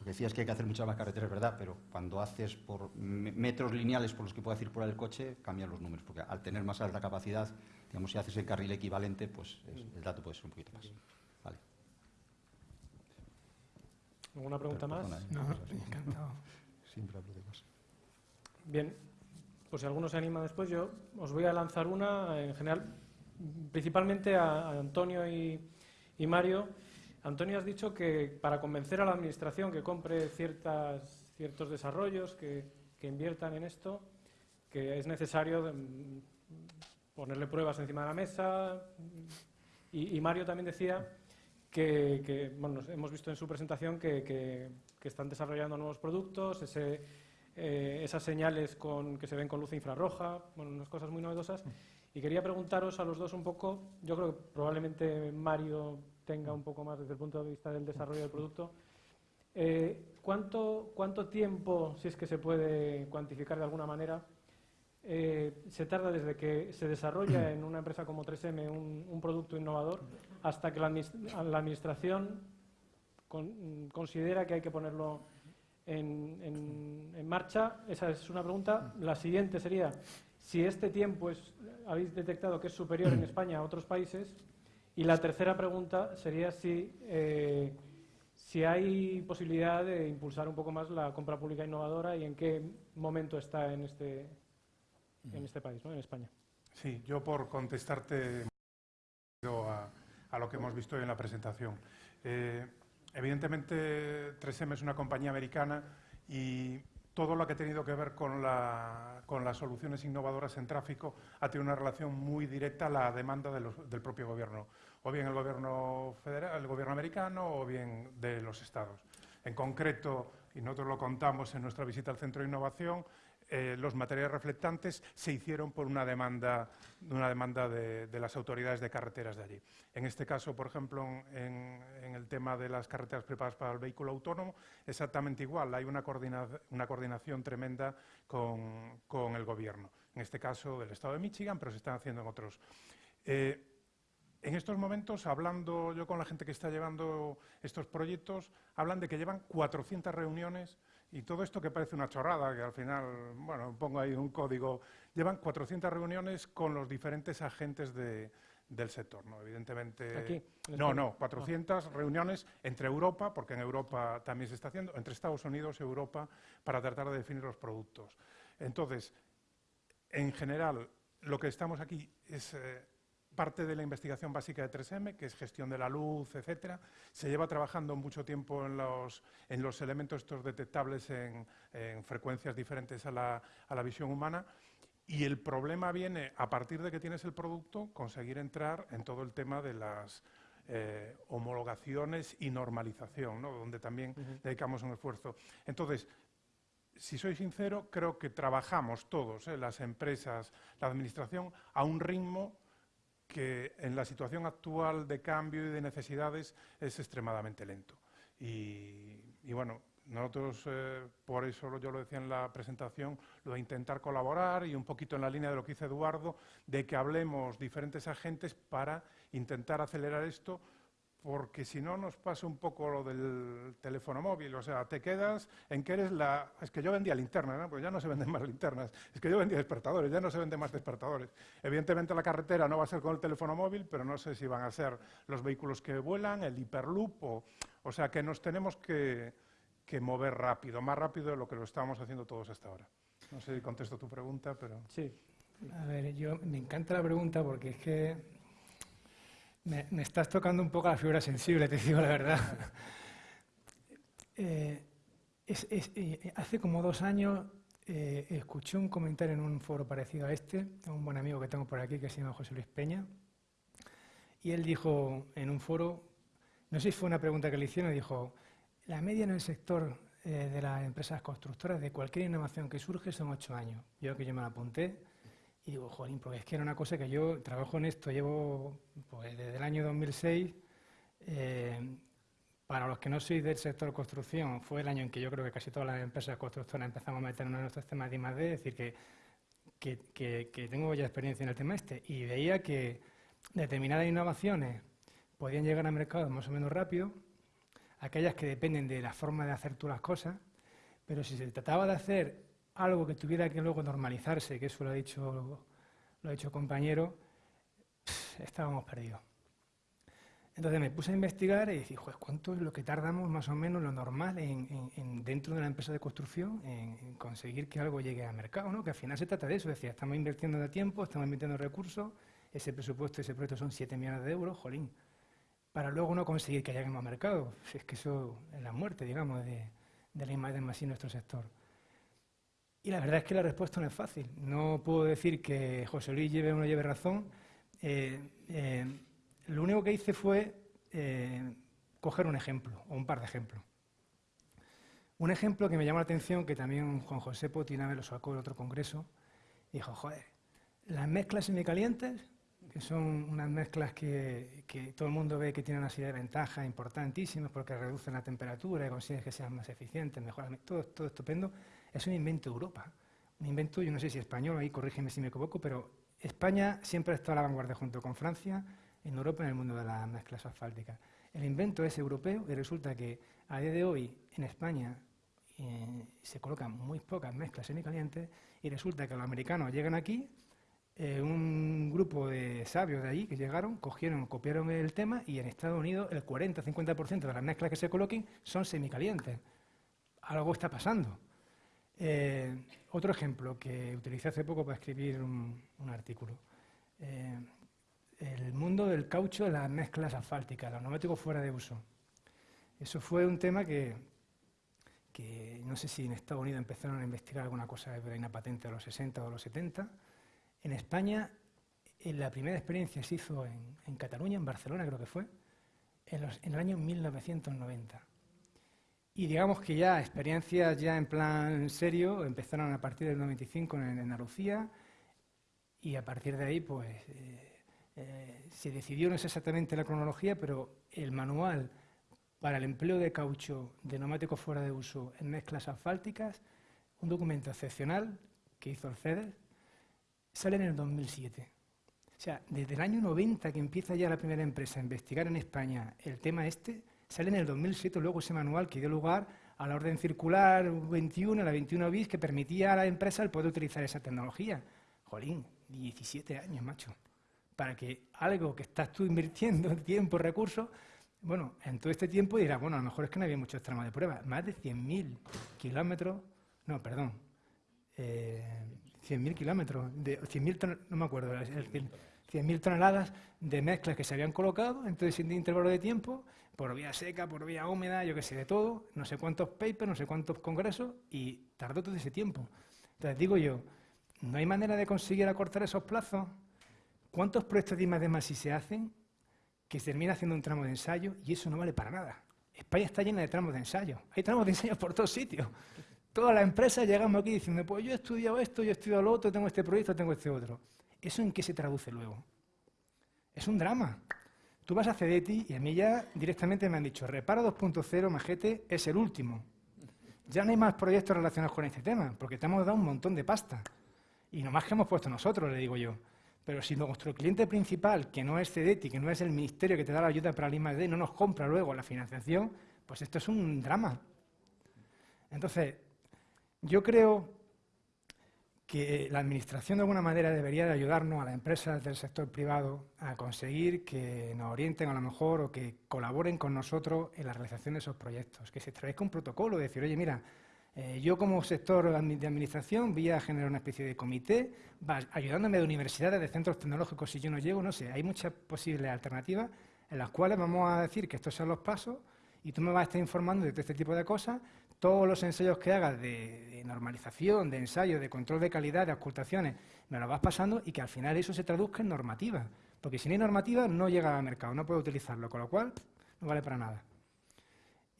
lo que decías que hay que hacer muchas más carreteras, es verdad, pero cuando haces por metros lineales por los que puede circular el coche, cambian los números, porque al tener más alta capacidad, digamos, si haces el carril equivalente, pues el dato puede ser un poquito más. ¿Alguna pregunta más? No, encantado. [LAUGHS] Siempre hablo de más. Bien, pues si alguno se anima después, yo os voy a lanzar una, en general, principalmente a, Antonio y, Mario. Antonio, has dicho que para convencer a la Administración que compre ciertas, ciertos desarrollos, que, inviertan en esto, que es necesario mm, ponerle pruebas encima de la mesa. y Mario también decía que, bueno, hemos visto en su presentación que, están desarrollando nuevos productos, eh, esas señales con, que se ven con luz infrarroja, bueno, unas cosas muy novedosas. Y quería preguntaros a los dos un poco, yo creo que probablemente Mario tenga un poco más desde el punto de vista del desarrollo del producto. Eh, ¿cuánto, ¿Cuánto tiempo, si es que se puede cuantificar de alguna manera, eh, se tarda desde que se desarrolla en una empresa como 3M un, producto innovador hasta que la, Administración considera que hay que ponerlo en, marcha? Esa es una pregunta. La siguiente sería, si este tiempo es, habéis detectado que es superior en España a otros países. Y la tercera pregunta sería si, eh, si hay posibilidad de impulsar un poco más la compra pública innovadora y en qué momento está en este, en este país, ¿no? en España. Sí, yo por contestarte a lo que hemos visto en la presentación. Eh, evidentemente, 3M es una compañía americana y todo lo que ha tenido que ver con, las soluciones innovadoras en tráfico ha tenido una relación muy directa a la demanda del propio gobierno, o bien el gobierno federal, el gobierno americano, o bien de los estados. En concreto, y nosotros lo contamos en nuestra visita al Centro de Innovación, eh, los materiales reflectantes se hicieron por una demanda, de, las autoridades de carreteras de allí. En este caso, por ejemplo, en, el tema de las carreteras preparadas para el vehículo autónomo, exactamente igual, hay una, coordinación tremenda con, el Gobierno. En este caso, del Estado de Michigan, pero se están haciendo en otros. Eh, en estos momentos, hablando yo con la gente que está llevando estos proyectos, hablan de que llevan 400 reuniones y todo esto que parece una chorrada, que al final, bueno, pongo ahí un código, llevan 400 reuniones con los diferentes agentes del sector, ¿no? Evidentemente... ¿Aquí? No, no, 400 reuniones entre Europa, porque en Europa también se está haciendo, entre Estados Unidos y Europa, para tratar de definir los productos. Entonces, en general, lo que estamos aquí es... Eh, parte de la investigación básica de 3M, que es gestión de la luz, etcétera. Se lleva trabajando mucho tiempo en los, en los elementos estos detectables en, frecuencias diferentes a la, a la, visión humana. Y el problema viene, a partir de que tienes el producto, conseguir entrar en todo el tema de las, eh, homologaciones y normalización, ¿no? donde también dedicamos un esfuerzo. Entonces, si soy sincero, creo que trabajamos todos, ¿eh? las empresas, la administración, a un ritmo que en la situación actual de cambio y de necesidades es extremadamente lento. Y, bueno, nosotros, eh, por eso yo lo decía en la presentación, lo de intentar colaborar y un poquito en la línea de lo que dice Eduardo, de que hablemos diferentes agentes para intentar acelerar esto porque si no nos pasa un poco lo del teléfono móvil, o sea, te quedas en que eres la... Es que yo vendía linternas, ¿no? pues ya no se venden más linternas, es que yo vendía despertadores, ya no se venden más despertadores. Evidentemente la carretera no va a ser con el teléfono móvil, pero no sé si van a ser los vehículos que vuelan, el hiperloop, o, sea, que nos tenemos que, que mover rápido, más rápido de lo que lo estábamos haciendo todos hasta ahora. No sé si contesto tu pregunta, pero... Sí. A ver, yo me encanta la pregunta porque es que me, estás tocando un poco la figura sensible, te digo la verdad. Eh, eh, hace como dos años eh, escuché un comentario en un foro parecido a este, a un buen amigo que tengo por aquí que se llama José Luis Peña, y él dijo en un foro, no sé si fue una pregunta que le hicieron, dijo, la media en el sector de las empresas constructoras de cualquier innovación que surge son ocho años. Yo que yo me la apunté, y digo, jolín, porque es que era una cosa que yo trabajo en esto, llevo pues, desde el año 2006. Eh, para los que no sois del sector construcción, fue el año en que yo creo que casi todas las empresas constructoras empezamos a meternos en nuestros temas de I+.D., es decir, que, que, que, tengo ya experiencia en el tema este, y veía que determinadas innovaciones podían llegar al mercado más o menos rápido, aquellas que dependen de la forma de hacer tú las cosas, pero si se trataba de hacer algo que tuviera que luego normalizarse, que eso lo ha dicho, lo ha dicho compañero, estábamos perdidos. Entonces me puse a investigar y dije, ¿cuánto es lo que tardamos más o menos lo normal en, dentro de una empresa de construcción en, conseguir que algo llegue al mercado? ¿no? Que al final se trata de eso, decía, estamos invirtiendo de tiempo, estamos invirtiendo recursos, ese presupuesto, ese proyecto son 7 millones de euros, jolín, para luego no conseguir que lleguemos al mercado. Es que eso es la muerte, digamos, de, de la imagen más en nuestro sector. Y la verdad es que la respuesta no es fácil. No puedo decir que José Luis lleve o no lleve razón. Eh, eh, lo único que hice fue eh, coger un ejemplo, o un par de ejemplos. Un ejemplo que me llamó la atención, que también Juan José Potinave lo sacó en otro congreso, dijo, joder, las mezclas semicalientes, que son unas mezclas que, todo el mundo ve que tienen una serie de ventajas importantísimas porque reducen la temperatura y consiguen que sean más eficientes, mejoran, todo, todo estupendo, es un invento de Europa. Un invento, yo no sé si español, ahí corrígeme si me equivoco, pero España siempre ha estado a la vanguardia junto con Francia en Europa en el mundo de las mezclas asfálticas. El invento es europeo y resulta que a día de hoy en España eh, se colocan muy pocas mezclas semicalientes y resulta que los americanos llegan aquí, eh, un grupo de sabios de allí que llegaron, cogieron, copiaron el tema y en Estados Unidos el 40-50% de las mezclas que se coloquen son semicalientes. Algo está pasando. Eh, otro ejemplo que utilicé hace poco para escribir un, artículo. Eh, el mundo del caucho de las mezclas asfálticas, los neumáticos fuera de uso. Eso fue un tema que, no sé si en Estados Unidos empezaron a investigar alguna cosa de una patente de los 60 o los 70. En España, en la primera experiencia se hizo en, Cataluña, en Barcelona creo que fue, en, en el año 1990. Y digamos que ya experiencias ya en plan serio empezaron a partir del 95 en, Andalucía y a partir de ahí pues eh, eh, se decidió, no sé exactamente la cronología, pero el manual para el empleo de caucho de neumáticos fuera de uso en mezclas asfálticas, un documento excepcional que hizo el FEDER, sale en el 2007. O sea, desde el año 90 que empieza ya la primera empresa a investigar en España el tema este, Sale en el 2007 luego ese manual que dio lugar a la orden circular 21, la 21 bis, que permitía a la empresa el poder utilizar esa tecnología. Jolín, 17 años, macho. Para que algo que estás tú invirtiendo [LAUGHS] tiempo, recursos, bueno, en todo este tiempo dirás, bueno, a lo mejor es que no había muchos tramos de prueba. Más de 100.000 kilómetros, no, perdón, eh, 100.000 kilómetros, de 100.000 no me acuerdo, 100.000 toneladas de mezclas que se habían colocado en todo ese intervalo de tiempo, por vía seca, por vía húmeda, yo qué sé, de todo, no sé cuántos papers, no sé cuántos congresos, y tardó todo ese tiempo. Entonces digo yo, ¿no hay manera de conseguir acortar esos plazos? ¿Cuántos proyectos de I+, si se hacen? que se termina haciendo un tramo de ensayo y eso no vale para nada. España está llena de tramos de ensayo. Hay tramos de ensayo por todos sitios. Todas las empresas llegamos aquí diciendo, pues yo he estudiado esto, yo he estudiado lo otro, tengo este proyecto, tengo este otro. ¿Eso en qué se traduce luego? Es un drama. Tú vas a CEDETI y a mí ya directamente me han dicho, reparo 2.0, majete, es el último. Ya no hay más proyectos relacionados con este tema, porque te hemos dado un montón de pasta. Y nomás que hemos puesto nosotros, le digo yo. Pero si nuestro cliente principal, que no es CEDETI, que no es el ministerio que te da la ayuda para el I+.D., no nos compra luego la financiación, pues esto es un drama. Entonces, yo creo que la Administración de alguna manera debería de ayudarnos a las empresas del sector privado a conseguir que nos orienten a lo mejor o que colaboren con nosotros en la realización de esos proyectos, que se establezca un protocolo, decir, oye, mira, eh, yo como sector de administración voy a generar una especie de comité, ayudándome de universidades, de centros tecnológicos, si yo no llego, no sé, hay muchas posibles alternativas en las cuales vamos a decir que estos son los pasos y tú me vas a estar informando de todo este tipo de cosas, todos los ensayos que hagas de, normalización, de ensayo, de control de calidad, de ocultaciones, me los vas pasando y que al final eso se traduzca en normativa. Porque si no hay normativa, no llega al mercado, no puedo utilizarlo, con lo cual no vale para nada.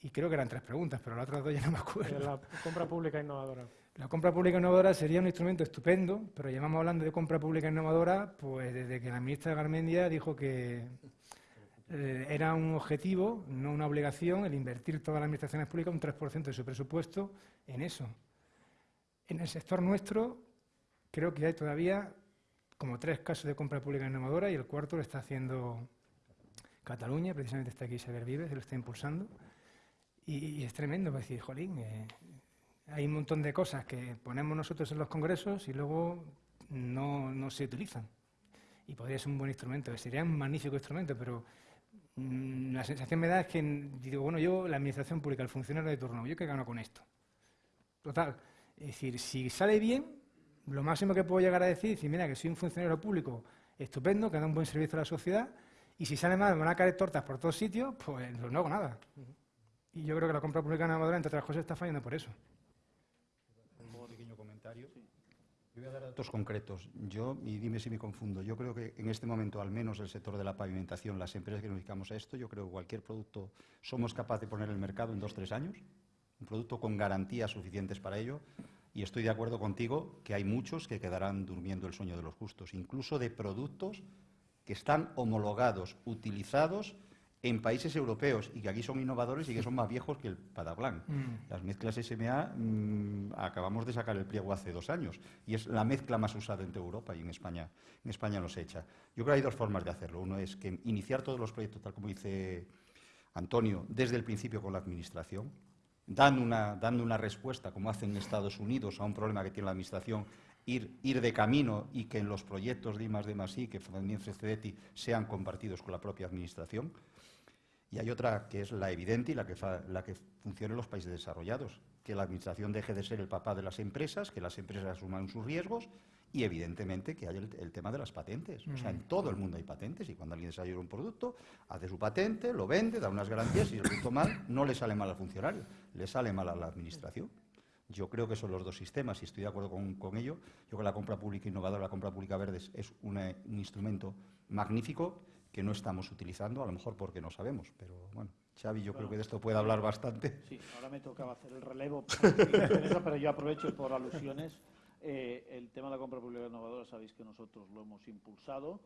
Y creo que eran tres preguntas, pero las otras dos ya no me acuerdo. La compra pública innovadora. La compra pública innovadora sería un instrumento estupendo, pero llevamos hablando de compra pública innovadora pues desde que la ministra Garmendia dijo que eh, era un objetivo, no una obligación, el invertir todas las administraciones públicas un 3% de su presupuesto en eso. En el sector nuestro creo que hay todavía como tres casos de compra pública innovadora y el cuarto lo está haciendo Cataluña, precisamente está aquí Isabel Vives, lo está impulsando. Y, es tremendo, pues decir, jolín, eh, hay un montón de cosas que ponemos nosotros en los congresos y luego no, no se utilizan. Y podría ser un buen instrumento, sería un magnífico instrumento, pero la sensación me da es que digo, bueno, yo, la administración pública, el funcionario de turno, ¿yo qué gano con esto? Total, es decir, si sale bien, lo máximo que puedo llegar a decir es, mira, que soy un funcionario público estupendo, que da un buen servicio a la sociedad, y si sale mal, me van a caer tortas por todos sitios, pues no hago nada. Y yo creo que la compra pública innovadora, entre otras cosas, está fallando por eso. Un pequeño comentario. Yo voy a dar datos concretos. Yo, y dime si me confundo, yo creo que en este momento, al menos el sector de la pavimentación, las empresas que nos dedicamos a esto, yo creo que cualquier producto somos capaces de poner en el mercado en dos, tres años, un producto con garantías suficientes para ello. Y estoy de acuerdo contigo que hay muchos que quedarán durmiendo el sueño de los justos, incluso de productos que están homologados, utilizados en países europeos y que aquí son innovadores y que son más viejos que el Padablan. [LAUGHS] Mm. Las mezclas SMA mm, acabamos de sacar el pliego hace dos años y es la mezcla más usada en toda Europa y en España, en España no se echa. Yo creo que hay dos formas de hacerlo. Uno es que iniciar todos los proyectos, tal como dice Antonio, desde el principio con la Administración, dando una, dando una respuesta, como hacen en Estados Unidos, a un problema que tiene la Administración Ir, ir, de camino y que en los proyectos de I+, D I, que también CEDETI, sean compartidos con la propia Administración. Y hay otra que es la evidente y la que, la que funciona en los países desarrollados, que la Administración deje de ser el papá de las empresas, que las empresas asuman sus riesgos y, evidentemente, que haya el, tema de las patentes. O sea, en todo el mundo hay patentes y cuando alguien desarrolla un producto, hace su patente, lo vende, da unas garantías y el producto mal, no le sale mal al funcionario, le sale mal a la Administración. Yo creo que son los dos sistemas y estoy de acuerdo con, ello. Yo creo que la compra pública innovadora, la compra pública verde es un instrumento magnífico que no estamos utilizando, a lo mejor porque no sabemos, pero bueno, Xavi yo creo que de esto puede hablar bastante. Sí, ahora me tocaba hacer el relevo, [LAUGHS] pero yo aprovecho por alusiones. Eh, el tema de la compra pública innovadora, sabéis que nosotros lo hemos impulsado.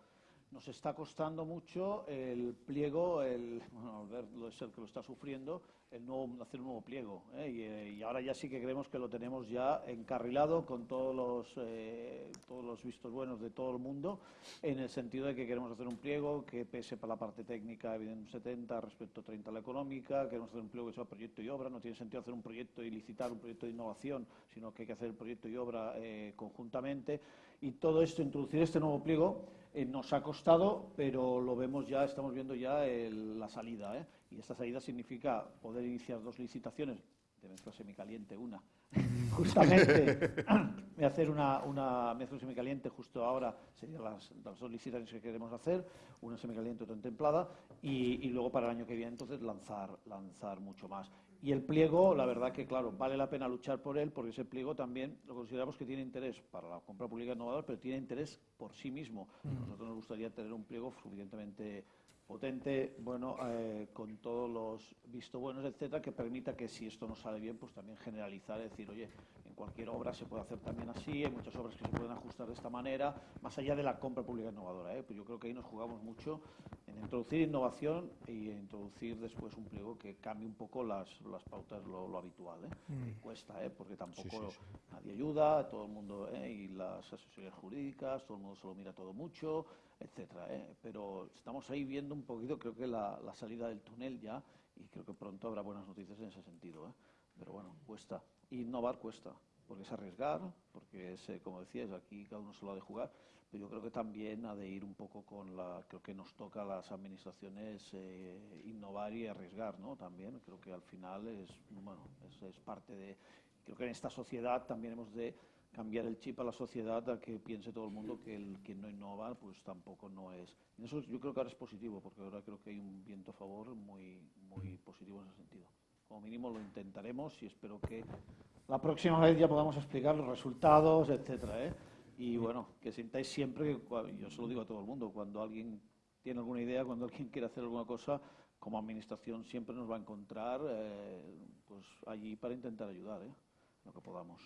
Nos está costando mucho el pliego, el, bueno, lo es el que lo está sufriendo, el nuevo, hacer un nuevo pliego. ¿eh? Eh, y, ahora ya sí que creemos que lo tenemos ya encarrilado con todos los, eh, todos los vistos buenos de todo el mundo, en el sentido de que queremos hacer un pliego que pese para la parte técnica, evidentemente 70 respecto a 30 la económica, queremos hacer un pliego que sea proyecto y obra, no tiene sentido hacer un proyecto y licitar un proyecto de innovación, sino que hay que hacer el proyecto y obra conjuntamente. Y todo esto, introducir este nuevo pliego, nos ha costado, pero lo vemos ya, estamos viendo ya la salida. Y esta salida significa poder iniciar dos licitaciones, de mezcla semicaliente una, [LAUGHS] justamente [LAUGHS] voy a hacer una, una mezcla semicaliente justo ahora, serían las, dos licitaciones que queremos hacer, una semicaliente y otra templada, y, luego para el año que viene entonces lanzar, lanzar mucho más. Y el pliego, la verdad que, claro, vale la pena luchar por él, porque ese pliego también lo consideramos que tiene interés para la compra pública innovadora, pero tiene interés por sí mismo. A nosotros nos gustaría tener un pliego suficientemente potente, bueno, eh, con todos los visto buenos, etcétera, que permita que si esto no sale bien, pues también generalizar, decir, oye, en cualquier obra se puede hacer también así, hay muchas obras que se pueden ajustar de esta manera, más allá de la compra pública innovadora. ¿eh? Pues yo creo que ahí nos jugamos mucho en introducir innovación y introducir después un pliego que cambie un poco las, las pautas, lo, lo habitual. ¿eh? Que cuesta, ¿eh? porque tampoco nadie ayuda, todo el mundo, ¿eh? y las asesorías jurídicas, todo el mundo se lo mira todo mucho, etcétera. ¿eh? Pero estamos ahí viendo un poquito, creo que la, la salida del túnel ya, y creo que pronto habrá buenas noticias en ese sentido. ¿eh? Pero bueno, cuesta. Innovar cuesta, porque es arriesgar, porque es, eh, como decías, aquí cada uno se lo ha de jugar, pero yo creo que también ha de ir un poco con la, creo que nos toca a las administraciones eh, innovar y arriesgar, ¿no? También creo que al final es, bueno, es, parte de, creo que en esta sociedad también hemos de cambiar el chip a la sociedad a que piense todo el mundo que el que no innova pues tampoco no es. Y eso yo creo que ahora es positivo, porque ahora creo que hay un viento a favor muy, muy positivo en ese sentido. Como mínimo lo intentaremos y espero que la próxima vez ya podamos explicar los resultados, etcétera. ¿eh? Y bueno, que sintáis siempre, que, yo se lo digo a todo el mundo, cuando alguien tiene alguna idea, cuando alguien quiere hacer alguna cosa, como administración siempre nos va a encontrar eh, pues allí para intentar ayudar, ¿eh? lo que podamos.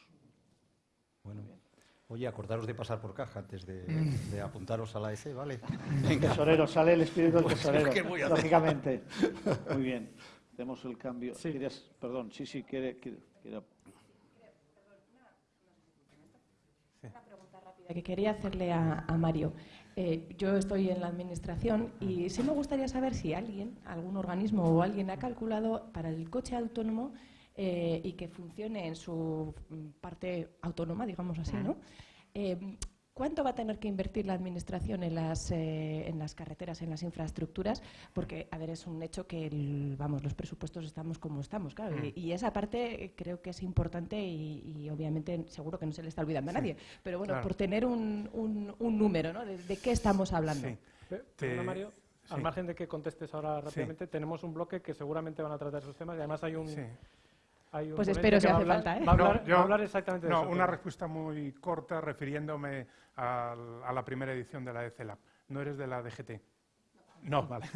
Bueno, Muy bien. oye, acordaros de pasar por caja antes de, Mm. de apuntaros a la EC, ¿vale? [LAUGHS] Tesorero, sale el espíritu del Pues, tesorero, ¿qué voy a hacer? lógicamente. [LAUGHS] Muy bien, tenemos el cambio. Sí. Querías- perdón, sí, sí, quiere, quiere- quiere- que quería hacerle a, a Mario. Eh, yo estoy en la administración y sí me gustaría saber si alguien, algún organismo o alguien ha calculado para el coche autónomo eh, y que funcione en su mm, parte autónoma, digamos así, ¿no? Eh, ¿Cuánto va a tener que invertir la Administración en las, eh, en las carreteras, en las infraestructuras? Porque, a ver, es un hecho que, el- vamos, los presupuestos estamos como estamos, claro. Y, y esa parte eh, creo que es importante y, y obviamente seguro que no se le está olvidando a nadie. Pero bueno, claro. por tener un, un- un número, ¿no? De, de qué estamos hablando? Sí. Te- Mario, al margen de que contestes ahora rápidamente, tenemos un bloque que seguramente van a tratar esos temas y además hay un... Sí. hay un Pues espero que si hace hablar- falta, ¿eh? Va a hablar, No, yo- va a hablar exactamente de No, eso. una pero- respuesta muy corta refiriéndome a la primera edición de la ECELAP. ¿No eres de la DGT? No, vale.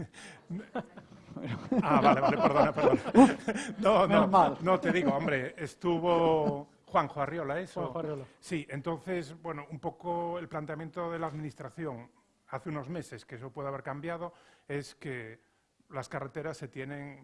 Ah, vale, vale, perdona, perdona. No, no, no te digo, hombre, estuvo Juanjo Arriola, ¿eso? Juanjo Arriola. Sí, entonces, bueno, un poco el planteamiento de la Administración hace unos meses, que eso puede haber cambiado, es que las carreteras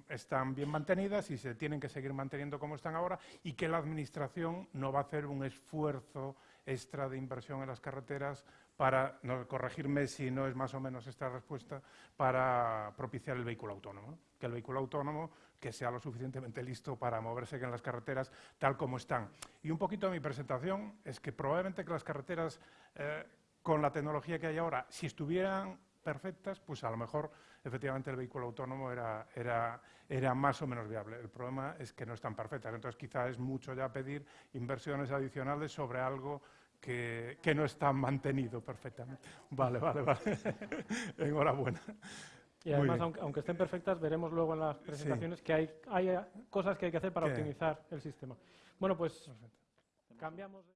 están bien mantenidas y se tienen que seguir manteniendo como están ahora y que la Administración no va a hacer un esfuerzo extra de inversión en las carreteras para, no, corregirme si no es más o menos esta respuesta, para propiciar el vehículo autónomo. ¿no? Que el vehículo autónomo que sea lo suficientemente listo para moverse en las carreteras tal como están. Y un poquito de mi presentación es que probablemente que las carreteras, eh, con la tecnología que hay ahora, si estuvieran perfectas, pues a lo mejor efectivamente el vehículo autónomo era, era, era más o menos viable. El problema es que no están perfectas. Entonces quizá es mucho ya pedir inversiones adicionales sobre algo que, que no está mantenido perfectamente. Vale, vale, vale. [LAUGHS] Enhorabuena. Y además, aunque, aunque estén perfectas, veremos luego en las presentaciones que hay, hay cosas que hay que hacer para ¿Qué? optimizar el sistema. Bueno, pues cambiamos. de-